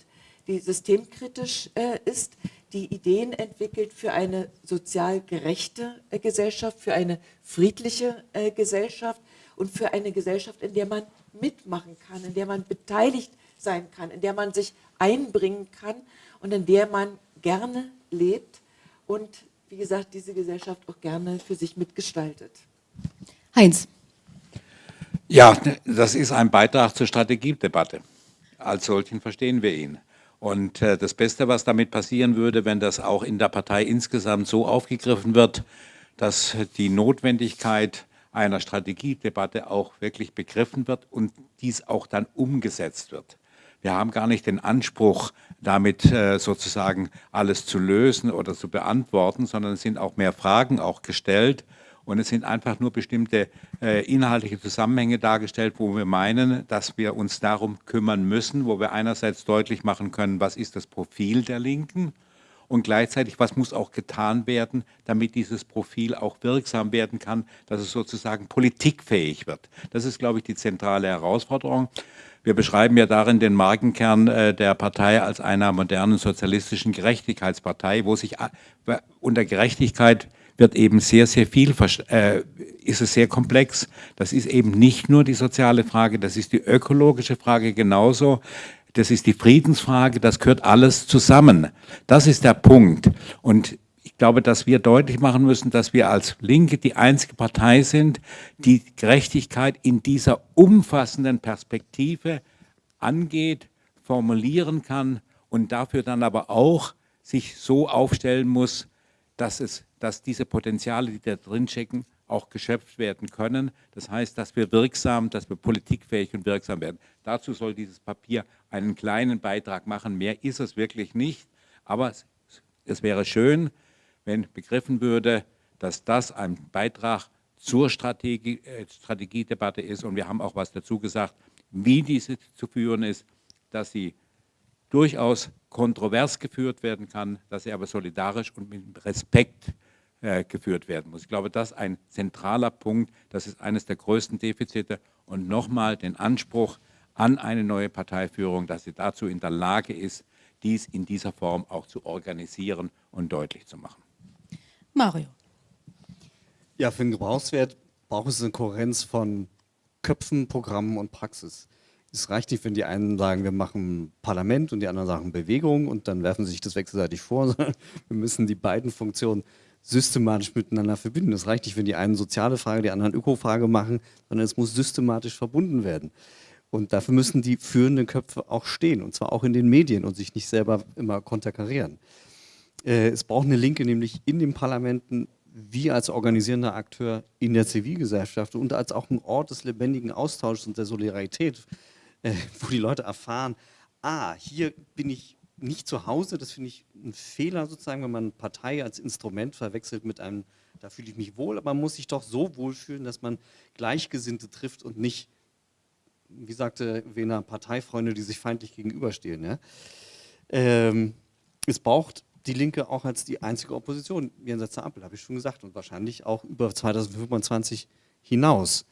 B: die systemkritisch äh, ist, die Ideen entwickelt für eine sozial gerechte äh, Gesellschaft, für eine friedliche äh, Gesellschaft und für eine Gesellschaft, in der man mitmachen kann, in der man beteiligt sein kann, in der man sich einbringen kann und in der man gerne lebt und, wie gesagt, diese Gesellschaft auch gerne für sich mitgestaltet.
A: Heinz.
C: Ja, das ist ein Beitrag zur Strategiedebatte. Als solchen verstehen wir ihn. Und äh, das Beste, was damit passieren würde, wenn das auch in der Partei insgesamt so aufgegriffen wird, dass die Notwendigkeit einer Strategiedebatte auch wirklich begriffen wird und dies auch dann umgesetzt wird. Wir haben gar nicht den Anspruch, damit äh, sozusagen alles zu lösen oder zu beantworten, sondern es sind auch mehr Fragen auch gestellt und es sind einfach nur bestimmte äh, inhaltliche Zusammenhänge dargestellt, wo wir meinen, dass wir uns darum kümmern müssen, wo wir einerseits deutlich machen können, was ist das Profil der Linken und gleichzeitig, was muss auch getan werden, damit dieses Profil auch wirksam werden kann, dass es sozusagen politikfähig wird. Das ist, glaube ich, die zentrale Herausforderung. Wir beschreiben ja darin den Markenkern äh, der Partei als einer modernen sozialistischen Gerechtigkeitspartei, wo sich unter Gerechtigkeit wird eben sehr, sehr viel, äh, ist es sehr komplex. Das ist eben nicht nur die soziale Frage, das ist die ökologische Frage genauso. Das ist die Friedensfrage, das gehört alles zusammen. Das ist der Punkt. Und ich glaube, dass wir deutlich machen müssen, dass wir als Linke die einzige Partei sind, die Gerechtigkeit in dieser umfassenden Perspektive angeht, formulieren kann und dafür dann aber auch sich so aufstellen muss, dass, es, dass diese Potenziale, die da drin stecken, auch geschöpft werden können. Das heißt, dass wir wirksam, dass wir politikfähig und wirksam werden. Dazu soll dieses Papier einen kleinen Beitrag machen. Mehr ist es wirklich nicht. Aber es, es wäre schön, wenn begriffen würde, dass das ein Beitrag zur Strategie, äh, Strategiedebatte ist. Und wir haben auch was dazu gesagt, wie diese zu führen ist, dass sie durchaus kontrovers geführt werden kann, dass sie aber solidarisch und mit Respekt äh, geführt werden muss. Ich glaube, das ist ein zentraler Punkt, das ist eines der größten Defizite und nochmal den Anspruch an eine neue Parteiführung, dass sie dazu in der Lage ist, dies in dieser Form auch zu organisieren und deutlich zu machen.
A: Mario.
D: Ja, für den Gebrauchswert braucht es eine Kohärenz von Köpfen, Programmen und Praxis. Es reicht nicht, wenn die einen sagen, wir machen Parlament und die anderen sagen Bewegung und dann werfen sie sich das wechselseitig vor, sondern wir müssen die beiden Funktionen systematisch miteinander verbinden. Es reicht nicht, wenn die einen soziale Frage, die anderen Ökofrage machen, sondern es muss systematisch verbunden werden. Und dafür müssen die führenden Köpfe auch stehen, und zwar auch in den Medien und sich nicht selber immer konterkarieren. Äh, es braucht eine Linke nämlich in den Parlamenten, wie als organisierender Akteur in der Zivilgesellschaft und als auch ein Ort des lebendigen Austauschs und der Solidarität, äh, wo die Leute erfahren, ah, hier bin ich nicht zu Hause, das finde ich ein Fehler sozusagen, wenn man Partei als Instrument verwechselt mit einem, da fühle ich mich wohl, aber man muss sich doch so wohlfühlen, dass man Gleichgesinnte trifft und nicht, wie sagte Wena, Parteifreunde, die sich feindlich gegenüberstehen. Ja? Ähm, es braucht die Linke auch als die einzige Opposition jenseits der Ampel, habe ich schon gesagt, und wahrscheinlich auch über 2025 hinaus.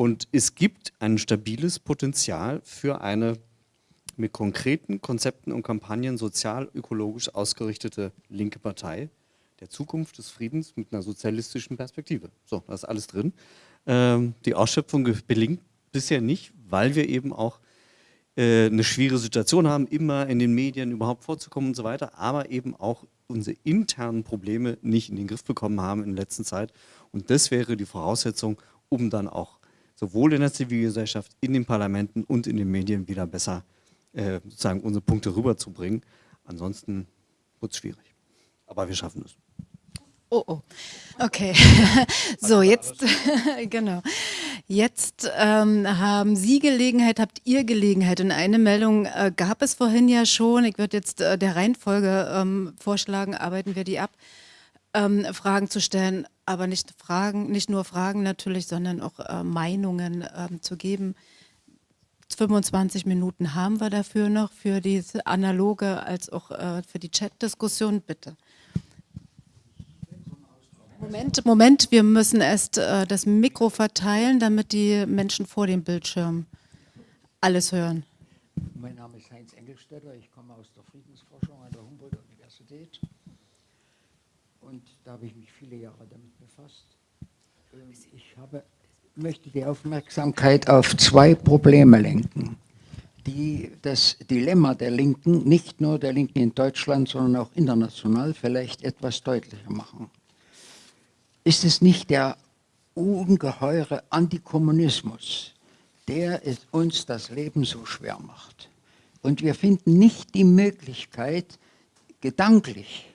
D: Und es gibt ein stabiles Potenzial für eine mit konkreten Konzepten und Kampagnen sozial-ökologisch ausgerichtete linke Partei der Zukunft des Friedens mit einer sozialistischen Perspektive. So, da ist alles drin. Ähm, die Ausschöpfung gelingt bisher nicht, weil wir eben auch äh, eine schwierige Situation haben, immer in den Medien überhaupt vorzukommen und so weiter, aber eben auch unsere internen Probleme nicht in den Griff bekommen haben in der letzten Zeit. Und das wäre die Voraussetzung, um dann auch sowohl in der Zivilgesellschaft, in den Parlamenten und in den Medien wieder besser äh, sozusagen unsere Punkte rüberzubringen. Ansonsten wird es schwierig. Aber wir schaffen es.
A: Oh, oh. Okay. so, jetzt, genau. Jetzt ähm, haben Sie Gelegenheit, habt ihr Gelegenheit. Und eine Meldung äh, gab es vorhin ja schon. Ich würde jetzt äh, der Reihenfolge ähm, vorschlagen, arbeiten wir die ab, ähm, Fragen zu stellen, aber nicht Fragen, nicht nur Fragen natürlich, sondern auch äh, Meinungen ähm, zu geben. 25 Minuten haben wir dafür noch, für die analoge als auch äh, für die Chat-Diskussion. Bitte. Moment, Moment, wir müssen erst äh, das Mikro verteilen, damit die Menschen vor dem Bildschirm alles hören.
F: Mein Name ist Heinz Engelstetter, ich komme aus der Friedensforschung an der Humboldt-Universität und da habe ich mich viele Jahre damit befasst. Ähm, ich habe, möchte die Aufmerksamkeit auf zwei Probleme lenken, die das Dilemma der Linken, nicht nur der Linken in Deutschland, sondern auch international vielleicht etwas deutlicher machen ist es nicht der ungeheure Antikommunismus, der uns das Leben so schwer macht. Und wir finden nicht die Möglichkeit, gedanklich,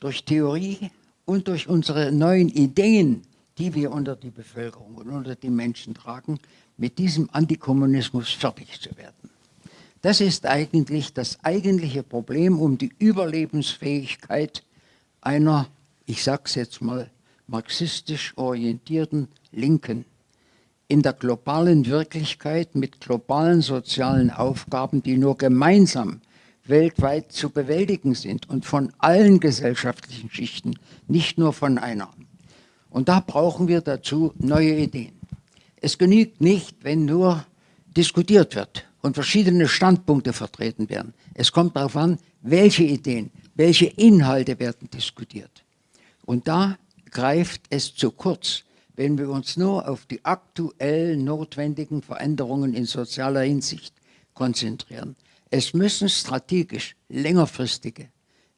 F: durch Theorie und durch unsere neuen Ideen, die wir unter die Bevölkerung und unter die Menschen tragen, mit diesem Antikommunismus fertig zu werden. Das ist eigentlich das eigentliche Problem um die Überlebensfähigkeit einer ich sage es jetzt mal, marxistisch orientierten Linken in der globalen Wirklichkeit mit globalen sozialen Aufgaben, die nur gemeinsam weltweit zu bewältigen sind und von allen gesellschaftlichen Schichten, nicht nur von einer. Und da brauchen wir dazu neue Ideen. Es genügt nicht, wenn nur diskutiert wird und verschiedene Standpunkte vertreten werden. Es kommt darauf an, welche Ideen, welche Inhalte werden diskutiert. Und da greift es zu kurz, wenn wir uns nur auf die aktuell notwendigen Veränderungen in sozialer Hinsicht konzentrieren. Es müssen strategisch längerfristige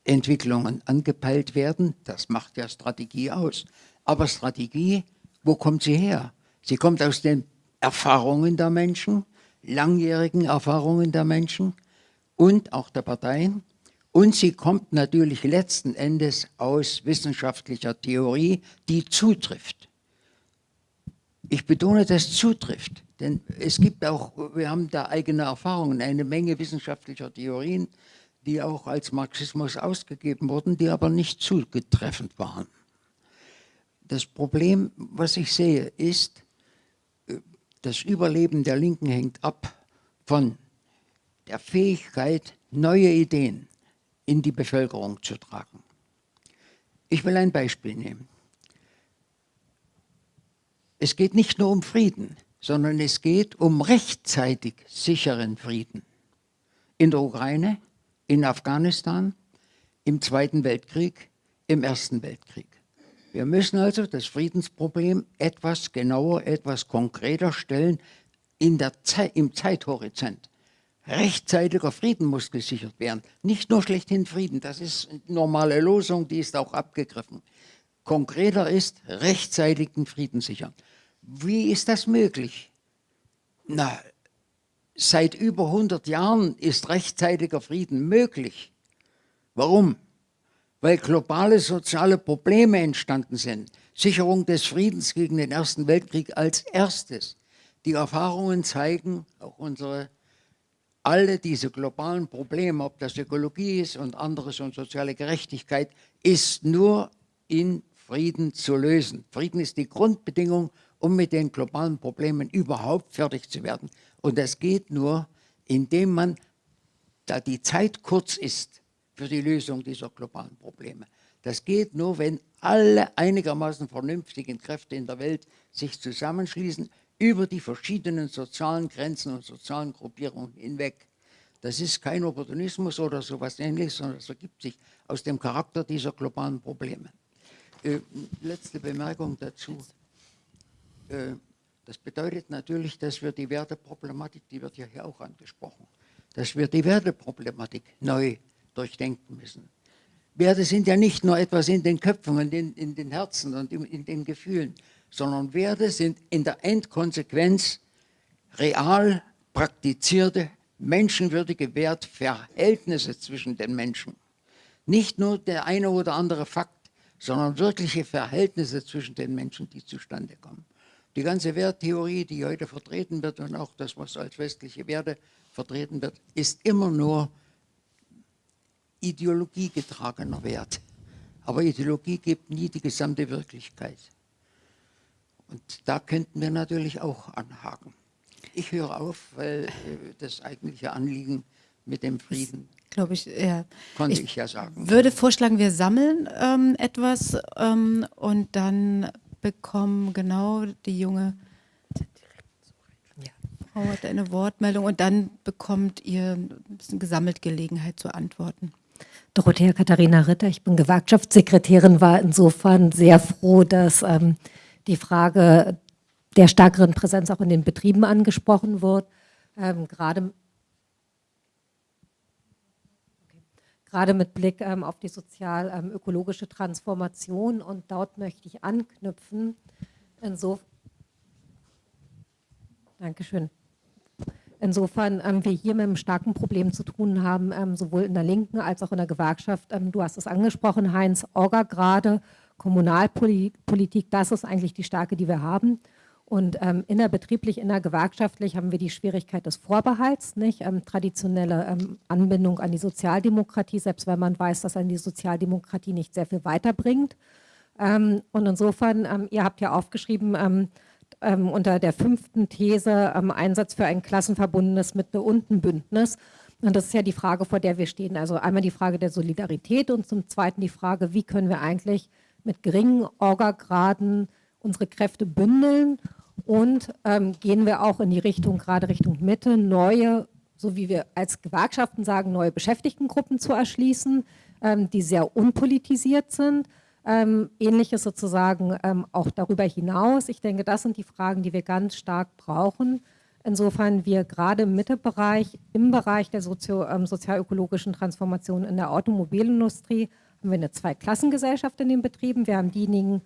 F: Entwicklungen angepeilt werden. Das macht ja Strategie aus. Aber Strategie, wo kommt sie her? Sie kommt aus den Erfahrungen der Menschen, langjährigen Erfahrungen der Menschen und auch der Parteien. Und sie kommt natürlich letzten Endes aus wissenschaftlicher Theorie, die zutrifft. Ich betone, dass zutrifft, denn es gibt auch, wir haben da eigene Erfahrungen, eine Menge wissenschaftlicher Theorien, die auch als Marxismus ausgegeben wurden, die aber nicht zugetreffend waren. Das Problem, was ich sehe, ist, das Überleben der Linken hängt ab von der Fähigkeit, neue Ideen in die Bevölkerung zu tragen. Ich will ein Beispiel nehmen. Es geht nicht nur um Frieden, sondern es geht um rechtzeitig sicheren Frieden. In der Ukraine, in Afghanistan, im Zweiten Weltkrieg, im Ersten Weltkrieg. Wir müssen also das Friedensproblem etwas genauer, etwas konkreter stellen in der Zeit, im Zeithorizont. Rechtzeitiger Frieden muss gesichert werden. Nicht nur schlechthin Frieden, das ist eine normale Losung, die ist auch abgegriffen. Konkreter ist, rechtzeitigen Frieden sichern. Wie ist das möglich? Na, seit über 100 Jahren ist rechtzeitiger Frieden möglich. Warum? Weil globale soziale Probleme entstanden sind. Sicherung des Friedens gegen den Ersten Weltkrieg als erstes. Die Erfahrungen zeigen, auch unsere, alle diese globalen Probleme, ob das Ökologie ist und anderes und soziale Gerechtigkeit, ist nur in Frieden zu lösen. Frieden ist die Grundbedingung um mit den globalen Problemen überhaupt fertig zu werden. Und das geht nur, indem man, da die Zeit kurz ist für die Lösung dieser globalen Probleme, das geht nur, wenn alle einigermaßen vernünftigen Kräfte in der Welt sich zusammenschließen, über die verschiedenen sozialen Grenzen und sozialen Gruppierungen hinweg. Das ist kein Opportunismus oder sowas ähnliches, sondern es ergibt sich aus dem Charakter dieser globalen Probleme. Äh, letzte Bemerkung dazu. Äh, das bedeutet natürlich, dass wir die Werteproblematik, die wird ja hier auch angesprochen, dass wir die Werteproblematik neu durchdenken müssen. Werte sind ja nicht nur etwas in den Köpfen und in, in den Herzen und in, in den Gefühlen, sondern Werte sind in der Endkonsequenz real praktizierte, menschenwürdige Wertverhältnisse zwischen den Menschen. Nicht nur der eine oder andere Fakt, sondern wirkliche Verhältnisse zwischen den Menschen, die zustande kommen. Die ganze Werttheorie, die heute vertreten wird und auch das, was als westliche Werte vertreten wird, ist immer nur ideologiegetragener Wert. Aber Ideologie gibt nie die gesamte Wirklichkeit. Und da könnten wir natürlich auch anhaken. Ich höre auf, weil äh, das eigentliche Anliegen mit dem Frieden,
A: glaube ich, ja.
F: konnte ich, ich, ja sagen.
A: würde vorschlagen, wir sammeln ähm, etwas ähm, und dann bekommen, genau, die junge Frau hat eine Wortmeldung und dann bekommt ihr ein bisschen gesammelt Gelegenheit zu antworten.
G: Dorothea Katharina Ritter, ich bin Gewerkschaftssekretärin, war insofern sehr froh, dass ähm, die Frage der stärkeren Präsenz auch in den Betrieben angesprochen wird. Ähm, gerade gerade mit Blick ähm, auf die sozial-ökologische ähm, Transformation. Und dort möchte ich anknüpfen. Insofern, Dankeschön. Insofern ähm, wir hier mit einem starken Problem zu tun haben, ähm, sowohl in der Linken als auch in der Gewerkschaft. Ähm, du hast es angesprochen, Heinz, Orga gerade, Kommunalpolitik, das ist eigentlich die Stärke, die wir haben. Und ähm, innerbetrieblich, innergewerkschaftlich haben wir die Schwierigkeit des Vorbehalts, nicht? Ähm, traditionelle ähm, Anbindung an die Sozialdemokratie, selbst wenn man weiß, dass an die Sozialdemokratie nicht sehr viel weiterbringt. Ähm, und insofern, ähm, ihr habt ja aufgeschrieben, ähm, unter der fünften These Einsatz für ein klassenverbundenes Mitte-Unten-Bündnis. Und das ist ja die Frage, vor der wir stehen. Also einmal die Frage der Solidarität und zum Zweiten die Frage, wie können wir eigentlich mit geringen Orgagraden unsere Kräfte bündeln Und ähm, gehen wir auch in die Richtung, gerade Richtung Mitte, neue, so wie wir als Gewerkschaften sagen, neue Beschäftigtengruppen zu erschließen, ähm, die sehr unpolitisiert sind. Ähm, Ähnliches sozusagen ähm, auch darüber hinaus. Ich denke, das sind die Fragen, die wir ganz stark brauchen. Insofern wir gerade im Mittebereich, im Bereich der Sozio, ähm, sozialökologischen Transformation in der Automobilindustrie, haben wir eine Zweiklassengesellschaft in den Betrieben. Wir haben diejenigen,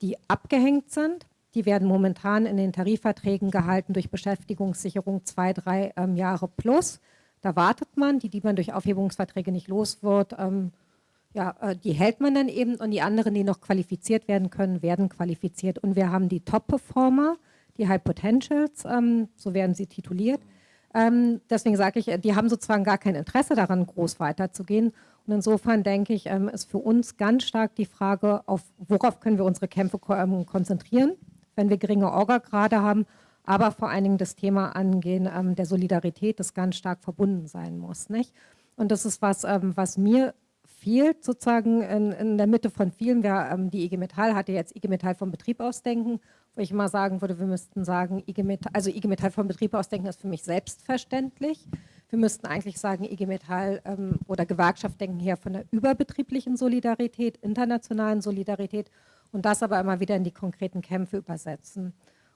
G: die abgehängt sind. Die werden momentan in den Tarifverträgen gehalten durch Beschäftigungssicherung zwei, drei ähm, Jahre plus. Da wartet man, die, die man durch Aufhebungsverträge nicht los wird, ähm, ja, äh, die hält man dann eben und die anderen, die noch qualifiziert werden können, werden qualifiziert. Und wir haben die Top-Performer, die High Potentials, ähm, so werden sie tituliert. Ähm, deswegen sage ich, die haben sozusagen gar kein Interesse daran, groß weiterzugehen. Und insofern denke ich, ähm, ist für uns ganz stark die Frage, auf worauf können wir unsere Kämpfe ähm, konzentrieren, wenn wir geringe Orga-Grade haben, aber vor allen Dingen das Thema angehen ähm, der Solidarität, das ganz stark verbunden sein muss. Nicht? Und das ist was, ähm, was mir fehlt sozusagen in, in, der Mitte von vielen. Wir, ähm, die IG Metall hatte jetzt IG Metall vom Betrieb ausdenken, wo ich mal sagen würde, wir müssten sagen, IG Metall, also IG Metall vom Betrieb ausdenken ist für mich selbstverständlich. Wir müssten eigentlich sagen, IG Metall ähm, oder Gewerkschaft denken hier von der überbetrieblichen Solidarität, internationalen Solidarität und das aber immer wieder in die konkreten Kämpfe übersetzen.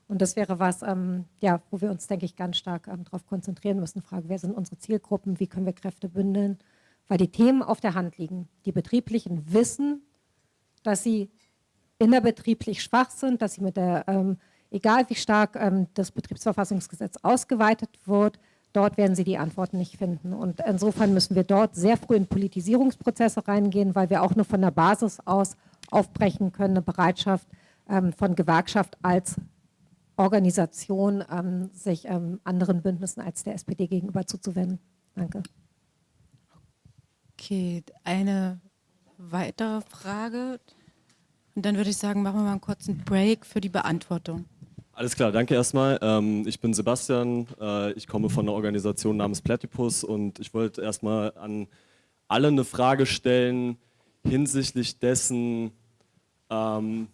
G: Und das wäre was, ähm, ja, wo wir uns, denke ich, ganz stark ähm, darauf konzentrieren müssen. Frage, wer sind unsere Zielgruppen, wie können wir Kräfte bündeln, weil die Themen auf der Hand liegen. Die Betrieblichen wissen, dass sie innerbetrieblich schwach sind, dass sie mit der, ähm, egal wie stark ähm, das Betriebsverfassungsgesetz ausgeweitet wird, dort werden sie die Antworten nicht finden. Und insofern müssen wir dort sehr früh in Politisierungsprozesse reingehen, weil wir auch nur von der Basis aus aufbrechen können, eine Bereitschaft ähm, von Gewerkschaft als Organisation, ähm, sich ähm, anderen Bündnissen als der SPD gegenüber zuzuwenden. Danke.
A: Okay, eine weitere Frage. Und dann würde ich sagen, machen wir mal einen kurzen Break für die Beantwortung.
H: Alles klar, danke erstmal. Ähm, ich bin Sebastian, äh, ich komme von einer Organisation namens Platypus und ich wollte erstmal an alle eine Frage stellen hinsichtlich dessen, ähm,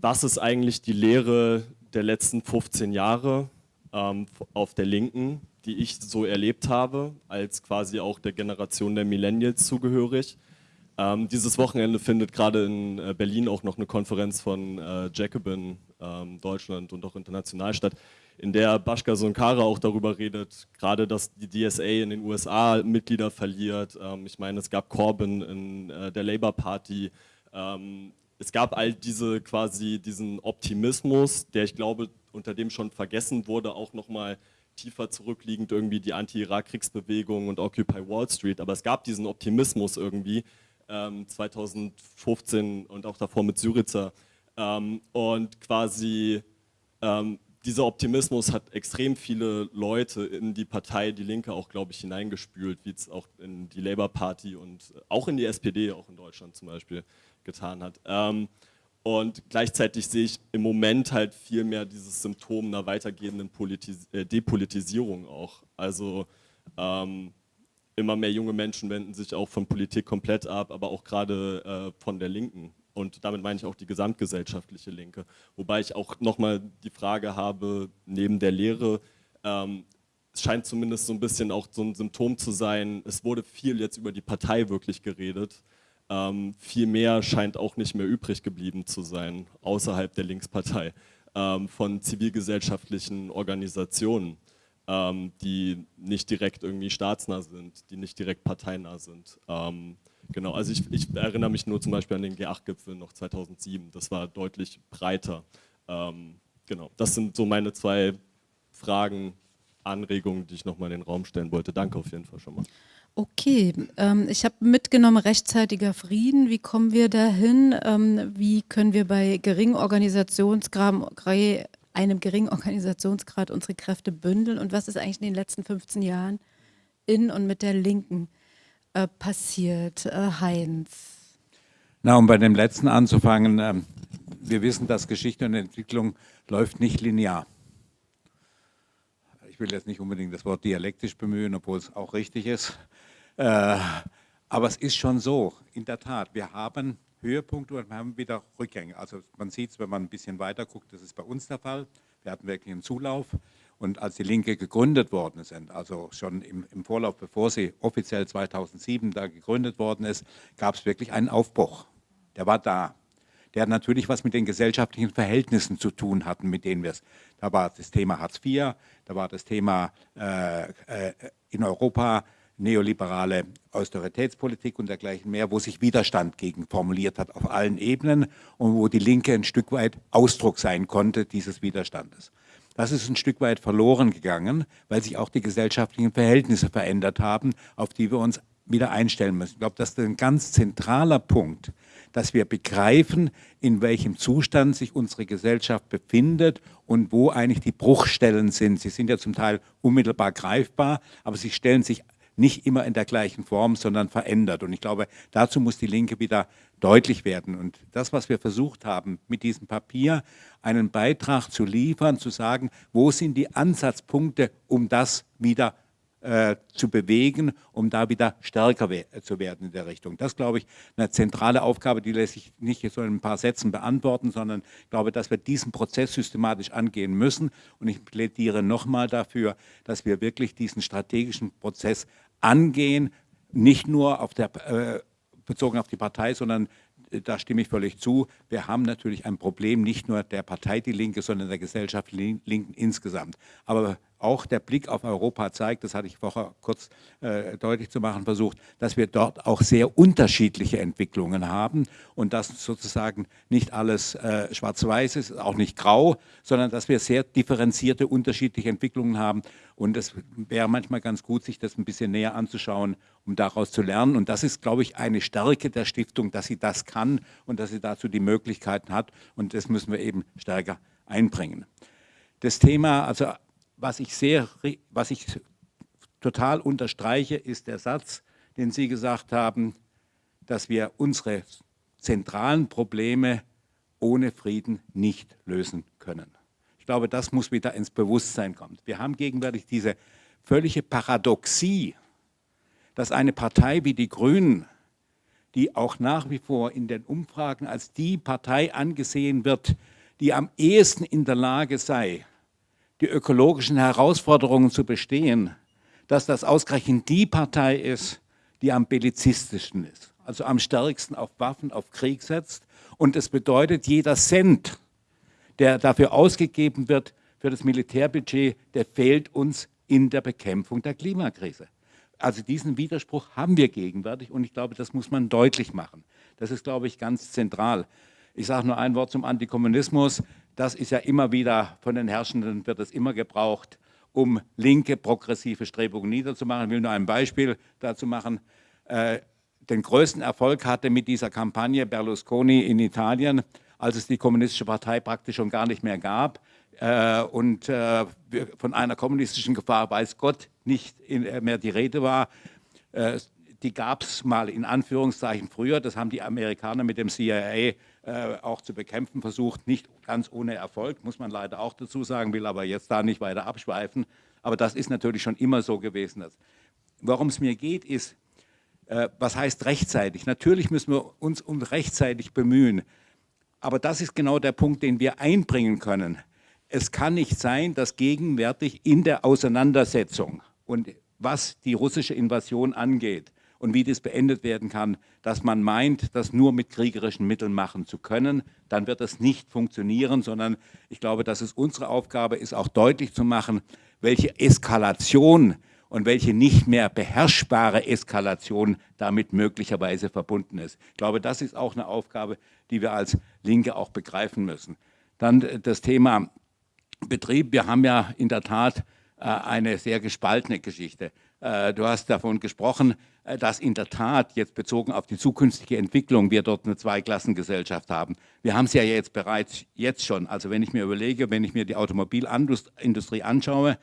H: was ist eigentlich die Lehre der letzten 15 Jahre ähm, auf der Linken die ich so erlebt habe, als quasi auch der Generation der Millennials zugehörig. Ähm, dieses Wochenende findet gerade in äh, Berlin auch noch eine Konferenz von äh, Jacobin ähm, Deutschland und auch international statt, in der Bashka Sonkara auch darüber redet, gerade dass die DSA in den USA Mitglieder verliert. Ähm, ich meine, es gab Corbyn in äh, der Labour Party. Ähm, es gab all diese quasi diesen Optimismus, der ich glaube, unter dem schon vergessen wurde, auch nochmal tiefer zurückliegend irgendwie die Anti-Irak-Kriegsbewegung und Occupy Wall Street, aber es gab diesen Optimismus irgendwie ähm, 2015 und auch davor mit Syriza. Ähm, und quasi ähm, dieser Optimismus hat extrem viele Leute in die Partei Die Linke auch, glaube ich, hineingespült, wie es auch in die Labour Party und auch in die SPD, auch in Deutschland zum Beispiel, getan hat. Ähm, und gleichzeitig sehe ich im Moment halt viel mehr dieses Symptom einer weitergehenden Politis äh, Depolitisierung auch. Also ähm, immer mehr junge Menschen wenden sich auch von Politik komplett ab, aber auch gerade äh, von der Linken. Und damit meine ich auch die gesamtgesellschaftliche Linke. Wobei ich auch nochmal die Frage habe, neben der Lehre, ähm, es scheint zumindest so ein bisschen auch so ein Symptom zu sein, es wurde viel jetzt über die Partei wirklich geredet. Ähm, viel mehr scheint auch nicht mehr übrig geblieben zu sein, außerhalb der Linkspartei, ähm, von zivilgesellschaftlichen Organisationen, ähm, die nicht direkt irgendwie staatsnah sind, die nicht direkt parteinah sind. Ähm, genau, also ich, ich, erinnere mich nur zum Beispiel an den G8-Gipfel noch 2007, das war deutlich breiter. Ähm, genau, das sind so meine zwei Fragen, Anregungen, die ich nochmal in den Raum stellen wollte. Danke auf jeden Fall schon mal.
A: Okay, ähm, ich habe mitgenommen rechtzeitiger Frieden. Wie kommen wir dahin? Ähm, wie können wir bei Organisationsgrad, einem geringen Organisationsgrad unsere Kräfte bündeln? Und was ist eigentlich in den letzten 15 Jahren in und mit der Linken äh, passiert? Äh, Heinz?
C: Na, um bei dem letzten anzufangen, äh, wir wissen, dass Geschichte und Entwicklung läuft nicht linear ich will jetzt nicht unbedingt das Wort dialektisch bemühen, obwohl es auch richtig ist. Äh, aber es ist schon so, in der Tat, wir haben Höhepunkte und wir haben wieder Rückgänge. Also man sieht es, wenn man ein bisschen weiter guckt, das ist bei uns der Fall. Wir hatten wirklich einen Zulauf. Und als die Linke gegründet worden sind, also schon im, im Vorlauf, bevor sie offiziell 2007 da gegründet worden ist, gab es wirklich einen Aufbruch. Der war da. Der natürlich was mit den gesellschaftlichen Verhältnissen zu tun hatten, mit denen wir es. Da war das Thema Hartz IV, da war das Thema äh, äh, in Europa neoliberale Austeritätspolitik und dergleichen mehr, wo sich Widerstand gegen formuliert hat auf allen Ebenen und wo die Linke ein Stück weit Ausdruck sein konnte dieses Widerstandes. Das ist ein Stück weit verloren gegangen, weil sich auch die gesellschaftlichen Verhältnisse verändert haben, auf die wir uns wieder einstellen müssen. Ich glaube, das ist ein ganz zentraler Punkt, dass wir begreifen, in welchem Zustand sich unsere Gesellschaft befindet und wo eigentlich die Bruchstellen sind. Sie sind ja zum Teil unmittelbar greifbar, aber sie stellen sich nicht immer in der gleichen Form, sondern verändert. Und ich glaube, dazu muss die Linke wieder deutlich werden. Und das, was wir versucht haben, mit diesem Papier einen Beitrag zu liefern, zu sagen, wo sind die Ansatzpunkte, um das wieder äh, zu bewegen, um da wieder stärker we zu werden in der Richtung. Das, glaube ich, eine zentrale Aufgabe, die lässt sich nicht so in ein paar Sätzen beantworten, sondern ich glaube, dass wir diesen Prozess systematisch angehen müssen. Und ich plädiere nochmal dafür, dass wir wirklich diesen strategischen Prozess angehen, nicht nur auf der, äh, bezogen auf die Partei, sondern äh, da stimme ich völlig zu. Wir haben natürlich ein Problem, nicht nur der Partei Die Linke, sondern der Gesellschaft Linken insgesamt. Aber auch der Blick auf Europa zeigt, das hatte ich vorher kurz äh, deutlich zu machen versucht, dass wir dort auch sehr unterschiedliche Entwicklungen haben und dass sozusagen nicht alles äh, schwarz-weiß ist, auch nicht grau, sondern dass wir sehr differenzierte, unterschiedliche Entwicklungen haben. Und es wäre manchmal ganz gut, sich das ein bisschen näher anzuschauen, um daraus zu lernen. Und das ist, glaube ich, eine Stärke der Stiftung, dass sie das kann und dass sie dazu die Möglichkeiten hat. Und das müssen wir eben stärker einbringen. Das Thema, also was ich sehr, was ich total unterstreiche, ist der Satz, den Sie gesagt haben, dass wir unsere zentralen Probleme ohne Frieden nicht lösen können. Ich glaube, das muss wieder ins Bewusstsein kommen. Wir haben gegenwärtig diese völlige Paradoxie, dass eine Partei wie die Grünen, die auch nach wie vor in den Umfragen als die Partei angesehen wird, die am ehesten in der Lage sei, die ökologischen Herausforderungen zu bestehen, dass das ausgerechnet die Partei ist, die am bellizistischsten ist, also am stärksten auf Waffen, auf Krieg setzt. Und es bedeutet, jeder Cent, der dafür ausgegeben wird, für das Militärbudget, der fehlt uns in der Bekämpfung der Klimakrise. Also diesen Widerspruch haben wir gegenwärtig und ich glaube, das muss man deutlich machen. Das ist, glaube ich, ganz zentral. Ich sage nur ein Wort zum Antikommunismus. Das ist ja immer wieder von den Herrschenden, wird es immer gebraucht, um linke, progressive Strebungen niederzumachen. Ich will nur ein Beispiel dazu machen. Äh, den größten Erfolg hatte mit dieser Kampagne Berlusconi in Italien, als es die kommunistische Partei praktisch schon gar nicht mehr gab. Äh, und äh, von einer kommunistischen Gefahr weiß Gott nicht mehr die Rede war. die gab es mal in Anführungszeichen früher, das haben die Amerikaner mit dem CIA äh, auch zu bekämpfen versucht, nicht ganz ohne Erfolg, muss man leider auch dazu sagen, will aber jetzt da nicht weiter abschweifen. Aber das ist natürlich schon immer so gewesen. Worum es mir geht, ist, äh, was heißt rechtzeitig? Natürlich müssen wir uns um rechtzeitig bemühen. Aber das ist genau der Punkt, den wir einbringen können. Es kann nicht sein, dass gegenwärtig in der Auseinandersetzung und was die russische Invasion angeht, und wie das beendet werden kann, dass man meint, das nur mit kriegerischen Mitteln machen zu können, dann wird das nicht funktionieren, sondern ich glaube, dass es unsere Aufgabe ist, auch deutlich zu machen, welche Eskalation und welche nicht mehr beherrschbare Eskalation damit möglicherweise verbunden ist. Ich glaube, das ist auch eine Aufgabe, die wir als Linke auch begreifen müssen. Dann das Thema Betrieb. Wir haben ja in der Tat äh, eine sehr gespaltene Geschichte. Äh, du hast davon gesprochen, äh, dass in der Tat jetzt bezogen auf die zukünftige Entwicklung wir dort eine Zweiklassengesellschaft haben. Wir haben es ja jetzt bereits jetzt schon. Also wenn ich mir überlege, wenn ich mir die Automobilindustrie anschaue,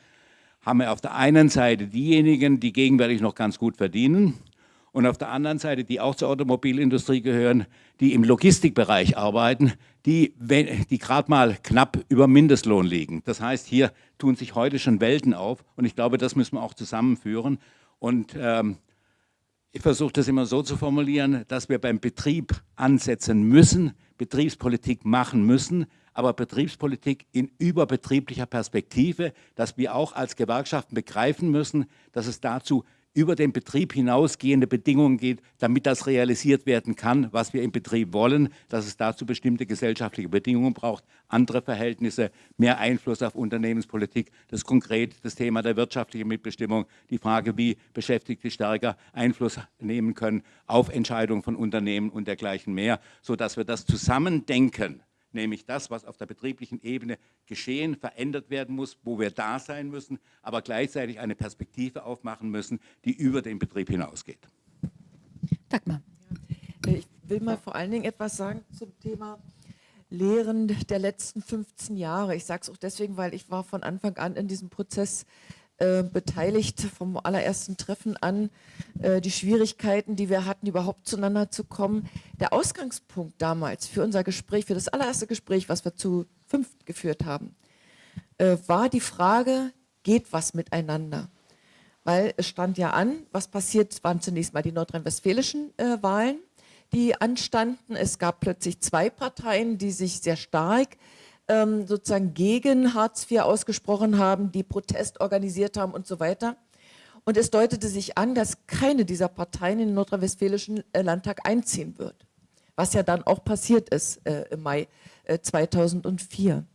C: haben wir auf der einen Seite diejenigen, die gegenwärtig noch ganz gut verdienen und auf der anderen Seite, die auch zur Automobilindustrie gehören, die im Logistikbereich arbeiten, die, die gerade mal knapp über Mindestlohn liegen. Das heißt, hier tun sich heute schon Welten auf und ich glaube, das müssen wir auch zusammenführen. Und ähm, ich versuche das immer so zu formulieren, dass wir beim Betrieb ansetzen müssen, Betriebspolitik machen müssen, aber Betriebspolitik in überbetrieblicher Perspektive, dass wir auch als Gewerkschaften begreifen müssen, dass es dazu über den Betrieb hinausgehende Bedingungen geht, damit das realisiert werden kann, was wir im Betrieb wollen, dass es dazu bestimmte gesellschaftliche Bedingungen braucht, andere Verhältnisse, mehr Einfluss auf Unternehmenspolitik, das konkret das Thema der wirtschaftlichen Mitbestimmung, die Frage, wie Beschäftigte stärker Einfluss nehmen können auf Entscheidungen von Unternehmen und dergleichen mehr, sodass wir das Zusammendenken nämlich das, was auf der betrieblichen Ebene geschehen, verändert werden muss, wo wir da sein müssen, aber gleichzeitig eine Perspektive aufmachen müssen, die über den Betrieb hinausgeht.
B: Dagmar. Ich will mal vor allen Dingen etwas sagen zum Thema Lehren der letzten 15 Jahre. Ich sage es auch deswegen, weil ich war von Anfang an in diesem Prozess äh, beteiligt vom allerersten Treffen an, äh, die Schwierigkeiten, die wir hatten, überhaupt zueinander zu kommen. Der Ausgangspunkt damals für unser Gespräch, für das allererste Gespräch, was wir zu fünft geführt haben, äh, war die Frage, geht was miteinander? Weil es stand ja an, was passiert, waren zunächst mal die nordrhein-westfälischen äh, Wahlen, die anstanden. Es gab plötzlich zwei Parteien, die sich sehr stark ähm, sozusagen gegen Hartz IV ausgesprochen haben, die Protest organisiert haben und so weiter. Und es deutete sich an, dass keine dieser Parteien in den nordrhein-westfälischen äh, Landtag einziehen wird, was ja dann auch passiert ist äh, im Mai äh, 2004.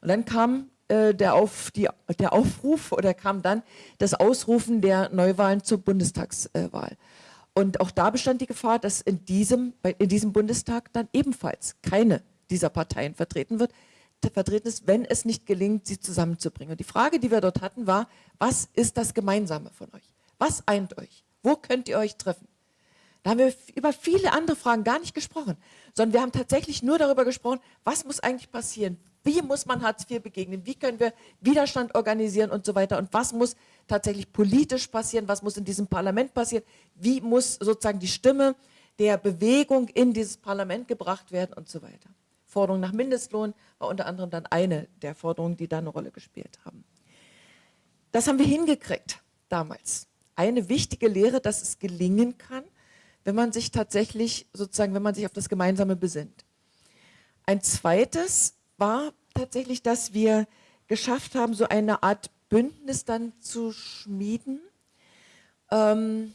B: Und dann kam äh, der, Auf, die, der Aufruf oder kam dann das Ausrufen der Neuwahlen zur Bundestagswahl. Und auch da bestand die Gefahr, dass in diesem, in diesem Bundestag dann ebenfalls keine dieser Parteien vertreten wird, vertreten ist, wenn es nicht gelingt, sie zusammenzubringen. Und die Frage, die wir dort hatten, war, was ist das Gemeinsame von euch? Was eint euch? Wo könnt ihr euch treffen? Da haben wir über viele andere Fragen gar nicht gesprochen, sondern wir haben tatsächlich nur darüber gesprochen, was muss eigentlich passieren? Wie muss man Hartz IV begegnen? Wie können wir Widerstand organisieren und so weiter? Und was muss tatsächlich politisch passieren? Was muss in diesem Parlament passieren? Wie muss sozusagen die Stimme der Bewegung in dieses Parlament gebracht werden und so weiter? Forderung nach Mindestlohn war unter anderem dann eine der Forderungen, die da eine Rolle gespielt haben. Das haben wir hingekriegt damals. Eine wichtige Lehre, dass es gelingen kann, wenn man sich tatsächlich, sozusagen, wenn man sich auf das Gemeinsame besinnt. Ein zweites war tatsächlich, dass wir geschafft haben, so eine Art Bündnis dann zu schmieden, ähm,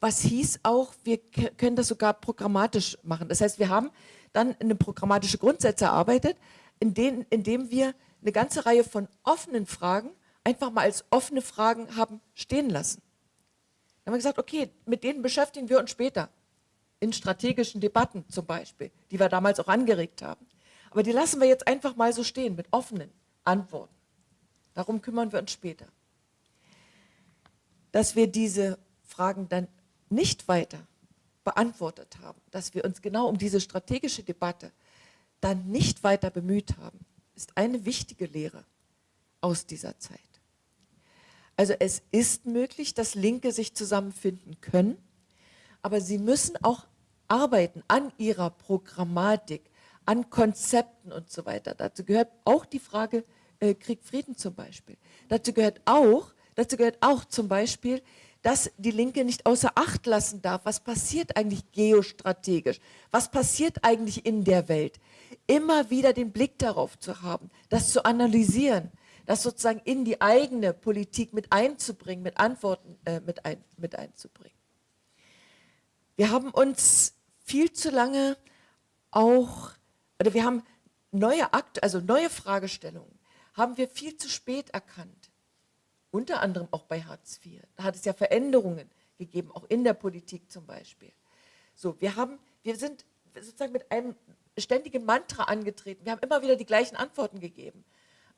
B: was hieß auch, wir können das sogar programmatisch machen. Das heißt, wir haben dann eine programmatische Grundsätze erarbeitet, in indem wir eine ganze Reihe von offenen Fragen einfach mal als offene Fragen haben stehen lassen. Dann haben wir gesagt, okay, mit denen beschäftigen wir uns später. In strategischen Debatten zum Beispiel, die wir damals auch angeregt haben. Aber die lassen wir jetzt einfach mal so stehen mit offenen Antworten. Darum kümmern wir uns später. Dass wir diese Fragen dann nicht weiter beantwortet haben, dass wir uns genau um diese strategische Debatte dann nicht weiter bemüht haben, ist eine wichtige Lehre aus dieser Zeit. Also es ist möglich, dass Linke sich zusammenfinden können, aber sie müssen auch arbeiten an ihrer Programmatik, an Konzepten und so weiter. Dazu gehört auch die Frage äh, Krieg, Frieden zum Beispiel. Dazu gehört auch, dazu gehört auch zum Beispiel dass die Linke nicht außer Acht lassen darf, was passiert eigentlich geostrategisch, was passiert eigentlich in der Welt. Immer wieder den Blick darauf zu haben, das zu analysieren, das sozusagen in die eigene Politik mit einzubringen, mit Antworten äh, mit, ein, mit einzubringen. Wir haben uns viel zu lange auch, oder wir haben neue Akte, also neue Fragestellungen, haben wir viel zu spät erkannt unter anderem auch bei Hartz IV. Da hat es ja Veränderungen gegeben, auch in der Politik zum Beispiel. So, wir haben, wir sind sozusagen mit einem ständigen Mantra angetreten. Wir haben immer wieder die gleichen Antworten gegeben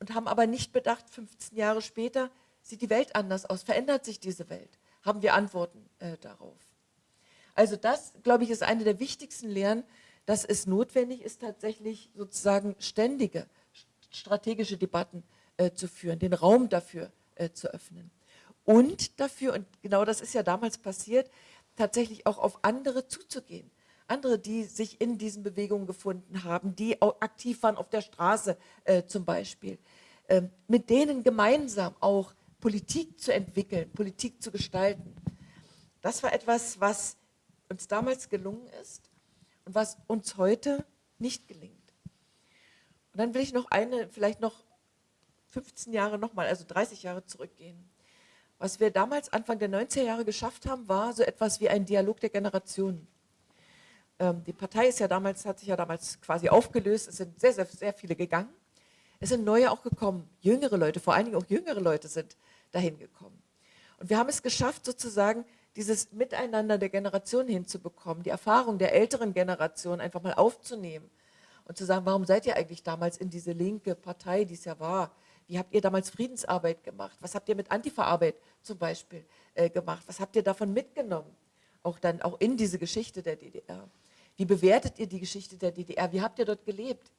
B: und haben aber nicht bedacht, 15 Jahre später sieht die Welt anders aus, verändert sich diese Welt, haben wir Antworten äh, darauf. Also das, glaube ich, ist eine der wichtigsten Lehren, dass es notwendig ist, tatsächlich sozusagen ständige strategische Debatten äh, zu führen, den Raum dafür äh, zu öffnen. Und dafür, und genau das ist ja damals passiert, tatsächlich auch auf andere zuzugehen. Andere, die sich in diesen Bewegungen gefunden haben, die auch aktiv waren auf der Straße äh, zum Beispiel. Äh, mit denen gemeinsam auch Politik zu entwickeln, Politik zu gestalten. Das war etwas, was uns damals gelungen ist und was uns heute nicht gelingt. Und dann will ich noch eine, vielleicht noch 15 Jahre nochmal, also 30 Jahre zurückgehen. Was wir damals Anfang der 90er Jahre geschafft haben, war so etwas wie ein Dialog der Generationen. Ähm, die Partei ist ja damals, hat sich ja damals quasi aufgelöst, es sind sehr, sehr, sehr viele gegangen. Es sind neue auch gekommen, jüngere Leute, vor allen Dingen auch jüngere Leute sind dahin gekommen. Und wir haben es geschafft, sozusagen dieses Miteinander der Generationen hinzubekommen, die Erfahrung der älteren Generation einfach mal aufzunehmen und zu sagen, warum seid ihr eigentlich damals in diese linke Partei, die es ja war? Wie habt ihr damals Friedensarbeit gemacht? Was habt ihr mit Antifa-Arbeit zum Beispiel äh, gemacht? Was habt ihr davon mitgenommen? Auch dann auch in diese Geschichte der DDR. Wie bewertet ihr die Geschichte der DDR? Wie habt ihr dort gelebt?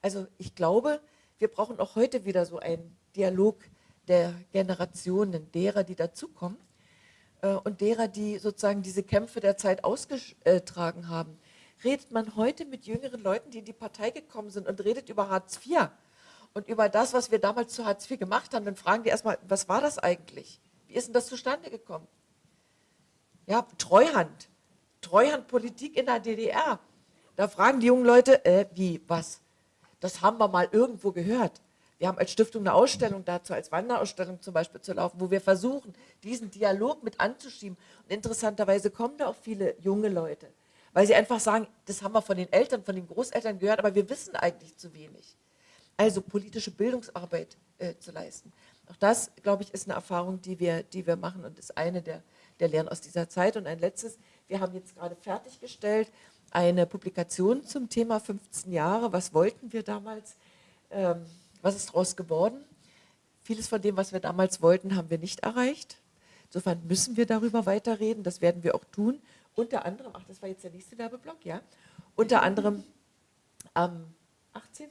B: Also ich glaube, wir brauchen auch heute wieder so einen Dialog der Generationen, derer, die dazukommen äh, und derer, die sozusagen diese Kämpfe der Zeit ausgetragen haben. Redet man heute mit jüngeren Leuten, die in die Partei gekommen sind und redet über Hartz IV und über das, was wir damals zu Hartz IV gemacht haben, dann fragen die erstmal, was war das eigentlich? Wie ist denn das zustande gekommen? Ja, Treuhand, Treuhandpolitik in der DDR. Da fragen die jungen Leute, äh, wie, was? Das haben wir mal irgendwo gehört. Wir haben als Stiftung eine Ausstellung dazu, als Wanderausstellung zum Beispiel zu laufen, wo wir versuchen, diesen Dialog mit anzuschieben. Und interessanterweise kommen da auch viele junge Leute, weil sie einfach sagen, das haben wir von den Eltern, von den Großeltern gehört, aber wir wissen eigentlich zu wenig. Also politische Bildungsarbeit äh, zu leisten. Auch das, glaube ich, ist eine Erfahrung, die wir, die wir machen und ist eine der, der Lehren aus dieser Zeit. Und ein letztes, wir haben jetzt gerade fertiggestellt eine Publikation zum Thema 15 Jahre. Was wollten wir damals? Ähm, was ist daraus geworden? Vieles von dem, was wir damals wollten, haben wir nicht erreicht. Insofern müssen wir darüber weiterreden. Das werden wir auch tun. Unter anderem, ach, das war jetzt der nächste Werbeblock, ja. Unter anderem am 18.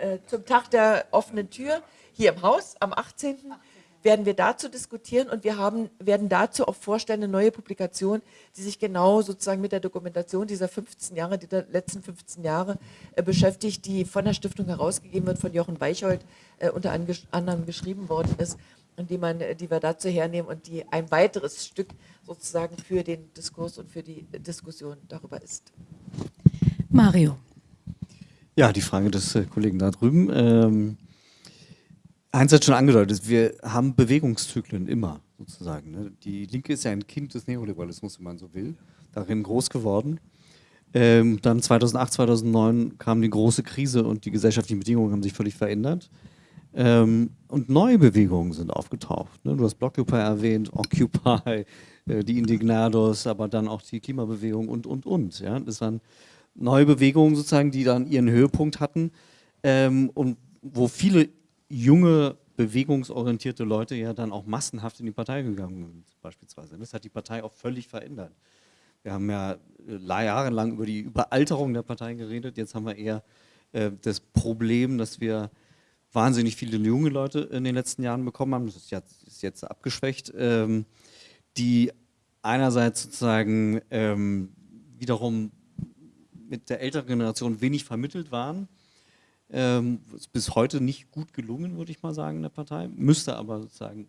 B: Äh, zum Tag der offenen Tür hier im Haus am 18 werden wir dazu diskutieren und wir haben, werden dazu auch vorstellen, eine neue Publikation, die sich genau sozusagen mit der Dokumentation dieser 15 Jahre, dieser letzten 15 Jahre äh, beschäftigt, die von der Stiftung herausgegeben wird, von Jochen Weicholt äh, unter anderem geschrieben worden ist die, man, die wir dazu hernehmen und die ein weiteres Stück sozusagen für den Diskurs und für die Diskussion darüber ist.
A: Mario.
D: Ja, die Frage des äh, Kollegen da drüben. Ähm Heinz hat schon angedeutet, wir haben Bewegungszyklen immer sozusagen. Ne? Die Linke ist ja ein Kind des Neoliberalismus, wenn man so will, darin groß geworden. Ähm, dann 2008, 2009 kam die große Krise und die gesellschaftlichen Bedingungen haben sich völlig verändert. Ähm, und neue Bewegungen sind aufgetaucht. Ne? Du hast Blockupy erwähnt, Occupy, äh, die Indignados, aber dann auch die Klimabewegung und, und, und. Ja? Das waren neue Bewegungen sozusagen, die dann ihren Höhepunkt hatten ähm, und wo viele junge, bewegungsorientierte Leute ja dann auch massenhaft in die Partei gegangen sind, beispielsweise. Das hat die Partei auch völlig verändert. Wir haben ja äh, jahrelang über die Überalterung der Partei geredet. Jetzt haben wir eher äh, das Problem, dass wir wahnsinnig viele junge Leute in den letzten Jahren bekommen haben. Das ist jetzt, ist jetzt abgeschwächt, ähm, die einerseits sozusagen ähm, wiederum mit der älteren Generation wenig vermittelt waren ähm, ist bis heute nicht gut gelungen, würde ich mal sagen, in der Partei. Müsste aber sozusagen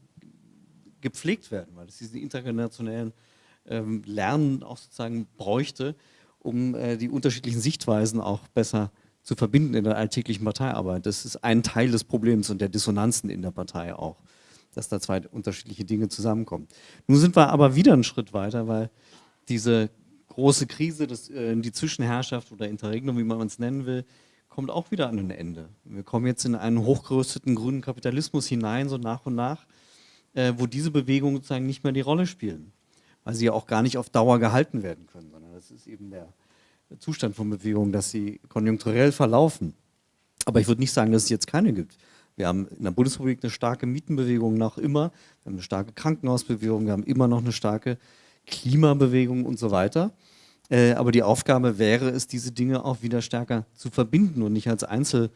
D: gepflegt werden, weil es diesen intergenerationellen ähm, Lernen auch sozusagen bräuchte, um äh, die unterschiedlichen Sichtweisen auch besser zu verbinden in der alltäglichen Parteiarbeit. Das ist ein Teil des Problems und der Dissonanzen in der Partei auch, dass da zwei unterschiedliche Dinge zusammenkommen. Nun sind wir aber wieder einen Schritt weiter, weil diese große Krise, das, äh, die Zwischenherrschaft oder Interregnum, wie man es nennen will, kommt auch wieder an ein Ende. Wir kommen jetzt in einen hochgerüsteten grünen Kapitalismus hinein, so nach und nach, äh, wo diese Bewegungen sozusagen nicht mehr die Rolle spielen, weil sie ja auch gar nicht auf Dauer gehalten werden können, sondern das ist eben der, Zustand von Bewegungen, dass sie konjunkturell verlaufen. Aber ich würde nicht sagen, dass es jetzt keine gibt. Wir haben in der Bundesrepublik eine starke Mietenbewegung noch immer, wir haben eine starke Krankenhausbewegung, wir haben immer noch eine starke Klimabewegung und so weiter. Äh, aber die Aufgabe wäre es, diese Dinge auch wieder stärker zu verbinden und nicht als Einzeldinge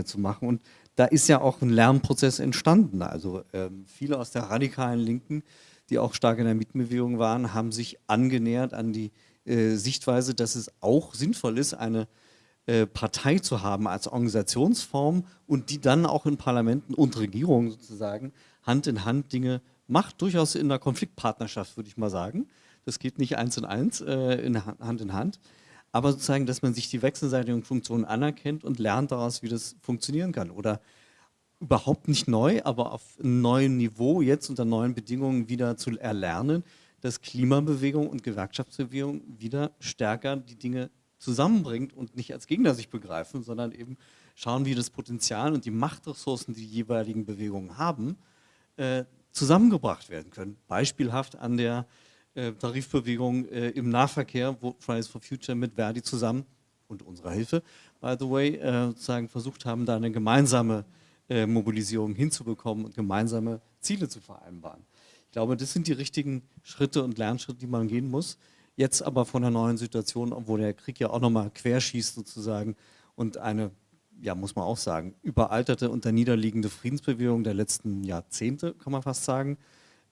D: äh, zu machen. Und da ist ja auch ein Lernprozess entstanden. Also ähm, viele aus der radikalen Linken, die auch stark in der Mietenbewegung waren, haben sich angenähert an die äh, Sichtweise, dass es auch sinnvoll ist, eine Partei zu haben als Organisationsform und die dann auch in Parlamenten und Regierungen sozusagen Hand in Hand Dinge macht durchaus in einer Konfliktpartnerschaft, würde ich mal sagen. Das geht nicht eins in eins, äh, in Hand in Hand. Aber sozusagen, dass man sich die wechselseitigen Funktionen anerkennt und lernt daraus, wie das funktionieren kann. Oder überhaupt nicht neu, aber auf einem neuen Niveau, jetzt unter neuen Bedingungen wieder zu erlernen, dass Klimabewegung und Gewerkschaftsbewegung wieder stärker die Dinge zusammenbringt und nicht als Gegner sich begreifen, sondern eben schauen, wie das Potenzial und die Machtressourcen, die die jeweiligen Bewegungen haben, äh, zusammengebracht werden können. Beispielhaft an der äh, Tarifbewegung äh, im Nahverkehr, wo Fridays for Future mit Verdi zusammen und unserer Hilfe, by the way, äh, sozusagen versucht haben, da eine gemeinsame äh, Mobilisierung hinzubekommen und gemeinsame Ziele zu vereinbaren. Ich glaube, das sind die richtigen Schritte und Lernschritte, die man gehen muss. Jetzt aber von einer neuen Situation, obwohl der Krieg ja auch nochmal querschießt sozusagen und eine, ja muss man auch sagen, überalterte und niederliegende Friedensbewegung der letzten Jahrzehnte, kann man fast sagen,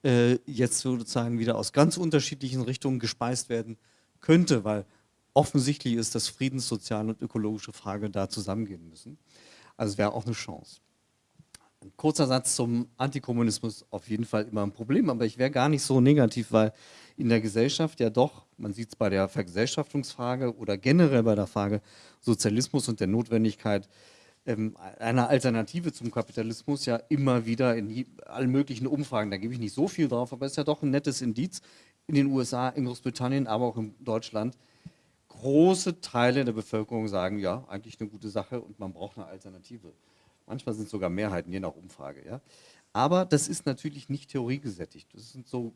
D: äh, jetzt sozusagen wieder aus ganz unterschiedlichen Richtungen gespeist werden könnte, weil offensichtlich ist, dass Friedens-, soziale und ökologische Frage da zusammengehen müssen. Also es wäre auch eine Chance. Ein kurzer Satz zum Antikommunismus, auf jeden Fall immer ein Problem, aber ich wäre gar nicht so negativ, weil in der Gesellschaft ja doch, man sieht es bei der Vergesellschaftungsfrage oder generell bei der Frage Sozialismus und der Notwendigkeit, ähm, einer Alternative zum Kapitalismus ja immer wieder in allen möglichen Umfragen, da gebe ich nicht so viel drauf, aber es ist ja doch ein nettes Indiz in den USA, in Großbritannien, aber auch in Deutschland. Große Teile der Bevölkerung sagen, ja, eigentlich eine gute Sache und man braucht eine Alternative. Manchmal sind es sogar Mehrheiten, je nach Umfrage. Ja. Aber das ist natürlich nicht theoriegesättigt. Das ist so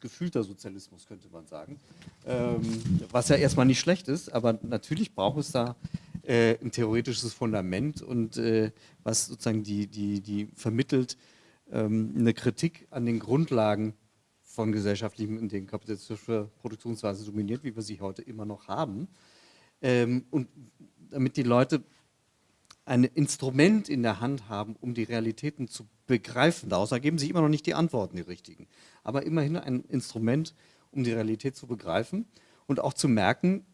D: gefühlter Sozialismus, könnte man sagen. Ähm, was ja erstmal nicht schlecht ist, aber natürlich braucht es da äh, ein theoretisches Fundament und äh, was sozusagen die, die, die vermittelt ähm, eine Kritik an den Grundlagen von gesellschaftlichem, in denen kapitalistische Produktionsweise dominiert, wie wir sie heute immer noch haben. Ähm, und damit die Leute ein Instrument in der Hand haben, um die Realitäten zu begreifen. Daraus ergeben sich immer noch nicht die Antworten, die richtigen. Aber immerhin ein Instrument, um die Realität zu begreifen und auch zu merken,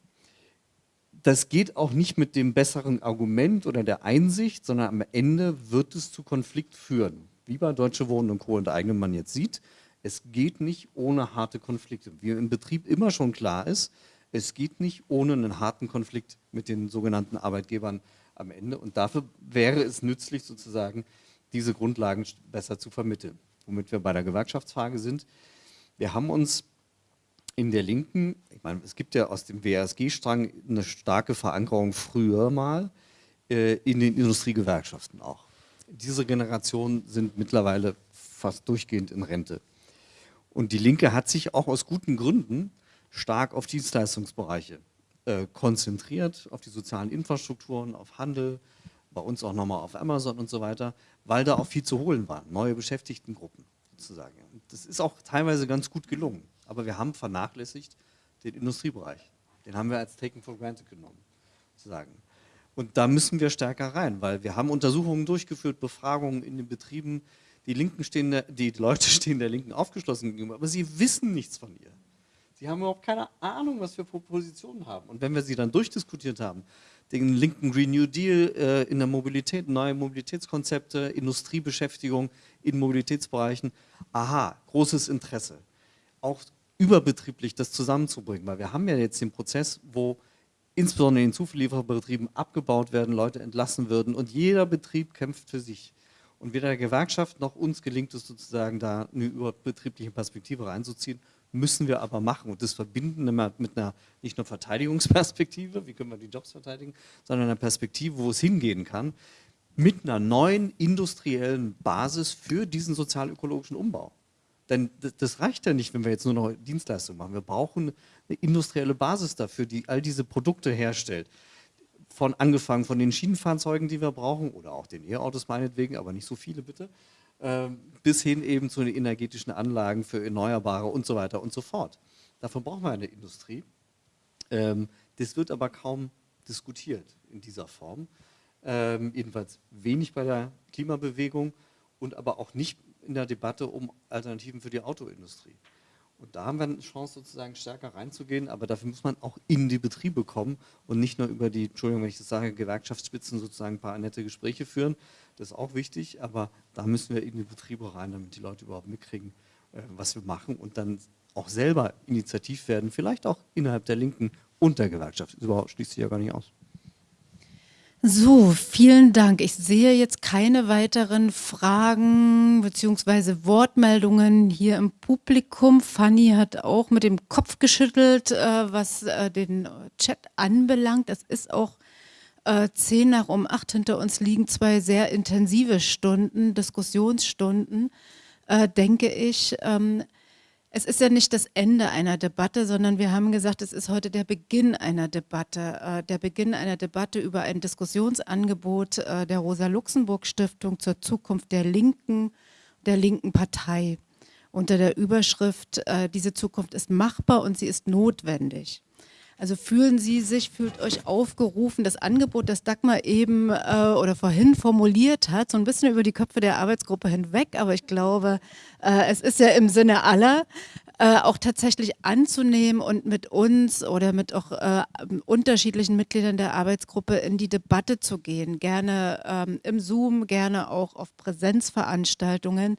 D: das geht auch nicht mit dem besseren Argument oder der Einsicht, sondern am Ende wird es zu Konflikt führen. Wie bei Deutsche Wohnen und Co. und eigenen man jetzt sieht, es geht nicht ohne harte Konflikte. Wie im Betrieb immer schon klar ist, es geht nicht ohne einen harten Konflikt mit den sogenannten Arbeitgebern am Ende. Und dafür wäre es nützlich, sozusagen diese Grundlagen besser zu vermitteln. Womit wir bei der Gewerkschaftsfrage sind. Wir haben uns in der Linken, ich meine, es gibt ja aus dem WASG-Strang eine starke Verankerung früher mal äh, in den Industriegewerkschaften auch. Diese Generationen sind mittlerweile fast durchgehend in Rente. Und die Linke hat sich auch aus guten Gründen stark auf Dienstleistungsbereiche äh, konzentriert, auf die sozialen Infrastrukturen, auf Handel, bei uns auch nochmal auf Amazon und so weiter, weil da auch viel zu holen war, neue Beschäftigtengruppen sozusagen. Das ist auch teilweise ganz gut gelungen. Aber wir haben vernachlässigt den Industriebereich. Den haben wir als taken for granted genommen, sozusagen. Und da müssen wir stärker rein, weil wir haben Untersuchungen durchgeführt, Befragungen in den Betrieben. Die, Linken stehen der, die Leute stehen der Linken aufgeschlossen gegenüber, aber sie wissen nichts von ihr. Sie haben überhaupt keine Ahnung, was wir für Positionen haben. Und wenn wir sie dann durchdiskutiert haben, den linken Green New Deal äh, in der Mobilität, neue Mobilitätskonzepte, Industriebeschäftigung in Mobilitätsbereichen, aha, großes Interesse. Auch überbetrieblich das zusammenzubringen, weil wir haben ja jetzt den Prozess, wo insbesondere in den Zulieferbetrieben abgebaut werden, Leute entlassen würden und jeder Betrieb kämpft für sich. Und weder der Gewerkschaft noch uns gelingt es sozusagen, da eine überbetriebliche Perspektive reinzuziehen, müssen wir aber machen. Und das verbinden mit einer nicht nur Verteidigungsperspektive, wie können wir die Jobs verteidigen, sondern einer Perspektive, wo es hingehen kann, mit einer neuen industriellen Basis für diesen sozial-ökologischen Umbau. Denn das reicht ja nicht, wenn wir jetzt nur noch Dienstleistungen machen. Wir brauchen eine industrielle Basis dafür, die all diese Produkte herstellt. Von angefangen von den Schienenfahrzeugen, die wir brauchen, oder auch den E-Autos meinetwegen, aber nicht so viele bitte, bis hin eben zu den energetischen Anlagen für Erneuerbare und so weiter und so fort. Dafür brauchen wir eine Industrie. Ähm, das wird aber kaum diskutiert in dieser Form. Ähm, jedenfalls wenig bei der Klimabewegung und aber auch nicht in der Debatte um Alternativen für die Autoindustrie. Und da haben wir eine Chance, sozusagen stärker reinzugehen, aber dafür muss man auch in die Betriebe kommen und nicht nur über die, Entschuldigung, wenn ich das sage, Gewerkschaftsspitzen sozusagen ein paar nette Gespräche führen. Das ist auch wichtig, aber da müssen wir in die Betriebe rein, damit die Leute überhaupt mitkriegen, äh, was wir machen und dann auch selber initiativ werden, vielleicht auch innerhalb der Linken und der Gewerkschaft. Das schließt sich ja gar nicht aus.
A: So, vielen Dank. Ich sehe jetzt keine weiteren Fragen bzw. Wortmeldungen hier im Publikum. Fanny hat auch mit dem Kopf geschüttelt, äh, was äh, den Chat anbelangt. Es ist auch äh, zehn nach um acht hinter uns liegen zwei sehr intensive Stunden, Diskussionsstunden, äh, denke ich. Ähm, es ist ja nicht das Ende einer Debatte, sondern wir haben gesagt, es ist heute der Beginn einer Debatte, äh, der Beginn einer Debatte über ein Diskussionsangebot äh, der Rosa-Luxemburg-Stiftung zur Zukunft der Linken, der linken Partei unter der Überschrift, äh, diese Zukunft ist machbar und sie ist notwendig. Also fühlen Sie sich, fühlt euch aufgerufen, das Angebot, das Dagmar eben äh, oder vorhin formuliert hat, so ein bisschen über die Köpfe der Arbeitsgruppe hinweg, aber ich glaube, äh, es ist ja im Sinne aller, äh, auch tatsächlich anzunehmen und mit uns oder mit auch äh, unterschiedlichen Mitgliedern der Arbeitsgruppe in die Debatte zu gehen. Gerne ähm, im Zoom, gerne auch auf Präsenzveranstaltungen.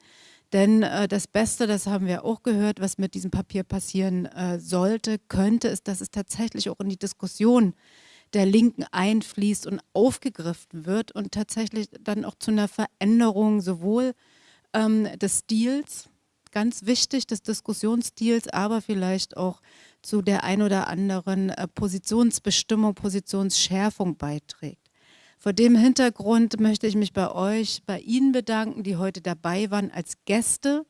A: Denn äh, das Beste, das haben wir auch gehört, was mit diesem Papier passieren äh, sollte, könnte, ist, dass es tatsächlich auch in die Diskussion der Linken einfließt und aufgegriffen wird und tatsächlich dann auch zu einer Veränderung sowohl ähm, des Stils, ganz wichtig, des Diskussionsstils, aber vielleicht auch zu der ein oder anderen äh, Positionsbestimmung, Positionsschärfung beiträgt. Vor dem Hintergrund möchte ich mich bei euch, bei Ihnen bedanken, die heute dabei waren als Gäste,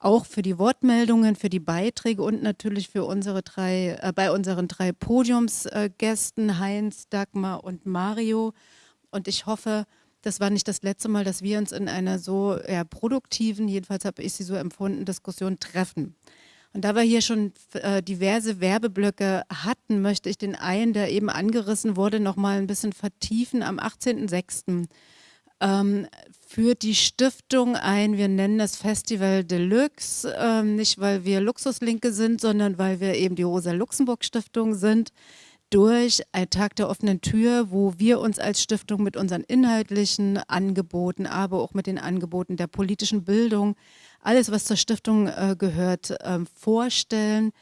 A: auch für die Wortmeldungen, für die Beiträge und natürlich für unsere drei, äh, bei unseren drei Podiumsgästen, äh, Heinz, Dagmar und Mario. Und ich hoffe, das war nicht das letzte Mal, dass wir uns in einer so ja, produktiven, jedenfalls habe ich sie so empfunden, Diskussion treffen. Und da wir hier schon äh, diverse Werbeblöcke hatten, möchte ich den einen, der eben angerissen wurde, noch mal ein bisschen vertiefen. Am 18.06. Ähm, führt die Stiftung ein, wir nennen das Festival Deluxe, ähm, nicht weil wir Luxuslinke sind, sondern weil wir eben die Rosa-Luxemburg-Stiftung sind, durch ein Tag der offenen Tür, wo wir uns als Stiftung mit unseren inhaltlichen Angeboten, aber auch mit den Angeboten der politischen Bildung alles, was zur Stiftung äh, gehört, äh, vorstellen,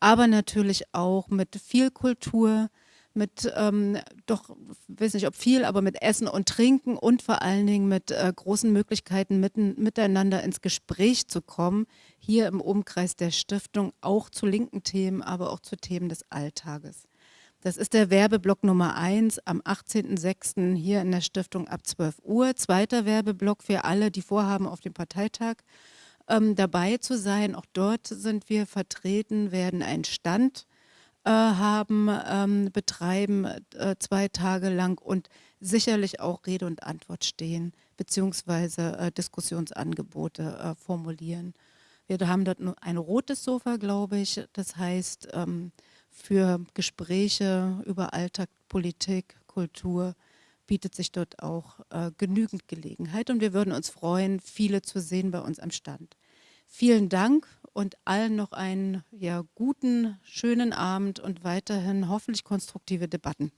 A: aber natürlich auch mit viel Kultur, mit ähm, doch, weiß nicht ob viel, aber mit Essen und Trinken und vor allen Dingen mit äh, großen Möglichkeiten mitten, miteinander ins Gespräch zu kommen, hier im Umkreis der Stiftung, auch zu linken Themen, aber auch zu Themen des Alltages. Das ist der Werbeblock Nummer 1 am 18.06. hier in der Stiftung ab 12 Uhr. Zweiter Werbeblock für alle, die vorhaben, auf dem Parteitag ähm, dabei zu sein. Auch dort sind wir vertreten, werden einen Stand äh, haben, ähm, betreiben äh, zwei Tage lang und sicherlich auch Rede und Antwort stehen, beziehungsweise äh, Diskussionsangebote äh, formulieren. Wir haben dort ein rotes Sofa, glaube ich. Das heißt, ähm, für Gespräche über Alltag, Politik, Kultur, bietet sich dort auch äh, genügend Gelegenheit und wir würden uns freuen, viele zu sehen bei uns am Stand. Vielen Dank und allen noch einen ja, guten, schönen Abend und weiterhin hoffentlich konstruktive Debatten.